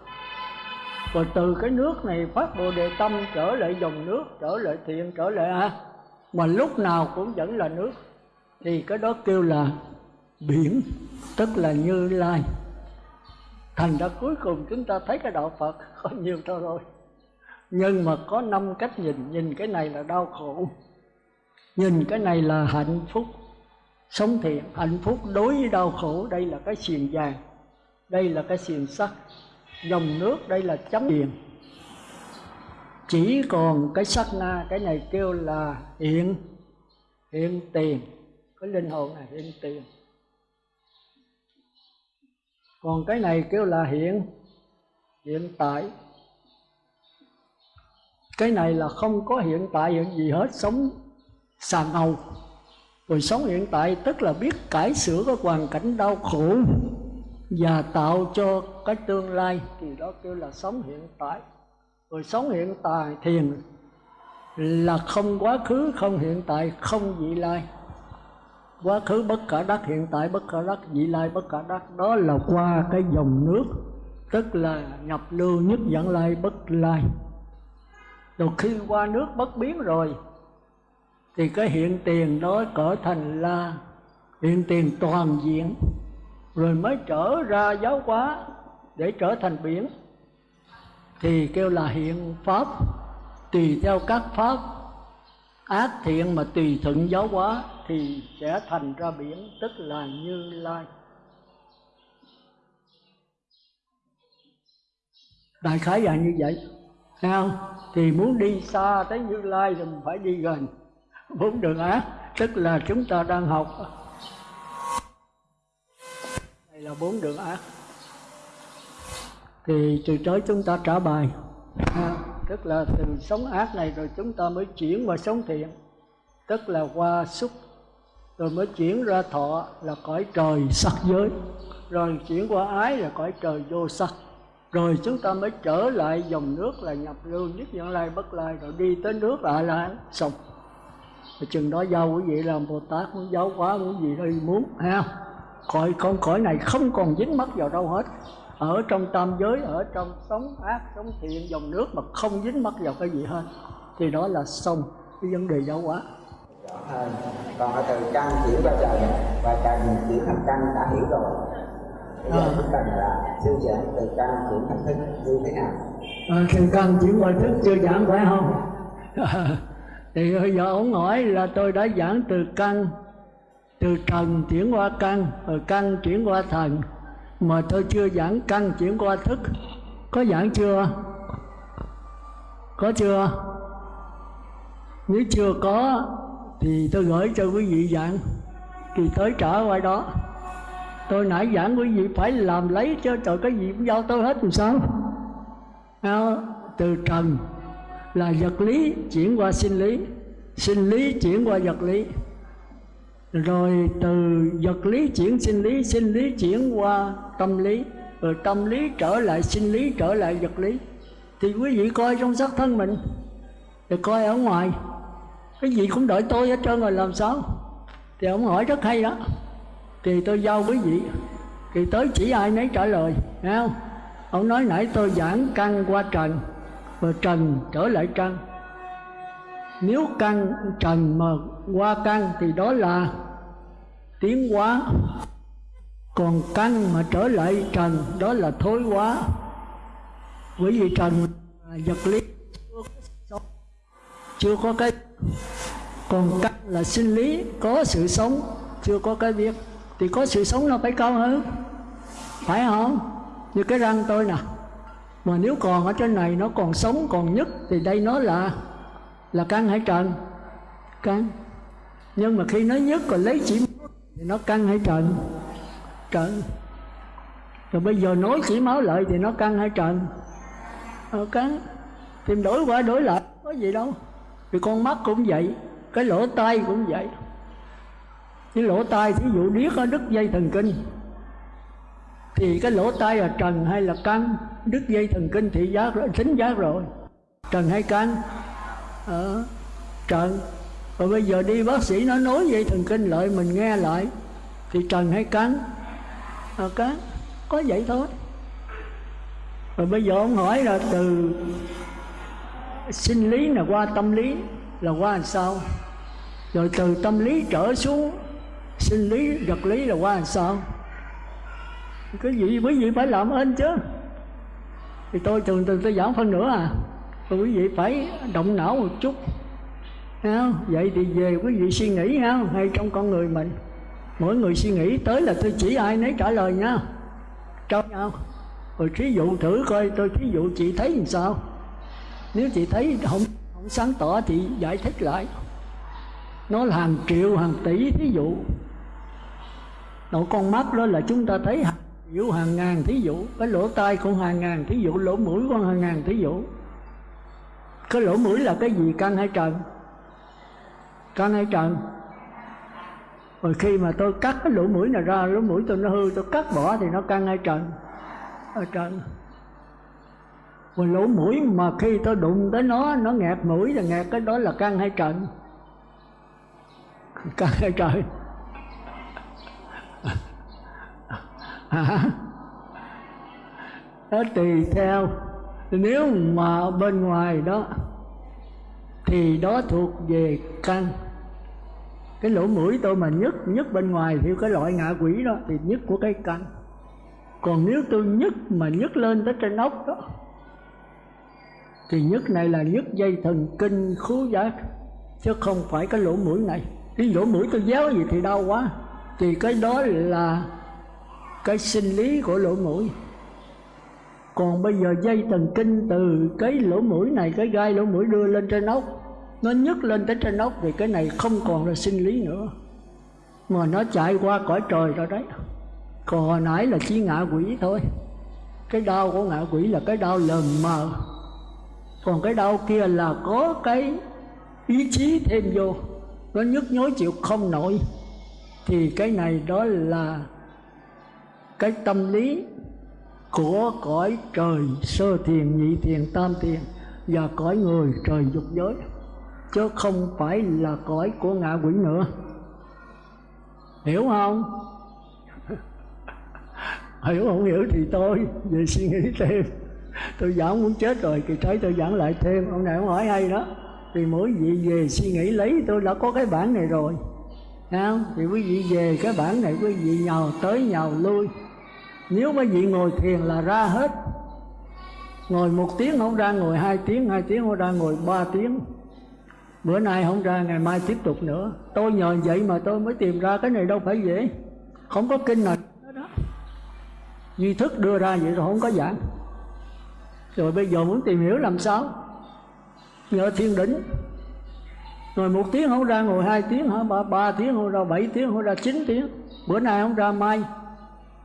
Rồi từ cái nước này phát bồ đề tâm trở lại dòng nước, trở lại thiện, trở lại a. Mà lúc nào cũng vẫn là nước. Thì cái đó kêu là biển, tức là như lai. Thành ra cuối cùng chúng ta thấy cái đạo phật, có nhiều thôi rồi nhưng mà có năm cách nhìn nhìn cái này là đau khổ. Nhìn cái này là hạnh phúc. Sống thiện hạnh phúc, đối với đau khổ, đây là cái xiềng vàng, đây là cái xiềng sắt. Dòng nước, đây là chấm điền chỉ còn cái sắc na, cái này kêu là hiện hiện tiền. Cái linh hồn này, hiện tiền. Còn cái này kêu là hiện hiện tại cái này là không có hiện tại hiện gì hết, sống xà ngầu rồi sống hiện tại tức là biết cải sửa cái hoàn cảnh đau khổ và tạo cho cái tương lai. Thì đó kêu là sống hiện tại. Rồi sống hiện tại thiền là không quá khứ, không hiện tại, không vị lai. Quá khứ bất khả đắc, hiện tại bất khả đắc, vị lai bất khả đắc. Đó là qua cái dòng nước, tức là nhập lưu nhất dẫn lai bất lai rồi khi qua nước bất biến rồi, thì cái hiện tiền đó cỡ thành là hiện tiền toàn diện. Rồi mới trở ra giáo hóa để trở thành biển. Thì kêu là hiện pháp. Tùy theo các pháp. Ác thiện mà tùy thuận giáo hóa thì sẽ thành ra biển, tức là như lai. Đại khái là như vậy thấy không thì muốn đi xa tới như lai thì mình phải đi gần. Bốn đường ác tức là chúng ta đang học. Đây là bốn đường ác thì từ tới chúng ta trả bài. À, tức là từ sống ác này rồi chúng ta mới chuyển qua sống thiện. Tức là qua xúc. Rồi mới chuyển ra thọ là cõi trời sắc giới. Rồi chuyển qua ái là cõi trời vô sắc rồi chúng ta mới trở lại dòng nước là nhập lưu nhất nhận lai, bất lai, rồi đi tới nước lại là xong. Rồi chừng đó giao quý vị làm bồ tát, muốn giáo quá muốn gì đây muốn, ha? Cõi con cõi này không còn dính mắc vào đâu hết. Ở trong tam giới, ở trong sống ác, sống thiện, dòng nước mà không dính mắc vào cái gì hết. Thì đó là xong cái vấn đề giáo hóa. Dạ, à, Hơn còn từ căn chuyển qua trần và trần chuyển thành căn đã hiểu rồi bây giờ chúng cần là sư giảng từ căn chuyển thành thức như thế nào? À, từ căn chuyển qua thức chưa giảng phải không? Thì bây giờ ông hỏi là tôi đã giảng từ căn từ trần chuyển qua căn rồi căn chuyển qua thần. Mà tôi chưa giảng căn chuyển qua thức. Có giảng chưa? Có chưa? Nếu chưa có thì tôi gửi cho quý vị giảng thì tới trở qua đó tôi nãy giảng quý vị phải làm lấy chứ trời cái gì cũng giao tôi hết làm sao? À, từ trần là vật lý chuyển qua sinh lý sinh lý chuyển qua vật lý. Rồi từ vật lý chuyển sinh lý sinh lý chuyển qua tâm lý rồi tâm lý trở lại sinh lý trở lại vật lý. Thì quý vị coi trong xác thân mình rồi coi ở ngoài. Cái gì cũng đợi tôi hết trơn rồi làm sao? Thì ông hỏi rất hay đó thì tôi giao quý vị. Thì tới chỉ ai nấy trả lời thấy không? Ông nói nãy tôi giảng căn qua trần và trần trở lại căn. Nếu căn trần mà qua căn thì đó là tiến hóa. Còn căn mà trở lại trần, đó là thối hóa. Bởi vì trần là vật lý chưa có cái, còn căn là sinh lý, có sự sống, chưa có cái biết thì có sự sống nó phải cao hơn phải không? Như cái răng tôi nè. Mà nếu còn ở trên này nó còn sống còn nhất thì đây nó là là căn hay trần. Căn. Nhưng mà khi nó nhất còn lấy chỉ thì nó căn hay trần. Trần. Rồi bây giờ nói chỉ máu lợi thì nó căn hay trần. Ờ, căn tìm đổi qua đổi lại có gì đâu. Thì con mắt cũng vậy cái lỗ tai cũng vậy cái lỗ tai thí dụ điếc ở đứt dây thần kinh thì cái lỗ tai là trần hay là căn? Đứt dây thần kinh thị giác rồi thính giác rồi. Trần hay căn? Ờ, trần. Rồi bây giờ đi bác sĩ nó nói dây thần kinh lại mình nghe lại thì trần hay căn? À, căn. Có vậy thôi. Rồi bây giờ ông hỏi là từ sinh lý là qua tâm lý là qua làm sao? Rồi từ tâm lý trở xuống sinh lý vật lý là qua làm sao? Cái gì, quý vị phải làm ơn chứ. Thì tôi thường thường tôi giảng phân nữa à. Rồi quý vị phải động não một chút. Không? vậy thì về quý vị suy nghĩ không? Hay trong con người mình. Mỗi người suy nghĩ tới là tôi chỉ ai nấy trả lời nha. Cho nhau. Rồi thí dụ thử coi, tôi thí dụ chị thấy làm sao? Nếu chị thấy không không sáng tỏ thì giải thích lại. Nó là hàng triệu, hàng tỷ thí dụ. Độ con mắt đó là chúng ta thấy hàng hàng ngàn thí dụ. Cái lỗ tai cũng hàng ngàn thí dụ, Lỗ mũi cũng hàng ngàn thí dụ. Cái lỗ mũi là cái gì, căng hay trần? Căng hay trần? Rồi khi mà tôi cắt cái lỗ mũi này ra, Lỗ mũi tôi nó hư, tôi cắt bỏ thì nó căng hay trần? Ở trần. Rồi lỗ mũi mà khi tôi đụng tới nó Nó nghẹt mũi là nghẹt cái đó là căng hay trần? Căng hay trần hả? Đó tùy theo. Nếu mà bên ngoài đó, thì đó thuộc về căn. Cái lỗ mũi tôi mà nhức nhức bên ngoài thì cái loại ngạ quỷ đó thì nhức của cái căn. Còn nếu tôi nhức mà nhức lên tới trên ốc đó, thì nhức này là nhức dây thần kinh khứu giác, chứ không phải cái lỗ mũi này. Cái lỗ mũi tôi déo gì thì đau quá. Thì cái đó là cái sinh lý của lỗ mũi. Còn bây giờ dây thần kinh từ cái lỗ mũi này, cái gai lỗ mũi đưa lên trên ốc, nó nhấc lên tới trên ốc thì cái này không còn là sinh lý nữa. Mà nó chạy qua cõi trời rồi đấy. Còn hồi nãy là chỉ ngạ quỷ thôi. Cái đau của ngạ quỷ là cái đau lờ mờ. Còn cái đau kia là có cái ý chí thêm vô. Nó nhức nhối chịu không nổi. Thì cái này đó là cái tâm lý của cõi trời sơ thiền, nhị thiền, tam thiền và cõi người trời dục giới. Chứ không phải là cõi của ngạ quỷ nữa. Hiểu không? Hiểu không? Hiểu thì tôi về suy nghĩ thêm. Tôi giảng muốn chết rồi thì thấy tôi giảng lại thêm. Ông này ông hỏi hay đó. Thì mỗi vị về suy nghĩ lấy, tôi đã có cái bản này rồi. Không? thì quý vị về cái bản này, quý vị nhào tới nhào lui nếu mấy vị ngồi thiền là ra hết. Ngồi một tiếng không ra ngồi hai tiếng hai tiếng không ra ngồi ba tiếng. Bữa nay không ra ngày mai tiếp tục nữa. Tôi nhờ vậy mà tôi mới tìm ra cái này đâu phải dễ. Không có kinh nào đó. Duy thức đưa ra vậy rồi không có giảng. Rồi bây giờ muốn tìm hiểu làm sao? Nhờ thiên đỉnh ngồi một tiếng không ra ngồi hai tiếng hả? Ba, ba tiếng không ra bảy tiếng không ra chín tiếng. Bữa nay không ra mai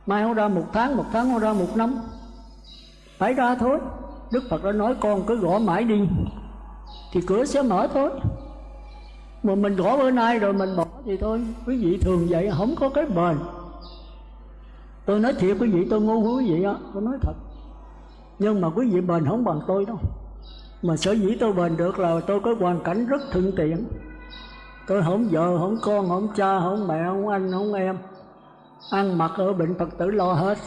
mai không ra một tháng một tháng không ra một năm. Phải ra thôi. Đức phật đã nói, con cứ gõ mãi đi, thì cửa sẽ mở thôi. Mà mình gõ bữa nay rồi mình bỏ thì thôi. Quý vị thường vậy, không có cái bền. Tôi nói thiệt, quý vị, tôi ngu quý vị á, tôi nói thật. Nhưng mà quý vị bền không bằng tôi đâu. Mà sở dĩ tôi bền được là tôi có hoàn cảnh rất thuận tiện. Tôi không vợ, không con, không cha, không mẹ, không anh, không em ăn mặc ở bệnh phật tử lo hết.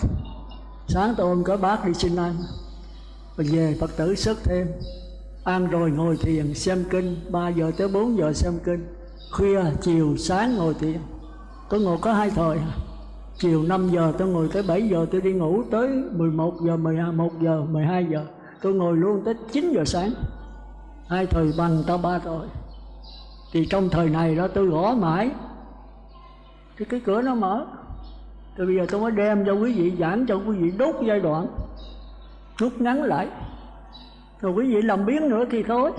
Sáng tôi ôm có bác đi xin ăn. Rồi về phật tử sức thêm. Ăn rồi ngồi thiền xem kinh. 3 giờ tới 4 giờ xem kinh. Khuya, chiều, sáng ngồi thiền. Tôi ngồi có hai thời. Chiều 5 giờ tôi ngồi tới 7 giờ tôi đi ngủ. Tới 11 giờ 11 giờ 12 giờ tôi ngồi luôn tới 9 giờ sáng. Hai thời bằng tao ba thời thì trong thời này đó tôi gõ mãi. Thì cái cửa nó mở thì bây giờ tôi mới đem cho quý vị giảng cho quý vị đốt giai đoạn. Rút ngắn lại. Rồi quý vị làm biến nữa thì thôi.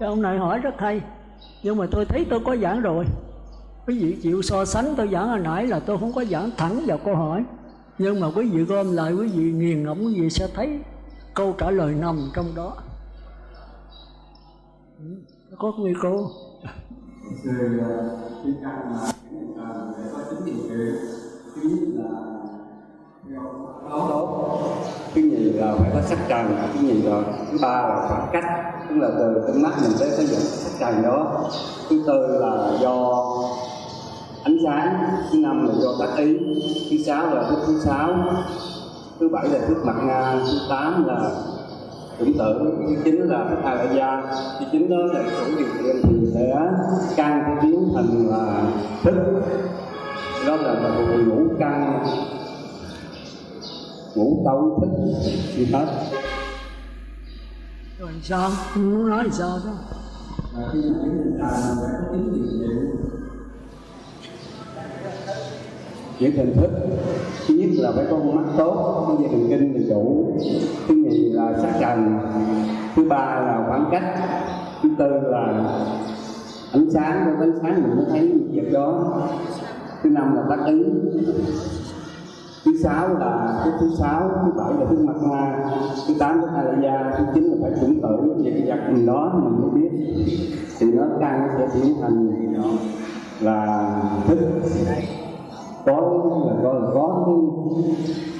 Cái ông này hỏi rất hay. Nhưng mà tôi thấy tôi có giảng rồi. Quý vị chịu so sánh tôi giảng hồi nãy là tôi không có giảng thẳng vào câu hỏi. Nhưng mà quý vị gom lại, quý vị nghiền ngẫm, quý vị sẽ thấy câu trả lời nằm trong đó. Ừ, có nguy cơ người khi căn mà để có chính điều kiện là tốt tốt thứ nhì là phải có sắc trần thứ nhì là thứ ba là khoảng cách. Tức là từ cái mắt mình tới cái dụng sắc trần đó. Thứ tư là do ánh sáng. Thứ năm là do tác ý. Thứ sáu là thức thứ sáu. Thứ bảy là thức mặt nga thứ tám là tưởng tượng, thứ chín là thức hai đại gia thứ chín đó là chủ điều kiện thì sẽ căn cái biến thành là thức đó là một ngũ căn ngũ cấu thức như hết. Rồi sao? Muốn nói sao đó? Và khi mà chúng ta phải có tính kiện những hình thức thứ nhất là phải có con mắt tốt có dây thần kinh thì đủ. Thứ nhì là sắc trần. Thứ ba là khoảng cách. Thứ tư là ánh sáng. Có ánh sáng mình mới thấy việc đó thứ năm là tác ý. Thứ sáu là thứ thứ sáu, thứ bảy là thứ mặt hoa. Thứ tám là hai là da thứ chín là phải chuẩn tử. Về cái vật gì đó mình mới biết. Thì nó căn sẽ biến thành là thức. Có, là có là có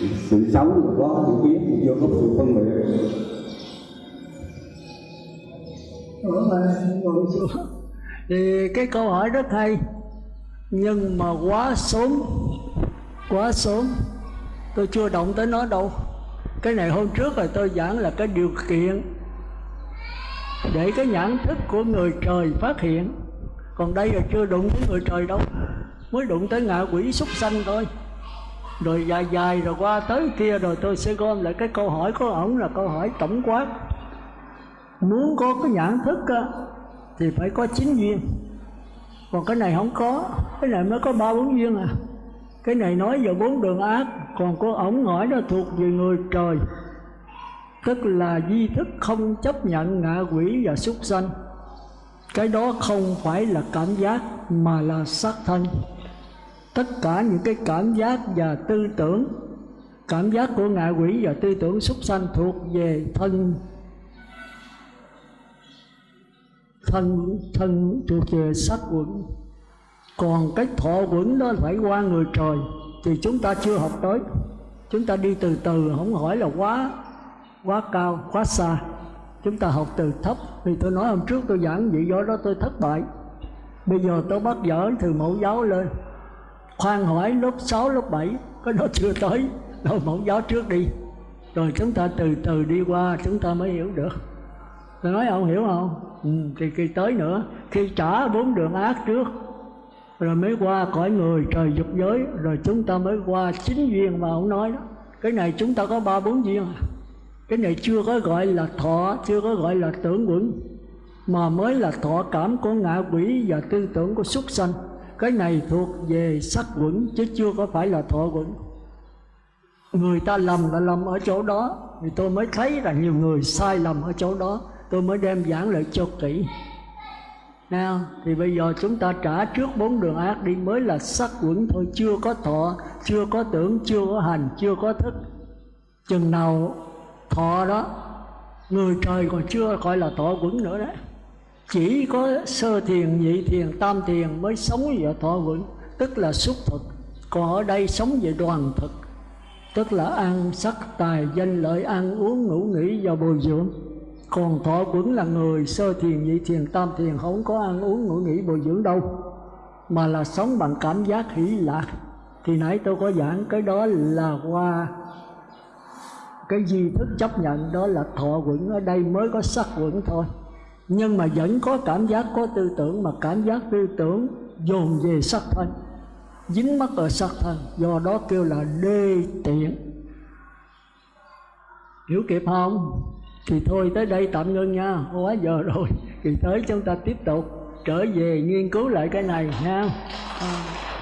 cái sự sống, là có sự biết thì vô có sự phân biệt. Ngồi xuống. Thì cái câu hỏi rất hay nhưng mà quá sớm quá sớm tôi chưa động tới nó đâu. Cái này hôm trước rồi tôi giảng là cái điều kiện để cái nhãn thức của người trời phát hiện. Còn đây là chưa đụng tới người trời đâu mới đụng tới ngạ quỷ súc sanh thôi. Rồi dài dài rồi qua tới kia rồi tôi sẽ gom lại cái câu hỏi của ổng là câu hỏi tổng quát. Muốn có cái nhãn thức á, thì phải có chín duyên còn cái này không có. Cái này mới có ba bốn duyên à. Cái này nói về bốn đường ác, còn có ổng hỏi nó thuộc về người trời. Tức là di thức không chấp nhận ngạ quỷ và súc sanh. Cái đó không phải là cảm giác, mà là xác thân. Tất cả những cái cảm giác và tư tưởng, cảm giác của ngạ quỷ và tư tưởng súc sanh thuộc về thân. Thân thân thuộc về sắc quẩn. Còn cái thọ quẩn đó phải qua người trời. Thì chúng ta chưa học tới. Chúng ta đi từ từ không hỏi là quá quá cao quá xa. Chúng ta học từ thấp. Thì tôi nói hôm trước tôi giảng vậy do đó tôi thất bại. Bây giờ tôi bắt dở từ mẫu giáo lên. Khoan hỏi lớp 6, lớp 7 cái đó chưa tới. Đâu mẫu giáo trước đi. Rồi chúng ta từ từ đi qua chúng ta mới hiểu được. Tôi nói ông hiểu không? Ừ, thì khi tới nữa khi trả bốn đường ác trước. Rồi mới qua cõi người trời dục giới rồi chúng ta mới qua chính duyên mà ông nói đó. Cái này chúng ta có ba bốn duyên. À cái này chưa có gọi là thọ chưa có gọi là tưởng quẩn mà mới là thọ cảm của ngạ quỷ và tư tưởng của súc sanh. Cái này thuộc về sắc quẩn chứ chưa có phải là thọ quẩn. Người ta lầm là lầm ở chỗ đó thì tôi mới thấy là nhiều người sai lầm ở chỗ đó tôi mới đem giảng lại cho kỹ. Nào, thì bây giờ chúng ta trả trước bốn đường ác đi mới là sắc quẩn thôi. Chưa có thọ chưa có tưởng chưa có hành chưa có thức. Chừng nào thọ đó người trời còn chưa gọi là thọ quẩn nữa đấy. Chỉ có sơ thiền nhị thiền tam thiền mới sống về thọ quẩn. Tức là xúc thực. Còn ở đây sống về đoàn thực. Tức là ăn sắc tài danh lợi ăn uống ngủ nghỉ và bồi dưỡng còn thọ quẩn là người sơ thiền, nhị thiền, tam thiền, không có ăn uống, ngủ nghỉ, bồi dưỡng đâu. Mà là sống bằng cảm giác hỷ lạc. Thì nãy tôi có giảng cái đó là qua cái gì thức chấp nhận, đó là thọ quẩn ở đây mới có sắc quẩn thôi. Nhưng mà vẫn có cảm giác, có tư tưởng, mà cảm giác tư tưởng dồn về sắc thân, dính mắc ở sắc thân. Do đó kêu là đê tiện. Hiểu kịp không? Thì thôi tới đây tạm ngưng nha. Quá giờ rồi. Thì tới chúng ta tiếp tục trở về nghiên cứu lại cái này nha. À.